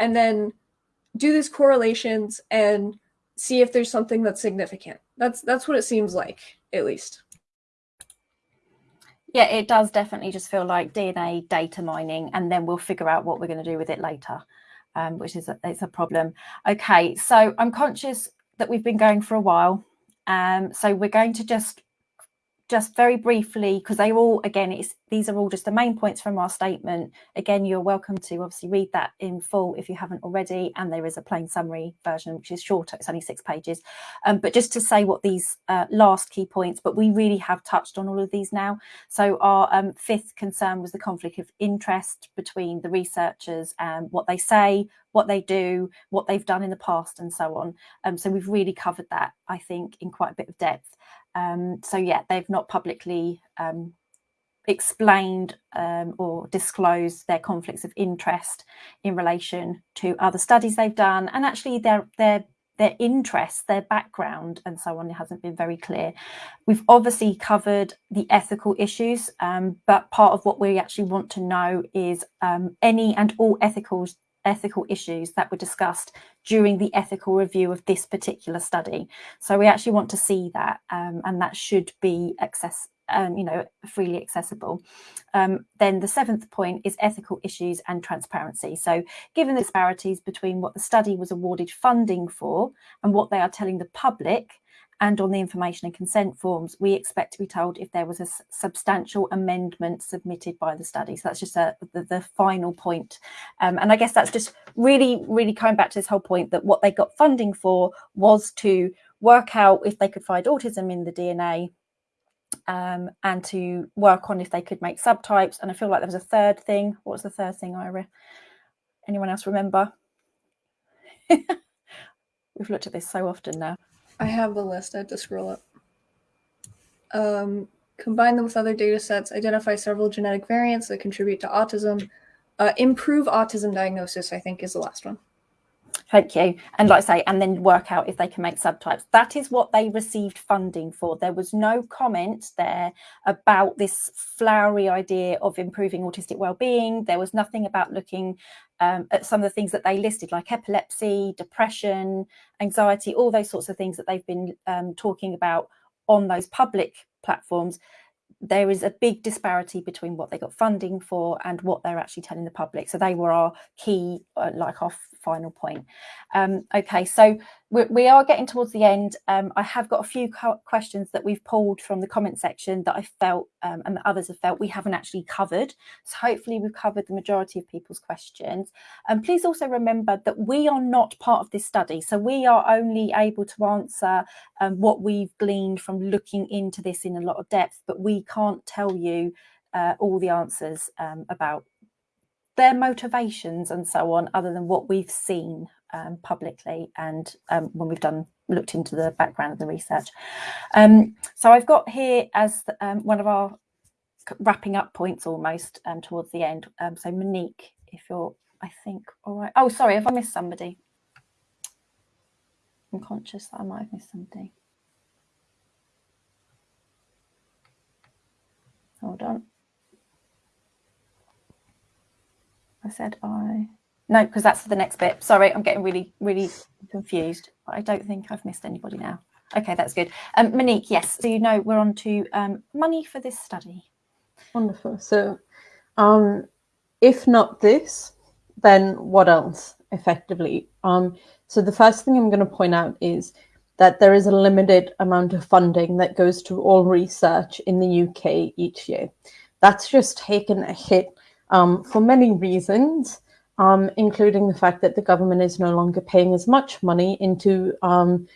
and then do these correlations and see if there's something that's significant. That's that's what it seems like, at least. Yeah, it does definitely just feel like DNA data mining, and then we'll figure out what we're going to do with it later, um, which is a, it's a problem. Okay, so I'm conscious that we've been going for a while, um, so we're going to just just very briefly, because they all, again, it's, these are all just the main points from our statement. Again, you're welcome to obviously read that in full if you haven't already. And there is a plain summary version, which is shorter, it's only six pages. Um, but just to say what these uh, last key points, but we really have touched on all of these now. So our um, fifth concern was the conflict of interest between the researchers and what they say, what they do, what they've done in the past and so on. Um, so we've really covered that, I think, in quite a bit of depth. Um, so yeah, they've not publicly um, explained um, or disclosed their conflicts of interest in relation to other studies they've done, and actually their their their interests, their background, and so on. It hasn't been very clear. We've obviously covered the ethical issues, um, but part of what we actually want to know is um, any and all ethical ethical issues that were discussed during the ethical review of this particular study. So we actually want to see that um, and that should be access, um, you know, freely accessible. Um, then the seventh point is ethical issues and transparency. So given the disparities between what the study was awarded funding for and what they are telling the public, and on the information and consent forms, we expect to be told if there was a substantial amendment submitted by the study. So that's just a, the, the, final point. Um, and I guess that's just really, really coming back to this whole point that what they got funding for was to work out if they could find autism in the DNA um, and to work on if they could make subtypes. And I feel like there was a third thing. What was the third thing, Ira? Anyone else remember? We've looked at this so often now. I have the list. I have to scroll up. Um, combine them with other data sets, identify several genetic variants that contribute to autism, uh, improve autism diagnosis, I think is the last one. Thank you. And like I say, and then work out if they can make subtypes. That is what they received funding for. There was no comment there about this flowery idea of improving autistic well-being. There was nothing about looking um, at some of the things that they listed, like epilepsy, depression, anxiety, all those sorts of things that they've been um, talking about on those public platforms there is a big disparity between what they got funding for and what they're actually telling the public. So they were our key, uh, like our final point. Um, okay, so we, we, are getting towards the end. Um, I have got a few questions that we've pulled from the comment section that I felt um, and that others have felt we haven't actually covered. So hopefully we've covered the majority of people's questions. And please also remember that we are not part of this study. So we are only able to answer um, what we've gleaned from looking into this in a lot of depth, but we can't tell you uh, all the answers um, about their motivations and so on, other than what we've seen um, publicly and um, when we've done looked into the background of the research. Um, so I've got here as um, one of our wrapping up points almost um, towards the end. Um, so Monique, if you're, I think, all right. Oh, sorry, have I missed somebody? I'm conscious that I might have missed somebody. Hold on. I said I. No, because that's the next bit. Sorry, I'm getting really, really confused. But I don't think I've missed anybody now. Okay, that's good. Um, Monique, yes. So you know we're on to um, money for this study. Wonderful. So, um, if not this, then what else? Effectively, um, so the first thing I'm going to point out is that there is a limited amount of funding that goes to all research in the UK each year. That's just taken a hit um, for many reasons, um, including the fact that the government is no longer paying as much money into um,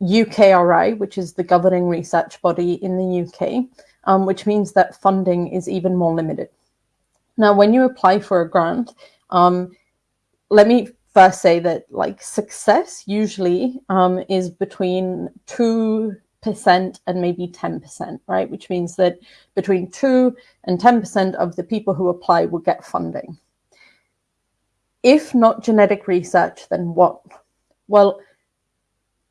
UKRI, which is the governing research body in the UK, um, which means that funding is even more limited. Now, when you apply for a grant, um, let me first say that like success usually um, is between two percent and maybe 10%, right? Which means that between 2 and 10% of the people who apply will get funding. If not genetic research, then what? Well,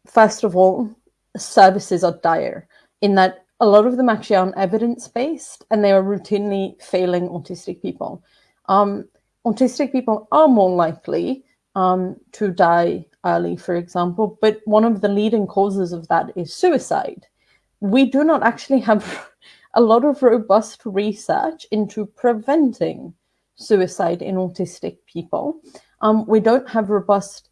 first of all, services are dire in that a lot of them actually aren't evidence-based and they are routinely failing autistic people. Um, autistic people are more likely um, to die early, for example, but one of the leading causes of that is suicide. We do not actually have a lot of robust research into preventing suicide in autistic people. Um, we don't have robust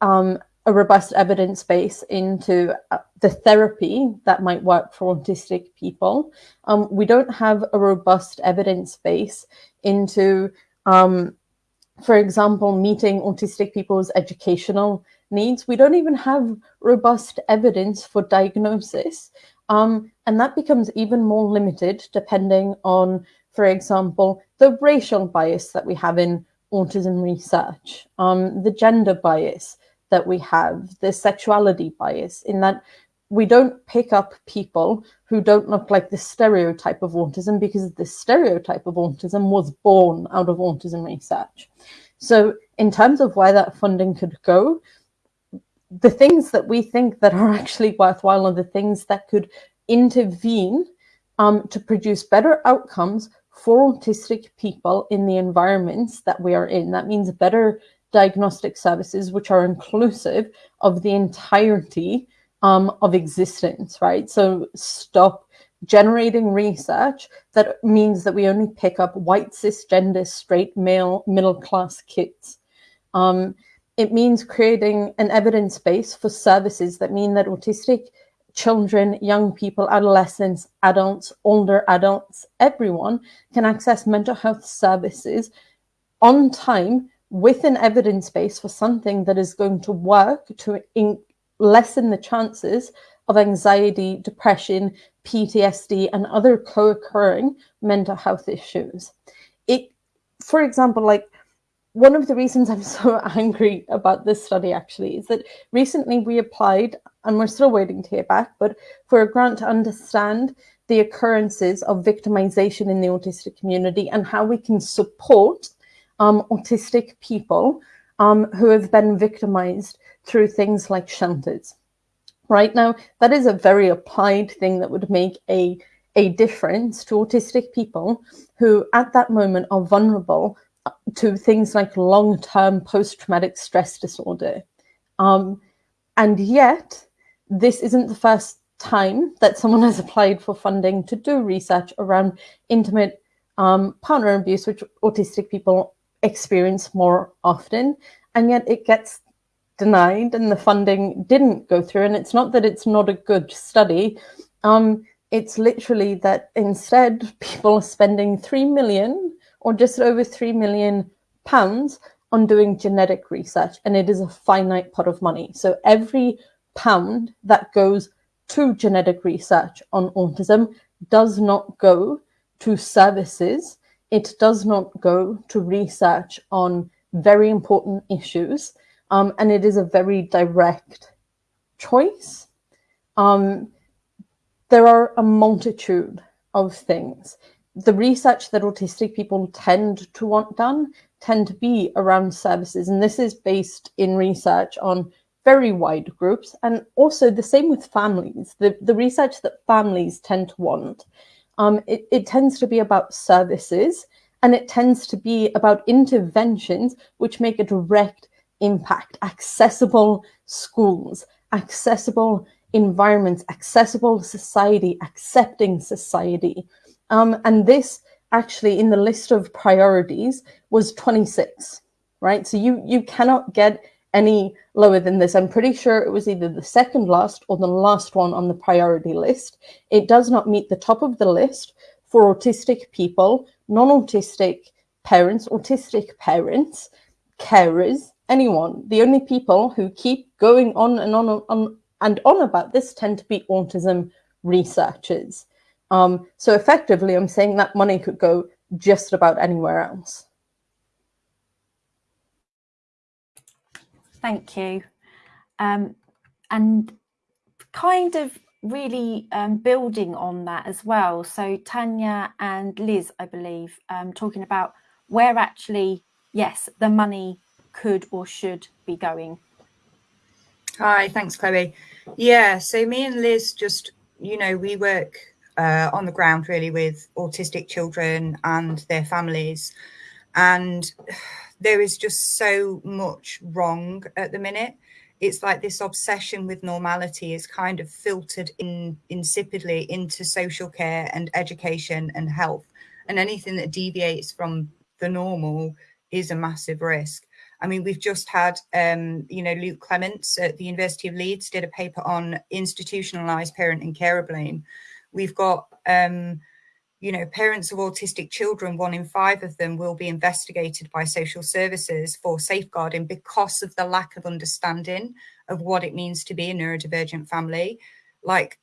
um, a robust evidence base into uh, the therapy that might work for autistic people. Um, we don't have a robust evidence base into um, for example, meeting autistic people's educational needs. We don't even have robust evidence for diagnosis. Um, and that becomes even more limited depending on, for example, the racial bias that we have in autism research, um, the gender bias that we have, the sexuality bias, in that we don't pick up people who don't look like the stereotype of autism because the stereotype of autism was born out of autism research. So in terms of where that funding could go, the things that we think that are actually worthwhile are the things that could intervene um, to produce better outcomes for autistic people in the environments that we are in. That means better diagnostic services, which are inclusive of the entirety um, of existence, right? So stop generating research that means that we only pick up white cisgender straight male middle class kids. Um, it means creating an evidence base for services that mean that autistic children, young people, adolescents, adults, older adults, everyone can access mental health services on time with an evidence base for something that is going to work to lessen the chances of anxiety, depression, PTSD, and other co-occurring mental health issues. It, for example, like one of the reasons I'm so angry about this study actually is that recently we applied, and we're still waiting to hear back, but for a grant to understand the occurrences of victimization in the autistic community and how we can support um, autistic people um, who have been victimized through things like shelters. Right now, that is a very applied thing that would make a, a difference to autistic people who at that moment are vulnerable to things like long-term post-traumatic stress disorder. Um, and yet, this isn't the first time that someone has applied for funding to do research around intimate um, partner abuse, which autistic people experience more often. And yet it gets denied and the funding didn't go through. And it's not that it's not a good study. Um, it's literally that instead people are spending 3 million or just over 3 million pounds on doing genetic research. And it is a finite pot of money. So every pound that goes to genetic research on autism does not go to services it does not go to research on very important issues, um, and it is a very direct choice. Um, there are a multitude of things. The research that autistic people tend to want done tend to be around services, and this is based in research on very wide groups, and also the same with families. The, the research that families tend to want, um, it, it tends to be about services, and it tends to be about interventions which make a direct impact, accessible schools, accessible environments, accessible society, accepting society. Um, and this actually in the list of priorities was 26, right? So you, you cannot get any lower than this. I'm pretty sure it was either the second last or the last one on the priority list. It does not meet the top of the list for autistic people, non-autistic parents, autistic parents, carers, anyone. The only people who keep going on and on, on and on about this tend to be autism researchers. Um, so effectively, I'm saying that money could go just about anywhere else. Thank you. Um, and kind of really um, building on that as well. So Tanya and Liz, I believe, um, talking about where actually, yes, the money could or should be going. Hi, thanks, Chloe. Yeah, so me and Liz just, you know, we work uh, on the ground really with autistic children and their families. And there is just so much wrong at the minute. It's like this obsession with normality is kind of filtered in insipidly into social care and education and health. And anything that deviates from the normal is a massive risk. I mean, we've just had, um, you know, Luke Clements at the University of Leeds did a paper on institutionalized parent and carer blame. We've got, um, you know, parents of autistic children, one in five of them will be investigated by social services for safeguarding because of the lack of understanding of what it means to be a neurodivergent family. Like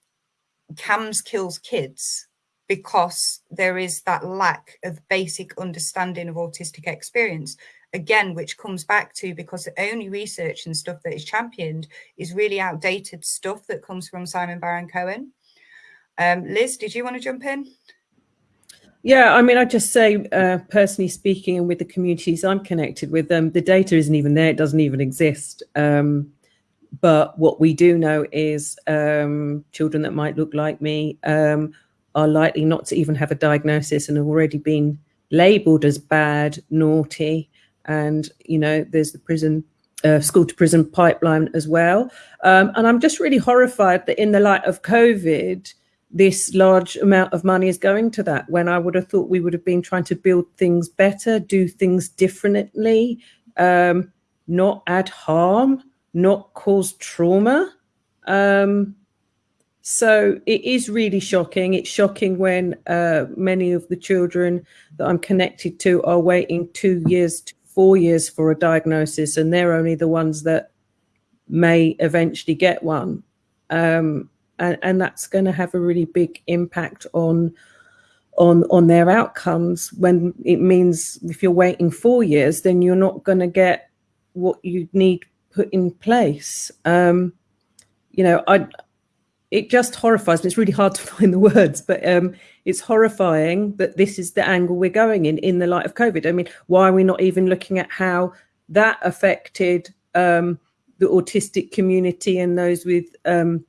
CAMHS kills kids because there is that lack of basic understanding of autistic experience again, which comes back to because the only research and stuff that is championed is really outdated stuff that comes from Simon Baron Cohen. Um, Liz, did you want to jump in? Yeah, I mean, I just say, uh, personally speaking, and with the communities I'm connected with, um, the data isn't even there; it doesn't even exist. Um, but what we do know is um, children that might look like me um, are likely not to even have a diagnosis and have already been labelled as bad, naughty, and you know, there's the prison uh, school to prison pipeline as well. Um, and I'm just really horrified that in the light of COVID this large amount of money is going to that when I would have thought we would have been trying to build things better, do things differently, um, not add harm, not cause trauma. Um, so it is really shocking. It's shocking when uh, many of the children that I'm connected to are waiting two years to four years for a diagnosis, and they're only the ones that may eventually get one. Um, and, and that's going to have a really big impact on on on their outcomes when it means if you're waiting four years then you're not going to get what you need put in place. Um you know i it just horrifies me. It's really hard to find the words but um it's horrifying that this is the angle we're going in in the light of covid. I mean why are we not even looking at how that affected um the autistic community and those with um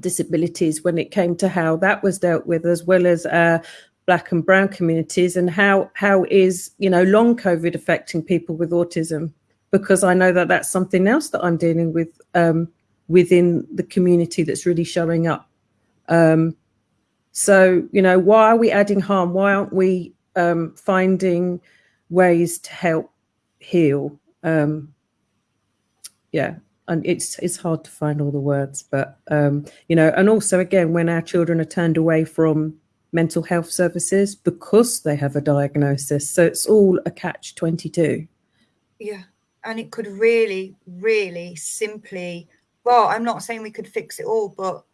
disabilities when it came to how that was dealt with, as well as uh, black and brown communities, and how how is you know long COVID affecting people with autism? Because I know that that's something else that I'm dealing with um, within the community that's really showing up. Um, so you know, why are we adding harm? Why aren't we um, finding ways to help heal? Um, yeah, and it's it's hard to find all the words but um, you know and also again when our children are turned away from mental health services because they have a diagnosis so it's all a catch 22 yeah and it could really really simply well i'm not saying we could fix it all but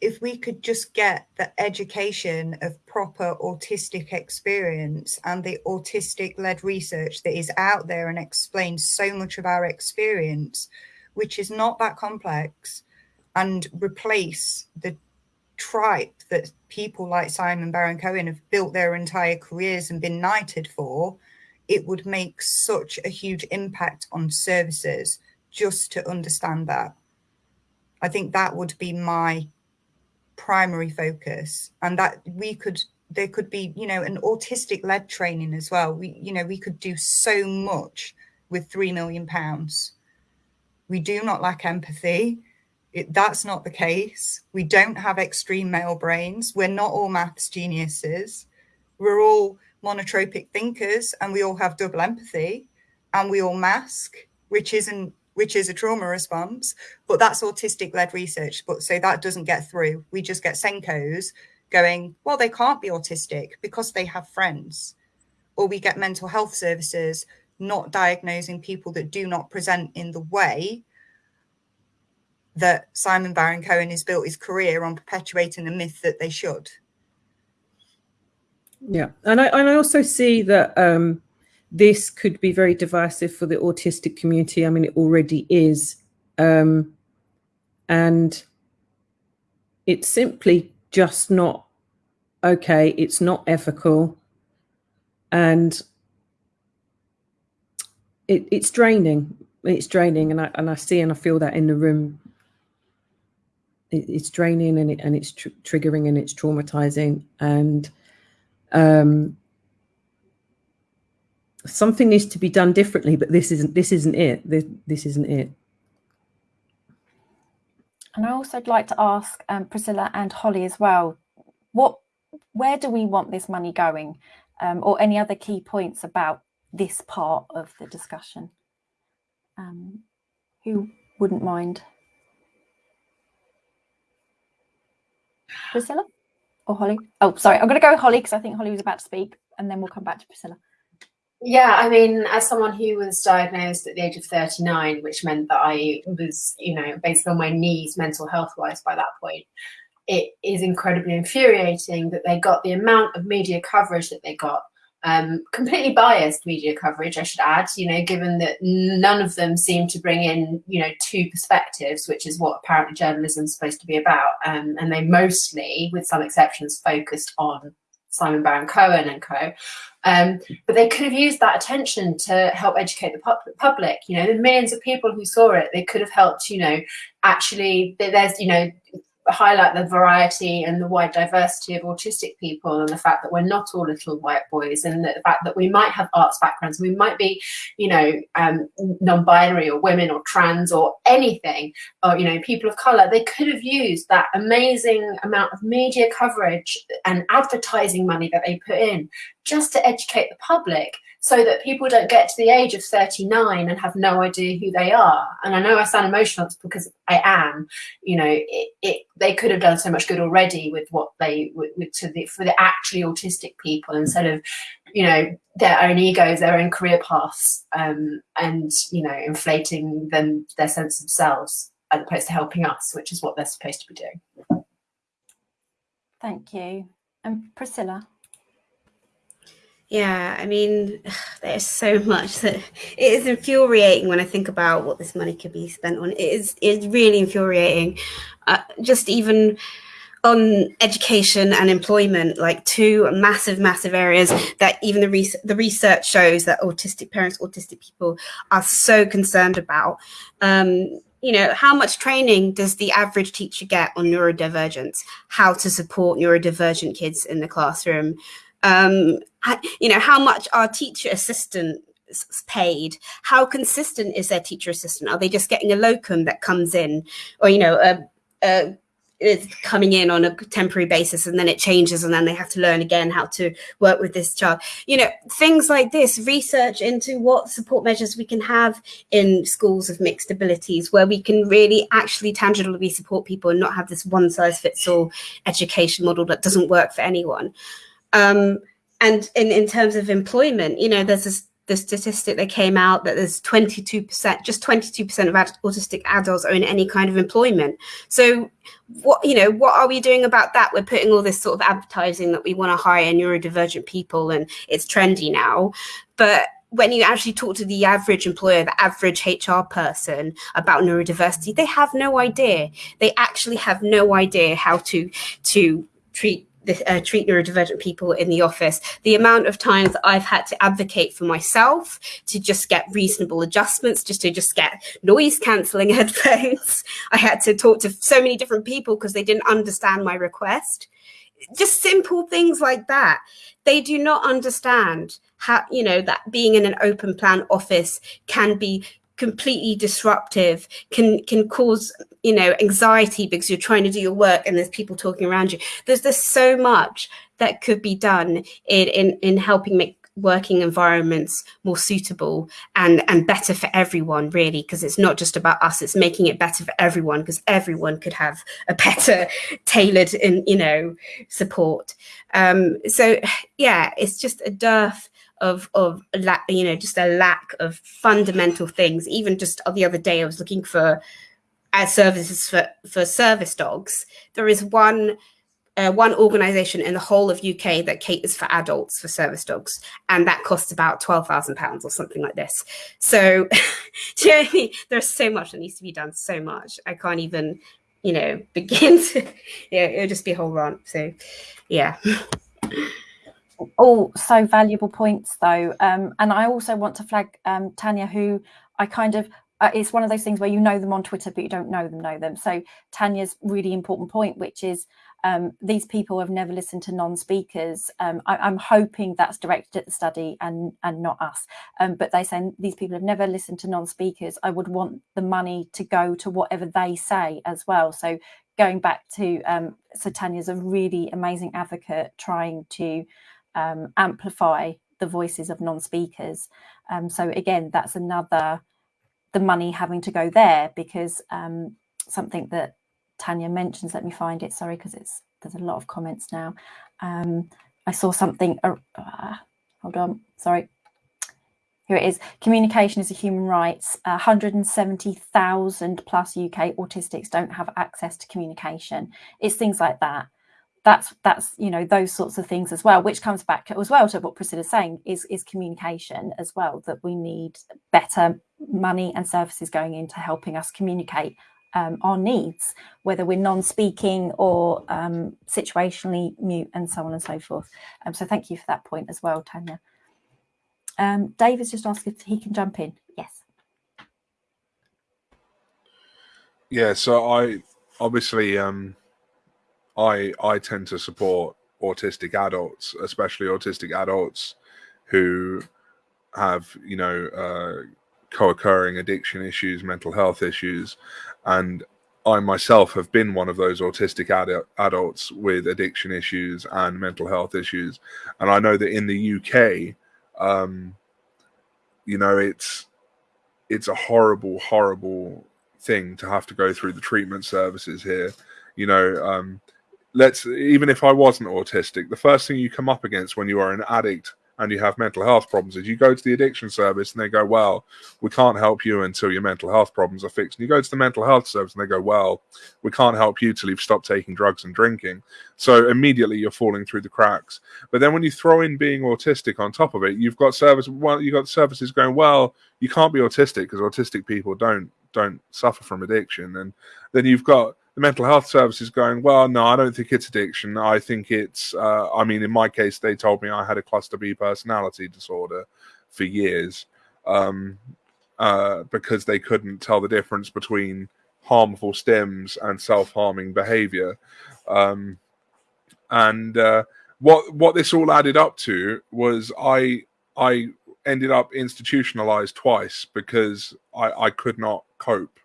if we could just get the education of proper autistic experience and the autistic led research that is out there and explains so much of our experience, which is not that complex, and replace the tripe that people like Simon Baron Cohen have built their entire careers and been knighted for, it would make such a huge impact on services just to understand that. I think that would be my primary focus and that we could there could be you know an autistic led training as well we you know we could do so much with 3 million pounds we do not lack empathy it, that's not the case we don't have extreme male brains we're not all maths geniuses we're all monotropic thinkers and we all have double empathy and we all mask which isn't which is a trauma response, but that's autistic led research. But so that doesn't get through. We just get SENCOs going, well, they can't be autistic because they have friends. Or we get mental health services not diagnosing people that do not present in the way that Simon Baron Cohen has built his career on perpetuating the myth that they should. Yeah, and I and I also see that um, this could be very divisive for the autistic community. I mean, it already is. Um, and it's simply just not okay. It's not ethical. And it, it's draining. It's draining. And I, and I see and I feel that in the room. It, it's draining and, it, and it's tr triggering and it's traumatizing. And um, something needs to be done differently, but this isn't this isn't it. This, this isn't it. And I also would like to ask um, Priscilla and Holly as well, what, where do we want this money going? Um, or any other key points about this part of the discussion? Um, who wouldn't mind? Priscilla or Holly? Oh, sorry, I'm going to go with Holly because I think Holly was about to speak and then we'll come back to Priscilla. Yeah, I mean, as someone who was diagnosed at the age of 39, which meant that I was, you know, basically on my knees mental health wise by that point, it is incredibly infuriating that they got the amount of media coverage that they got. Um, completely biased media coverage, I should add, you know, given that none of them seem to bring in, you know, two perspectives, which is what apparently journalism is supposed to be about. Um, and they mostly, with some exceptions, focused on Simon Baron Cohen and co. Um, but they could have used that attention to help educate the public. You know, the millions of people who saw it, they could have helped. You know, actually, there's you know highlight the variety and the wide diversity of autistic people and the fact that we're not all little white boys and the fact that we might have arts backgrounds. We might be you know um, non-binary or women or trans or anything or you know people of color. They could have used that amazing amount of media coverage and advertising money that they put in just to educate the public so that people don't get to the age of 39 and have no idea who they are. And I know I sound emotional because I am, you know, it, it they could have done so much good already with what they, with, with to the, for the actually autistic people instead of, you know, their own egos, their own career paths, um, and, you know, inflating them, their sense of selves as opposed to helping us, which is what they're supposed to be doing. Thank you. And Priscilla? Yeah, I mean, there's so much that it is infuriating when I think about what this money could be spent on. It is it's really infuriating. Uh, just even on education and employment, like two massive, massive areas that even the, the research shows that autistic parents, autistic people are so concerned about. Um, you know, how much training does the average teacher get on neurodivergence? How to support neurodivergent kids in the classroom? Um, you know, how much our teacher assistant paid? How consistent is their teacher assistant? Are they just getting a locum that comes in? Or you know a, a is coming in on a temporary basis and then it changes and then they have to learn again how to work with this child. You know things like this research into what support measures we can have in schools of mixed abilities where we can really actually tangibly support people and not have this one size fits all education model that doesn't work for anyone um, and in, in terms of employment, you know, there's this the statistic that came out that there's 22%, just 22% of autistic adults are in any kind of employment. So what, you know, what are we doing about that? We're putting all this sort of advertising that we want to hire neurodivergent people and it's trendy now. But when you actually talk to the average employer, the average HR person about neurodiversity, they have no idea. They actually have no idea how to to treat uh, treat neurodivergent people in the office. The amount of times I've had to advocate for myself to just get reasonable adjustments, just to just get noise cancelling headphones. I had to talk to so many different people because they didn't understand my request. Just simple things like that. They do not understand how, you know, that being in an open plan office can be completely disruptive can can cause you know anxiety because you're trying to do your work and there's people talking around you. There's there's so much that could be done in in, in helping make working environments more suitable and and better for everyone really because it's not just about us. It's making it better for everyone because everyone could have a better tailored and you know support. Um so yeah it's just a dearth of of you know just a lack of fundamental things. Even just the other day i was looking for as services for for service dogs there is one uh, one organization in the whole of UK that caters for adults for service dogs, and that costs about twelve thousand pounds or something like this. So? There's so much that needs to be done. So much I can't even, you know, begin to. Yeah, it'll just be a whole rant. So, yeah. all so valuable points though um, and i also want to flag um, tanya who i kind of uh, it's one of those things where you know them on twitter but you don't know them know them. So tanya's really important point which is um, these people have never listened to non-speakers. Um, I, am hoping that's directed at the study and and not us. Um, but they say these people have never listened to non-speakers. I would want the money to go to whatever they say as well. So going back to um, so tanya's a really amazing advocate trying to um, amplify the voices of non-speakers. Um, so again, that's another the money having to go there because um, something that Tanya mentions. Let me find it. Sorry, because it's there's a lot of comments now. Um, I saw something. Uh, uh, hold on. Sorry. Here it is. Communication is a human rights. Uh, 170,000 plus UK autistics don't have access to communication. It's things like that that's that's you know those sorts of things as well which comes back as well to what priscilla's saying is is communication as well that we need better money and services going into helping us communicate um, our needs whether we're non-speaking or um, situationally mute and so on and so forth. Um, so thank you for that point as well tanya. Um, dave has just asked if he can jump in. Yes. Yeah so i obviously um I I tend to support autistic adults, especially autistic adults who have you know uh, co-occurring addiction issues, mental health issues, and I myself have been one of those autistic ad- adults with addiction issues and mental health issues, and I know that in the UK, um, you know, it's it's a horrible, horrible thing to have to go through the treatment services here. You know, um, let's even if I wasn't autistic, the first thing you come up against when you are an addict and you have mental health problems is you go to the addiction service and they go, Well, we can't help you until your mental health problems are fixed. And you go to the mental health service and they go, Well, we can't help you till you've stopped taking drugs and drinking. So immediately you're falling through the cracks. But then when you throw in being autistic on top of it, you've got service well, you've got services going, Well, you can't be autistic because autistic people don't don't suffer from addiction. And then you've got the mental health services going, well, no, I don't think it's addiction. I think it's, uh, I mean, in my case, they told me I had a cluster B personality disorder for years um, uh, because they couldn't tell the difference between harmful stims and self-harming behavior. Um, and uh, what what this all added up to was I I ended up institutionalized twice because I, I could not cope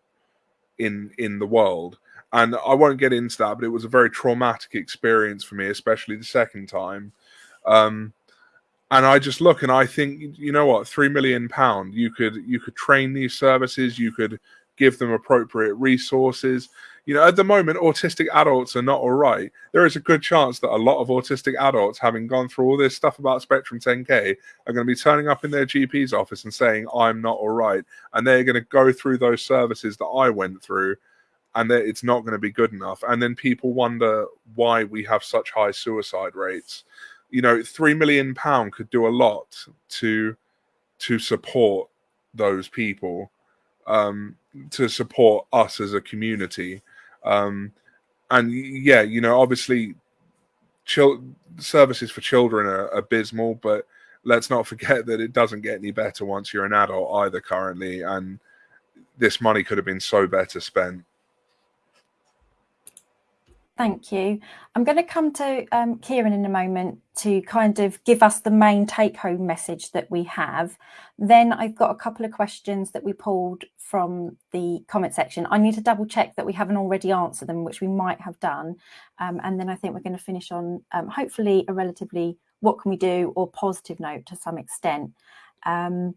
in in the world and I won't get into that, but it was a very traumatic experience for me, especially the second time. Um, and I just look and I think, you know what, three million pound, you could you could train these services, you could give them appropriate resources. You know, at the moment, autistic adults are not all right. There is a good chance that a lot of autistic adults, having gone through all this stuff about Spectrum 10K, are going to be turning up in their GP's office and saying, I'm not all right. And they're going to go through those services that I went through and that it's not going to be good enough. And then people wonder why we have such high suicide rates. You know, three million pound could do a lot to to support those people, um, to support us as a community. Um, and yeah, you know, obviously, chil- services for children are abysmal, but let's not forget that it doesn't get any better once you're an adult either currently. And this money could have been so better spent. Thank you. I'm going to come to um, Kieran in a moment to kind of give us the main take home message that we have. Then I've got a couple of questions that we pulled from the comment section. I need to double check that we haven't already answered them, which we might have done. Um, and then I think we're going to finish on um, hopefully a relatively what can we do or positive note to some extent. Um,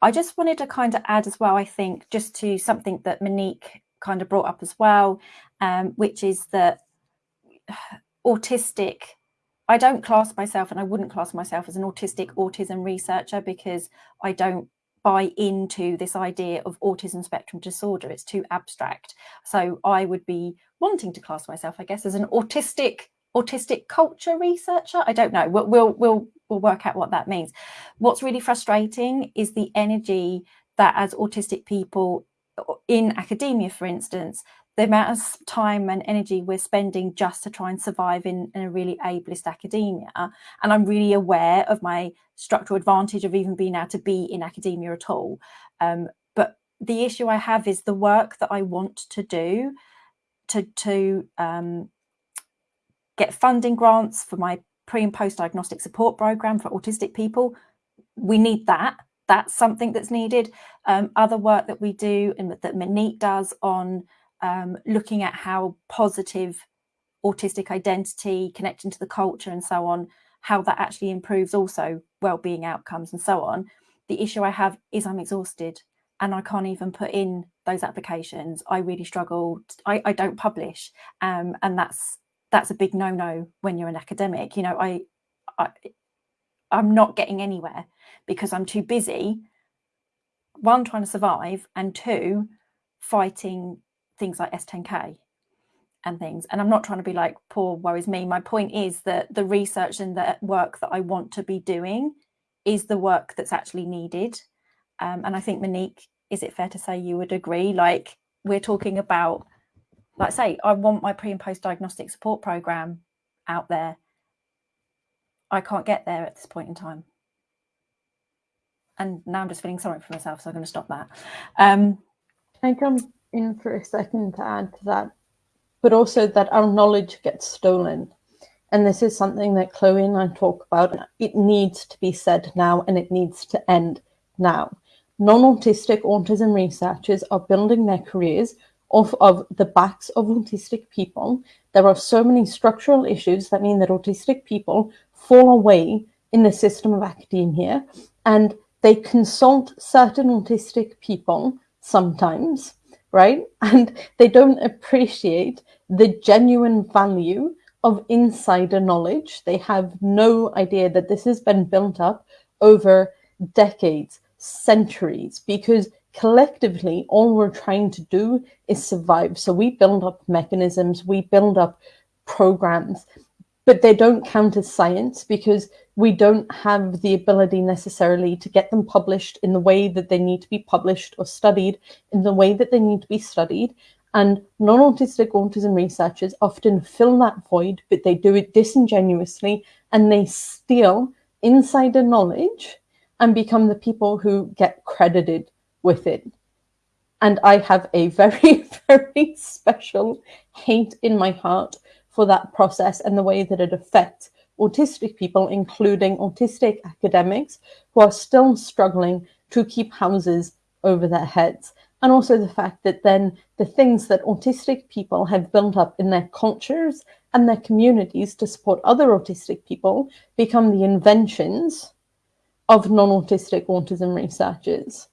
I just wanted to kind of add as well, I think, just to something that Monique kind of brought up as well, um, which is that autistic. I don't class myself, and I wouldn't class myself as an autistic autism researcher because I don't buy into this idea of autism spectrum disorder. It's too abstract. So I would be wanting to class myself, I guess, as an autistic autistic culture researcher. I don't know. We'll we'll we'll, we'll work out what that means. What's really frustrating is the energy that as autistic people in academia, for instance, the amount of time and energy we're spending just to try and survive in, in, a really ableist academia. And I'm really aware of my structural advantage of even being able to be in academia at all. Um, but the issue I have is the work that I want to do to, to um, get funding grants for my pre and post diagnostic support program for autistic people. We need that that's something that's needed. Um, other work that we do and that Monique does on um, looking at how positive autistic identity, connecting to the culture and so on, how that actually improves also well-being outcomes and so on. The issue I have is I'm exhausted and I can't even put in those applications. I really struggle. I, I don't publish, um, and that's that's a big no-no when you're an academic. You know, I, I I'm not getting anywhere because I'm too busy, one, trying to survive, and two, fighting things like S10K and things. And I'm not trying to be like, poor worries me. My point is that the research and the work that I want to be doing is the work that's actually needed. Um, and I think, Monique, is it fair to say you would agree? Like, we're talking about, like, say, I want my pre and post diagnostic support program out there. I can't get there at this point in time and now I'm just feeling sorry for myself, so I'm going to stop that. Um, Can I in for a second to add to that? But also that our knowledge gets stolen. And this is something that Chloe and I talk about. It needs to be said now and it needs to end now. Non autistic autism researchers are building their careers off of the backs of autistic people. There are so many structural issues that mean that autistic people fall away in the system of academia. And they consult certain autistic people sometimes, right? And they don't appreciate the genuine value of insider knowledge. They have no idea that this has been built up over decades, centuries, because collectively, all we're trying to do is survive. So we build up mechanisms, we build up programs, but they don't count as science because we don't have the ability necessarily to get them published in the way that they need to be published or studied in the way that they need to be studied. And non autistic autism researchers often fill that void, but they do it disingenuously and they steal insider knowledge and become the people who get credited with it. And I have a very, very special hate in my heart for that process and the way that it affects autistic people, including autistic academics, who are still struggling to keep houses over their heads. And also the fact that then the things that autistic people have built up in their cultures and their communities to support other autistic people become the inventions of non autistic autism researchers.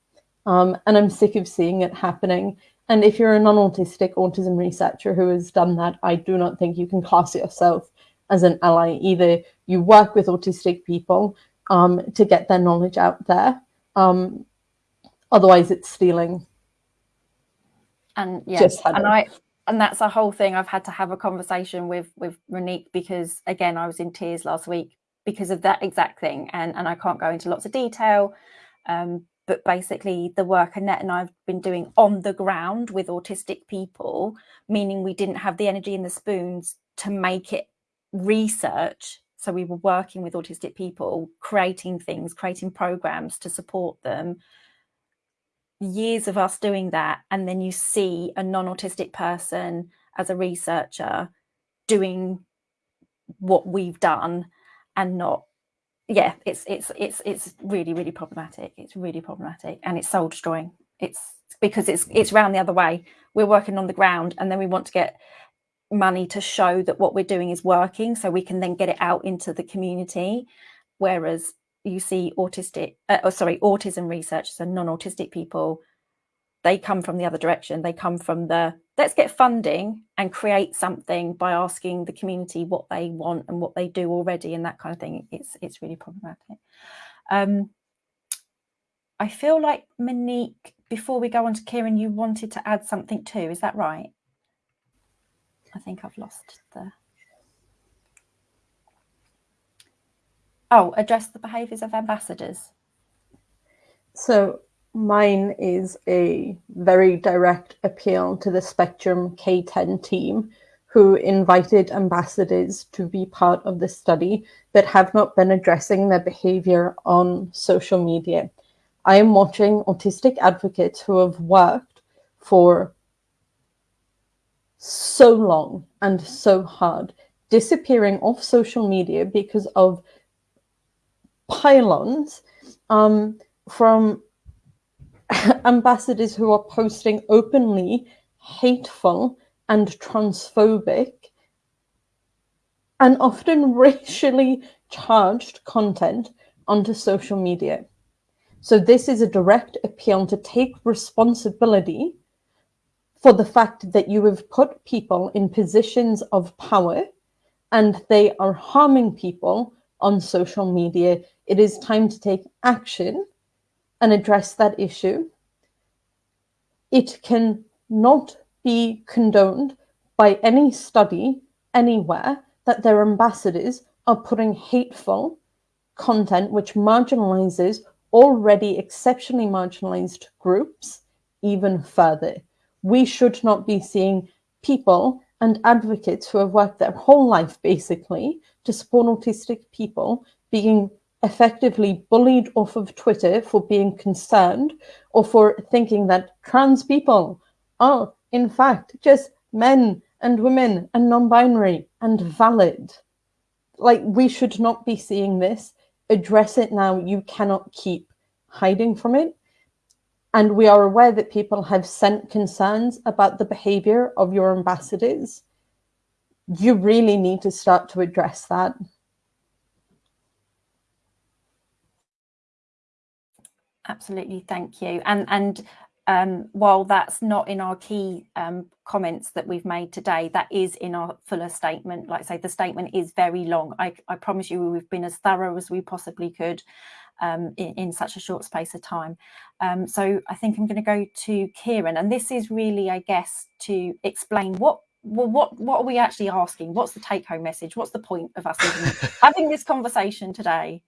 Um, and I'm sick of seeing it happening. And if you're a non-autistic autism researcher who has done that, I do not think you can class yourself as an ally. Either you work with autistic people um, to get their knowledge out there, um, otherwise it's stealing. And yes, and I and that's a whole thing. I've had to have a conversation with with Monique because again, I was in tears last week because of that exact thing, and and I can't go into lots of detail. Um, but basically the work Annette and I've been doing on the ground with autistic people, meaning we didn't have the energy and the spoons to make it research. So we were working with autistic people, creating things, creating programs to support them. Years of us doing that. And then you see a non-autistic person as a researcher doing what we've done and not yeah, it's it's it's it's really really problematic. It's really problematic, and it's soul destroying. It's because it's it's round the other way. We're working on the ground, and then we want to get money to show that what we're doing is working, so we can then get it out into the community. Whereas you see autistic, uh, oh, sorry, autism researchers and non-autistic people, they come from the other direction. They come from the let's get funding and create something by asking the community what they want and what they do already and that kind of thing. It's it's really problematic. Um, i feel like monique before we go on to kieran you wanted to add something too. Is that right? I think i've lost the oh address the behaviors of ambassadors. So Mine is a very direct appeal to the Spectrum K10 team who invited ambassadors to be part of the study but have not been addressing their behavior on social media. I am watching autistic advocates who have worked for so long and so hard disappearing off social media because of pile-ons um, from ambassadors who are posting openly hateful and transphobic and often racially charged content onto social media. So this is a direct appeal to take responsibility for the fact that you have put people in positions of power and they are harming people on social media. It is time to take action and address that issue. It can not be condoned by any study anywhere that their ambassadors are putting hateful content which marginalizes already exceptionally marginalized groups even further. We should not be seeing people and advocates who have worked their whole life basically to support autistic people being effectively bullied off of Twitter for being concerned or for thinking that trans people are, in fact, just men and women and non binary and valid. Like, we should not be seeing this. Address it now. You cannot keep hiding from it. And we are aware that people have sent concerns about the behavior of your ambassadors. You really need to start to address that. Absolutely, thank you. And and um, while that's not in our key um, comments that we've made today, that is in our fuller statement. Like I say, the statement is very long. I, I promise you we've been as thorough as we possibly could um, in, in, such a short space of time. Um, so I think I'm going to go to Kieran. And this is really, I guess, to explain what well, what what are we actually asking? What's the take home message? What's the point of us having this conversation today?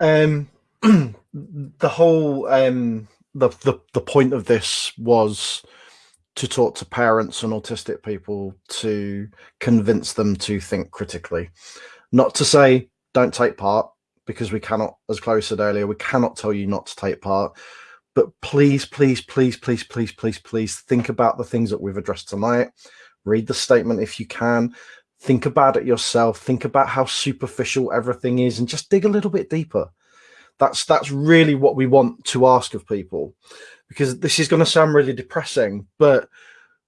Um, the whole um, the, the the point of this was to talk to parents and autistic people to convince them to think critically, not to say don't take part because we cannot, as Chloe said earlier, we cannot tell you not to take part. But please, please, please, please, please, please, please think about the things that we've addressed tonight. Read the statement if you can. Think about it yourself. Think about how superficial everything is and just dig a little bit deeper. That's that's really what we want to ask of people, because this is going to sound really depressing, but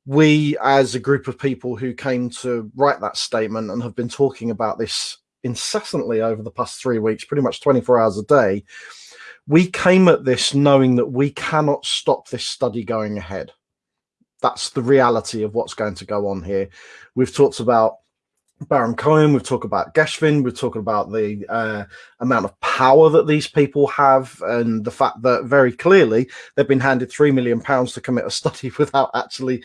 we as a group of people who came to write that statement and have been talking about this incessantly over the past three weeks, pretty much 24 hours a day, we came at this knowing that we cannot stop this study going ahead. That's the reality of what's going to go on here. We've talked about Baron Cohen, we've talked about Geschwind, we've talked about the uh, amount of power that these people have, and the fact that very clearly they've been handed three million pounds to commit a study without actually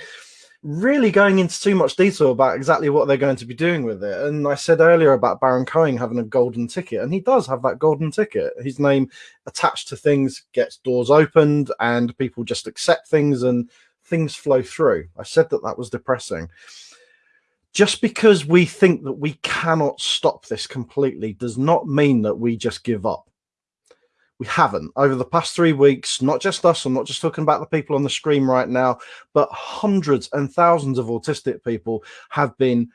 really going into too much detail about exactly what they're going to be doing with it. And I said earlier about Baron Cohen having a golden ticket, and he does have that golden ticket. His name attached to things gets doors opened, and people just accept things, and things flow through. I said that that was depressing just because we think that we cannot stop this completely does not mean that we just give up. We haven't. Over the past three weeks, not just us, I'm not just talking about the people on the screen right now, but hundreds and thousands of autistic people have been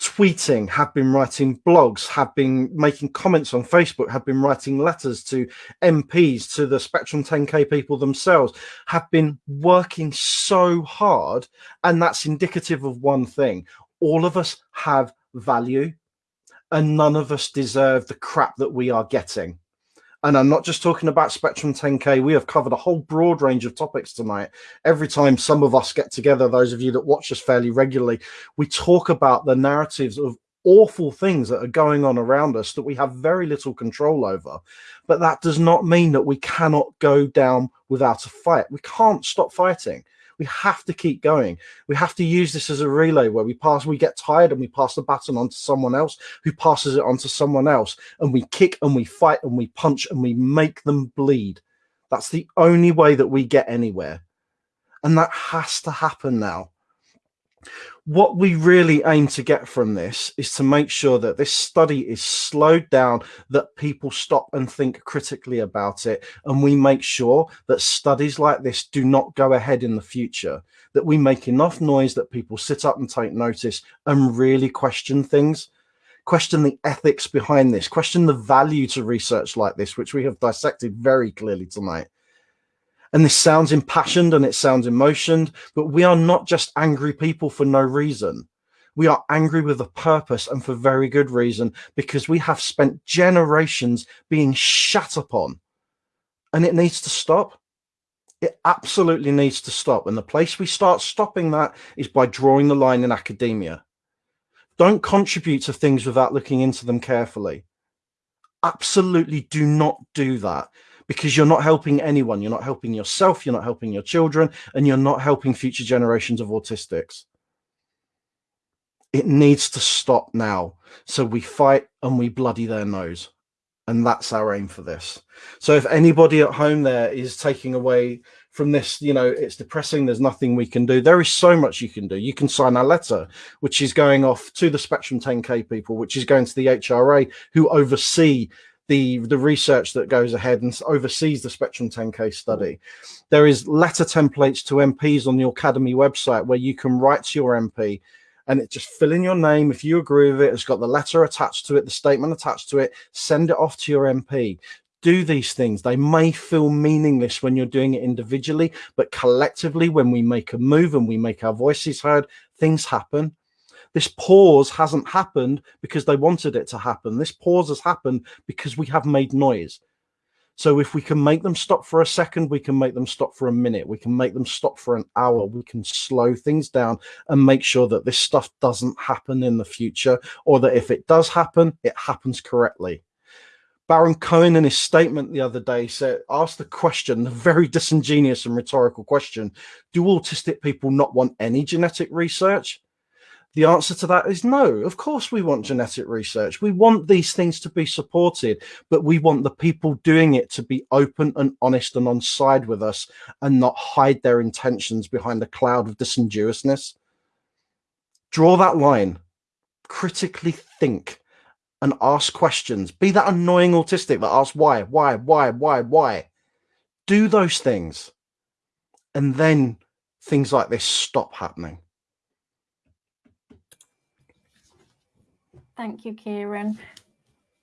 tweeting, have been writing blogs, have been making comments on Facebook, have been writing letters to MPs, to the Spectrum 10K people themselves, have been working so hard. And that's indicative of one thing all of us have value and none of us deserve the crap that we are getting. And I'm not just talking about Spectrum 10K. We have covered a whole broad range of topics tonight. Every time some of us get together, those of you that watch us fairly regularly, we talk about the narratives of awful things that are going on around us that we have very little control over. But that does not mean that we cannot go down without a fight. We can't stop fighting. We have to keep going. We have to use this as a relay where we pass, we get tired and we pass the baton on to someone else who passes it on to someone else. And we kick and we fight and we punch and we make them bleed. That's the only way that we get anywhere. And that has to happen now what we really aim to get from this is to make sure that this study is slowed down, that people stop and think critically about it, and we make sure that studies like this do not go ahead in the future, that we make enough noise that people sit up and take notice and really question things. Question the ethics behind this, question the value to research like this, which we have dissected very clearly tonight and this sounds impassioned and it sounds emotioned, but we are not just angry people for no reason. We are angry with a purpose and for very good reason because we have spent generations being shat upon and it needs to stop. It absolutely needs to stop. And the place we start stopping that is by drawing the line in academia. Don't contribute to things without looking into them carefully. Absolutely do not do that because you're not helping anyone. You're not helping yourself. You're not helping your children, and you're not helping future generations of autistics. It needs to stop now. So we fight and we bloody their nose. And that's our aim for this. So if anybody at home there is taking away from this, you know, it's depressing, there's nothing we can do. There is so much you can do. You can sign a letter, which is going off to the Spectrum 10K people, which is going to the HRA who oversee the the research that goes ahead and oversees the Spectrum 10K study. There is letter templates to MPs on the Academy website where you can write to your MP and it just fill in your name if you agree with it. It's got the letter attached to it, the statement attached to it. Send it off to your MP. Do these things. They may feel meaningless when you're doing it individually, but collectively, when we make a move and we make our voices heard, things happen this pause hasn't happened because they wanted it to happen. This pause has happened because we have made noise. So if we can make them stop for a second, we can make them stop for a minute. We can make them stop for an hour. We can slow things down and make sure that this stuff doesn't happen in the future, or that if it does happen, it happens correctly. Baron Cohen, in his statement the other day, said, asked the question, a very disingenuous and rhetorical question Do autistic people not want any genetic research? The answer to that is no. Of course, we want genetic research. We want these things to be supported, but we want the people doing it to be open and honest and on side with us and not hide their intentions behind a cloud of disingenuousness. Draw that line, critically think and ask questions. Be that annoying autistic that asks why, why, why, why, why. Do those things. And then things like this stop happening. Thank you, Kieran.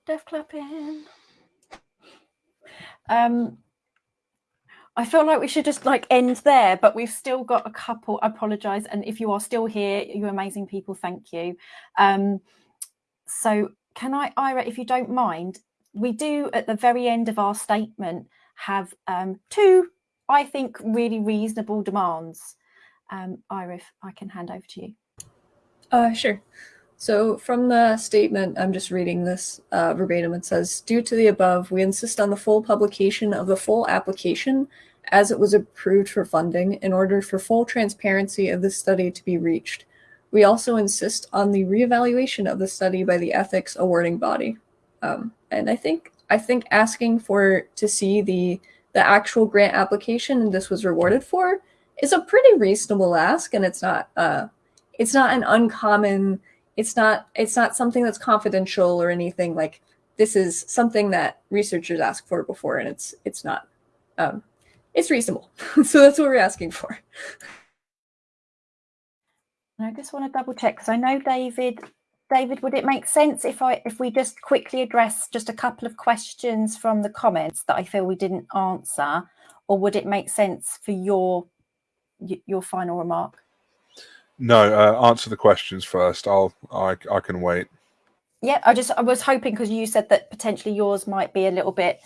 Deaf clapping. Um, I feel like we should just like end there, but we've still got a couple. I apologize. And if you are still here, you amazing people, thank you. Um, so can I, Ira, if you don't mind, we do at the very end of our statement have um, two, I think, really reasonable demands. Um, Ira, if I can hand over to you. Uh, sure. So from the statement, I'm just reading this uh, verbatim. It says, due to the above, we insist on the full publication of the full application as it was approved for funding in order for full transparency of the study to be reached. We also insist on the reevaluation of the study by the ethics awarding body. Um, and I think I think asking for to see the the actual grant application this was rewarded for is a pretty reasonable ask, and it's not uh, it's not an uncommon. It's not it's not something that's confidential or anything like this is something that researchers ask for before, and it's it's not um, it's reasonable. so that's what we're asking for. and I just want to double check because I know David. David, would it make sense if I if we just quickly address just a couple of questions from the comments that I feel we didn't answer, or would it make sense for your your final remark? No, uh, answer the questions first. I'll I I can wait. Yeah, I just I was hoping because you said that potentially yours might be a little bit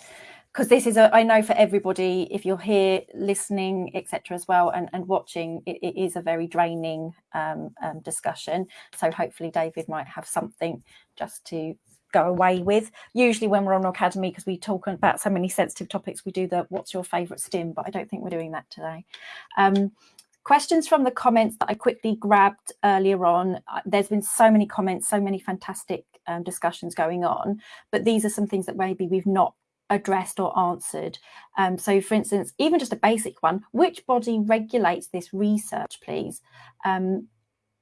because this is a I know for everybody if you're here listening etc as well and, and watching it, it is a very draining um, um, discussion so hopefully David might have something just to go away with usually when we're on academy because we talk about so many sensitive topics we do the what's your favorite stim but I don't think we're doing that today um, questions from the comments that I quickly grabbed earlier on uh, there's been so many comments so many fantastic um, discussions going on but these are some things that maybe we've not addressed or answered. Um, so for instance, even just a basic one, which body regulates this research, please? Um,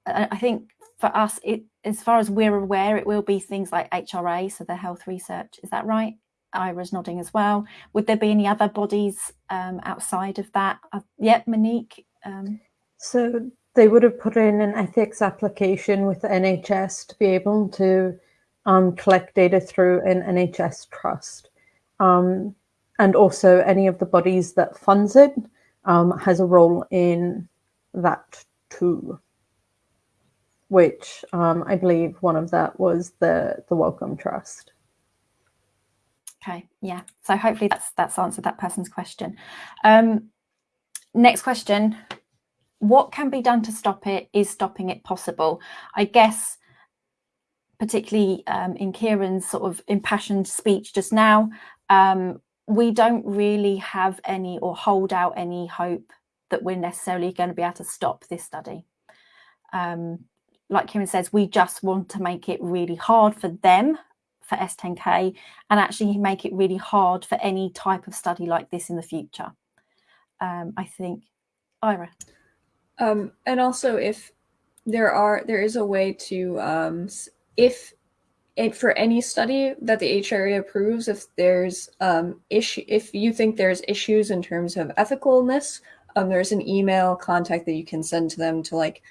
I think for us, it, as far as we're aware, it will be things like HRA, so the health research. Is that right? Ira's nodding as well. Would there be any other bodies um, outside of that? Uh, yep, Monique. Um, so they would have put in an ethics application with the NHS to be able to um, collect data through an NHS trust um, and also any of the bodies that funds it um, has a role in that too. Which um, I believe one of that was the the Wellcome Trust. Okay, yeah. So hopefully that's that's answered that person's question. Um, next question: What can be done to stop it? Is stopping it possible? I guess particularly um, in Kieran's sort of impassioned speech just now, um, we don't really have any or hold out any hope that we're necessarily going to be able to stop this study. Um, like Kieran says, we just want to make it really hard for them for S10K and actually make it really hard for any type of study like this in the future. Um, I think, Ira. Um, and also if there are, there is a way to, um, if it for any study that the HRA approves, if there's um, issue, if you think there's issues in terms of ethicalness, um, there's an email contact that you can send to them to like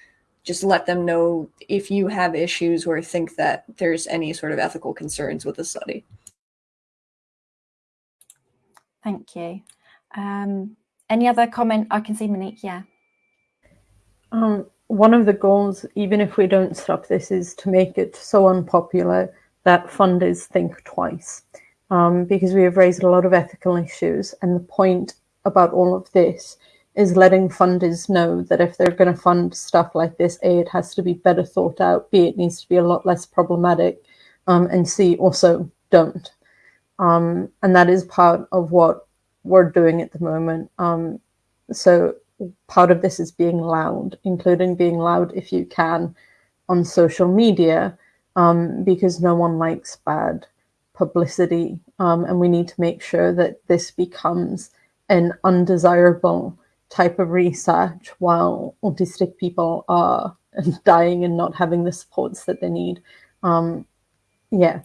just let them know if you have issues or think that there's any sort of ethical concerns with the study. Thank you. Um, any other comment? I can see Monique. Yeah. Um, one of the goals, even if we don't stop this, is to make it so unpopular that funders think twice. Um, because we have raised a lot of ethical issues. And the point about all of this is letting funders know that if they're going to fund stuff like this, A, it has to be better thought out, B, it needs to be a lot less problematic, um, and C, also don't. Um, and that is part of what we're doing at the moment. Um, so part of this is being loud, including being loud if you can on social media, um, because no one likes bad publicity. Um, and we need to make sure that this becomes an undesirable type of research while autistic people are dying and not having the supports that they need. Um, yeah.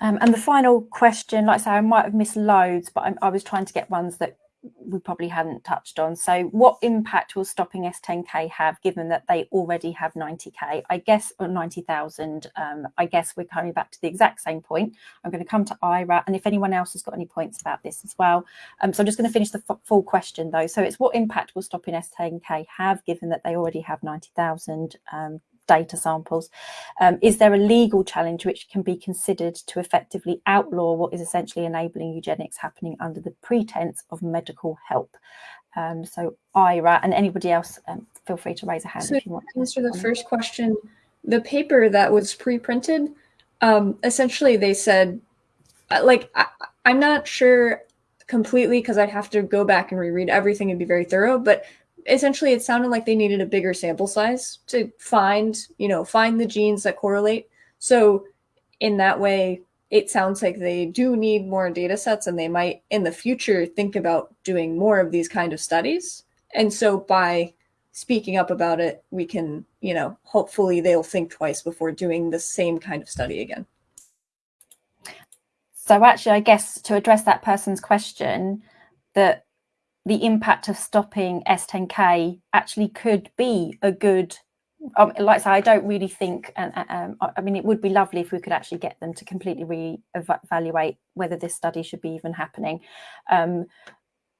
Um, and the final question, like I say, I might have missed loads, but I, I was trying to get ones that we probably hadn't touched on. So what impact will stopping S10K have given that they already have 90K? I guess, or 90,000, um, I guess we're coming back to the exact same point. I'm going to come to Ira and if anyone else has got any points about this as well. Um, so I'm just going to finish the full question though. So it's what impact will stopping S10K have given that they already have 90,000 um, data samples. Um, is there a legal challenge which can be considered to effectively outlaw what is essentially enabling eugenics happening under the pretense of medical help? Um, so Ira and anybody else, um, feel free to raise a hand so if you want to answer the first question. The paper that was pre-printed, um, essentially they said, uh, like, I, I'm not sure completely because I'd have to go back and reread everything and be very thorough, but essentially it sounded like they needed a bigger sample size to find, you know, find the genes that correlate. So in that way, it sounds like they do need more data sets and they might in the future think about doing more of these kind of studies. And so by speaking up about it, we can, you know, hopefully they'll think twice before doing the same kind of study again. So actually, I guess to address that person's question, that the impact of stopping S10K actually could be a good um, like I say, I don't really think, and um, I mean, it would be lovely if we could actually get them to completely re-evaluate whether this study should be even happening. Um,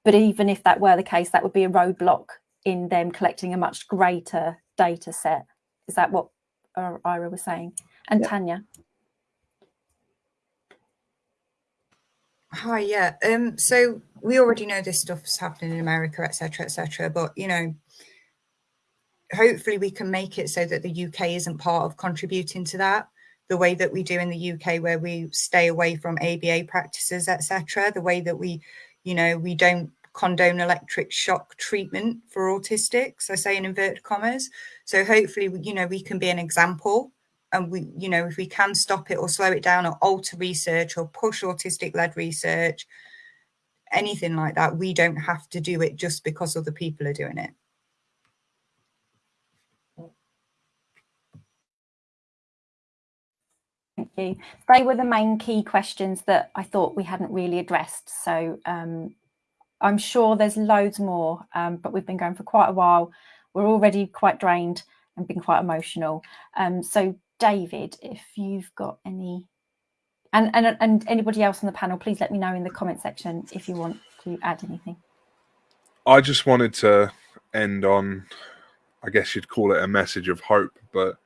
but even if that were the case, that would be a roadblock in them collecting a much greater data set. Is that what uh, Ira was saying? And yeah. Tanya? Hi, yeah. Um, so we already know this stuff's happening in America, etc., etc. but you know, hopefully we can make it so that the UK isn't part of contributing to that the way that we do in the UK where we stay away from ABA practices etc the way that we you know we don't condone electric shock treatment for autistics I say in inverted commas so hopefully you know we can be an example and we you know if we can stop it or slow it down or alter research or push autistic led research anything like that we don't have to do it just because other people are doing it Thank you. They were the main key questions that I thought we hadn't really addressed. So um, I'm sure there's loads more, um, but we've been going for quite a while. We're already quite drained and been quite emotional. Um, so David, if you've got any, and, and, and anybody else on the panel, please let me know in the comment section if you want to add anything. I just wanted to end on, I guess you'd call it a message of hope, but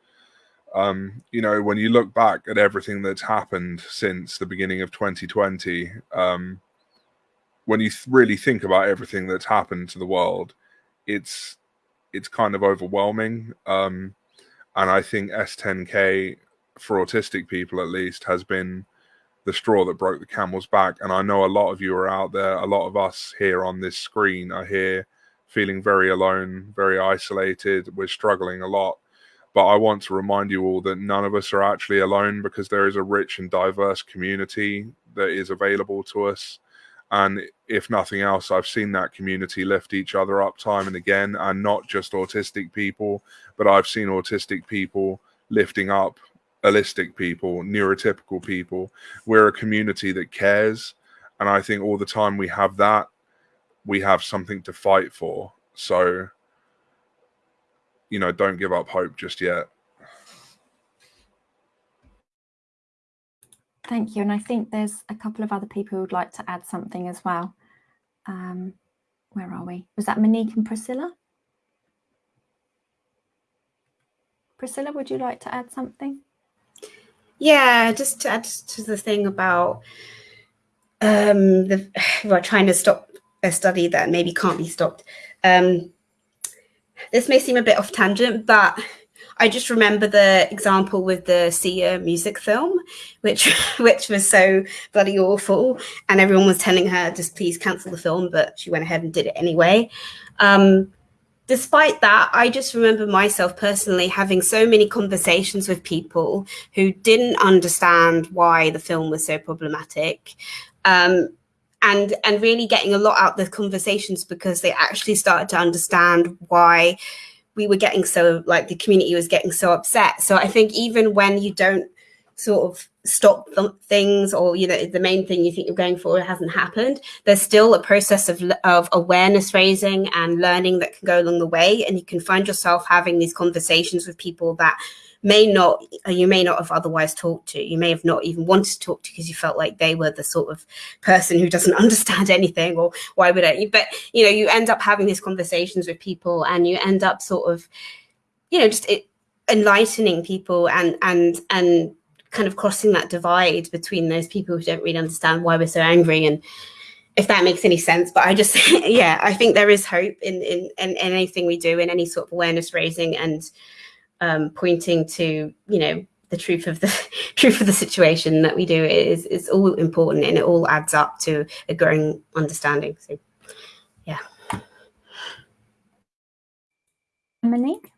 um, you know, when you look back at everything that's happened since the beginning of 2020, um, when you th really think about everything that's happened to the world, it's it's kind of overwhelming. Um, and I think S10K for autistic people, at least, has been the straw that broke the camel's back. And I know a lot of you are out there. A lot of us here on this screen are here feeling very alone, very isolated. We're struggling a lot but I want to remind you all that none of us are actually alone because there is a rich and diverse community that is available to us. And if nothing else, I've seen that community lift each other up time and again, and not just autistic people, but I've seen autistic people lifting up allistic people, neurotypical people. We're a community that cares. And I think all the time we have that, we have something to fight for. So you know, don't give up hope just yet. Thank you. And I think there's a couple of other people who would like to add something as well. Um, where are we? Was that Monique and Priscilla? Priscilla, would you like to add something? Yeah, just to add to the thing about um, the well, trying to stop a study that maybe can't be stopped. Um, this may seem a bit off tangent, but I just remember the example with the Sia music film, which which was so bloody awful, and everyone was telling her just please cancel the film, but she went ahead and did it anyway. Um, despite that, I just remember myself personally having so many conversations with people who didn't understand why the film was so problematic. Um, and and really getting a lot out of the conversations because they actually started to understand why we were getting so like the community was getting so upset. So i think even when you don't sort of stop things or you know the main thing you think you're going for hasn't happened there's still a process of, of awareness raising and learning that can go along the way. And you can find yourself having these conversations with people that may not you may not have otherwise talked to you may have not even wanted to talk to because you felt like they were the sort of person who doesn't understand anything or why would I but you know you end up having these conversations with people and you end up sort of you know just it, enlightening people and and and kind of crossing that divide between those people who don't really understand why we're so angry and if that makes any sense. But I just, yeah, I think there is hope in, in, in anything we do, in any sort of awareness raising and um, pointing to, you know, the truth of the truth of the situation that we do is is all important and it all adds up to a growing understanding. So, yeah. Monique?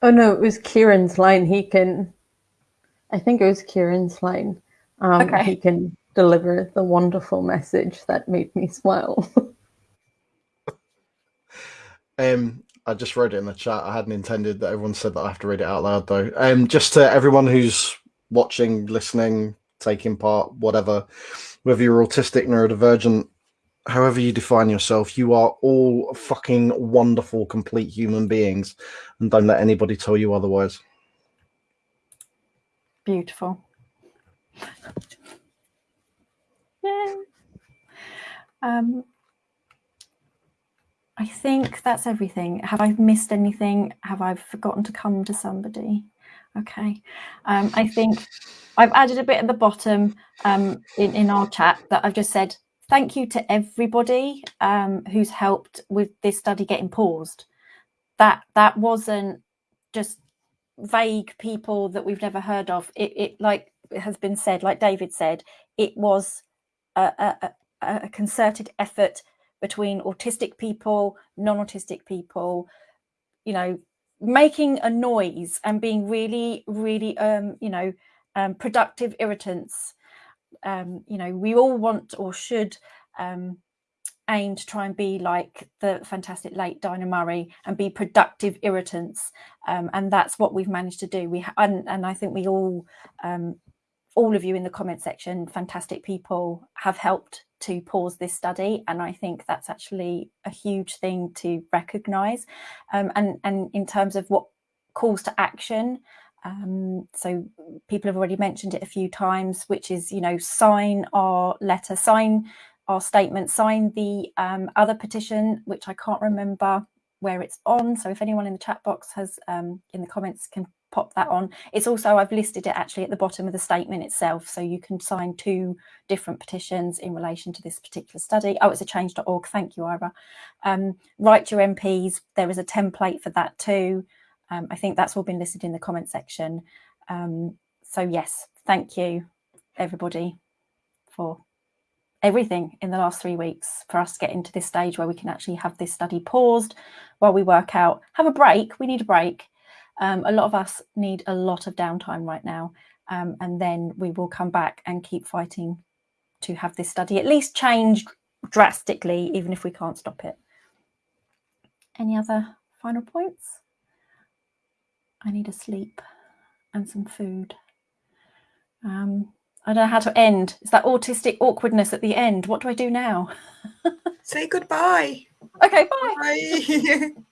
Oh no, it was Kieran's line. He can, I think it was Kieran's line. Um, Okay. He can deliver the wonderful message that made me smile. Um, I just read it in the chat. I hadn't intended that everyone said that I have to read it out loud though. Um, just to everyone who's watching, listening, taking part, whatever, whether you're autistic, neurodivergent, however you define yourself, you are all fucking wonderful, complete human beings, and don't let anybody tell you otherwise. Beautiful. Yeah. Um, I think that's everything. Have I missed anything? Have I forgotten to come to somebody? Okay. Um, I think I've added a bit at the bottom um, in, in our chat that I've just said thank you to everybody um, who's helped with this study getting paused. That that wasn't just vague people that we've never heard of. It, it like it has been said, like David said, it was a, a, a, a concerted effort between autistic people, non-autistic people, you know, making a noise and being really, really, um, you know, um, productive irritants. Um, you know, we all want or should um, aim to try and be like the fantastic late Dinah Murray and be productive irritants. Um, and that's what we've managed to do. We and, and I think we all, um, all of you in the comment section, fantastic people, have helped to pause this study. And I think that's actually a huge thing to recognise. Um, and, and in terms of what calls to action, um, so people have already mentioned it a few times, which is, you know, sign our letter, sign our statement, sign the um, other petition, which I can't remember where it's on. So if anyone in the chat box has um, in the comments can pop that on. It's also, I've listed it actually at the bottom of the statement itself. So you can sign two different petitions in relation to this particular study. Oh, it's a change.org. Thank you, Ira. Um, write your MPs. There is a template for that too. Um, I think that's all been listed in the comment section. Um, so yes, thank you everybody for everything in the last three weeks for us to get into this stage where we can actually have this study paused while we work out, have a break. We need a break. Um, a lot of us need a lot of downtime right now. Um, and then we will come back and keep fighting to have this study at least change drastically, even if we can't stop it. Any other final points? I need a sleep and some food. Um, I don't know how to end. It's that autistic awkwardness at the end. What do I do now? Say goodbye. Okay, bye. Bye.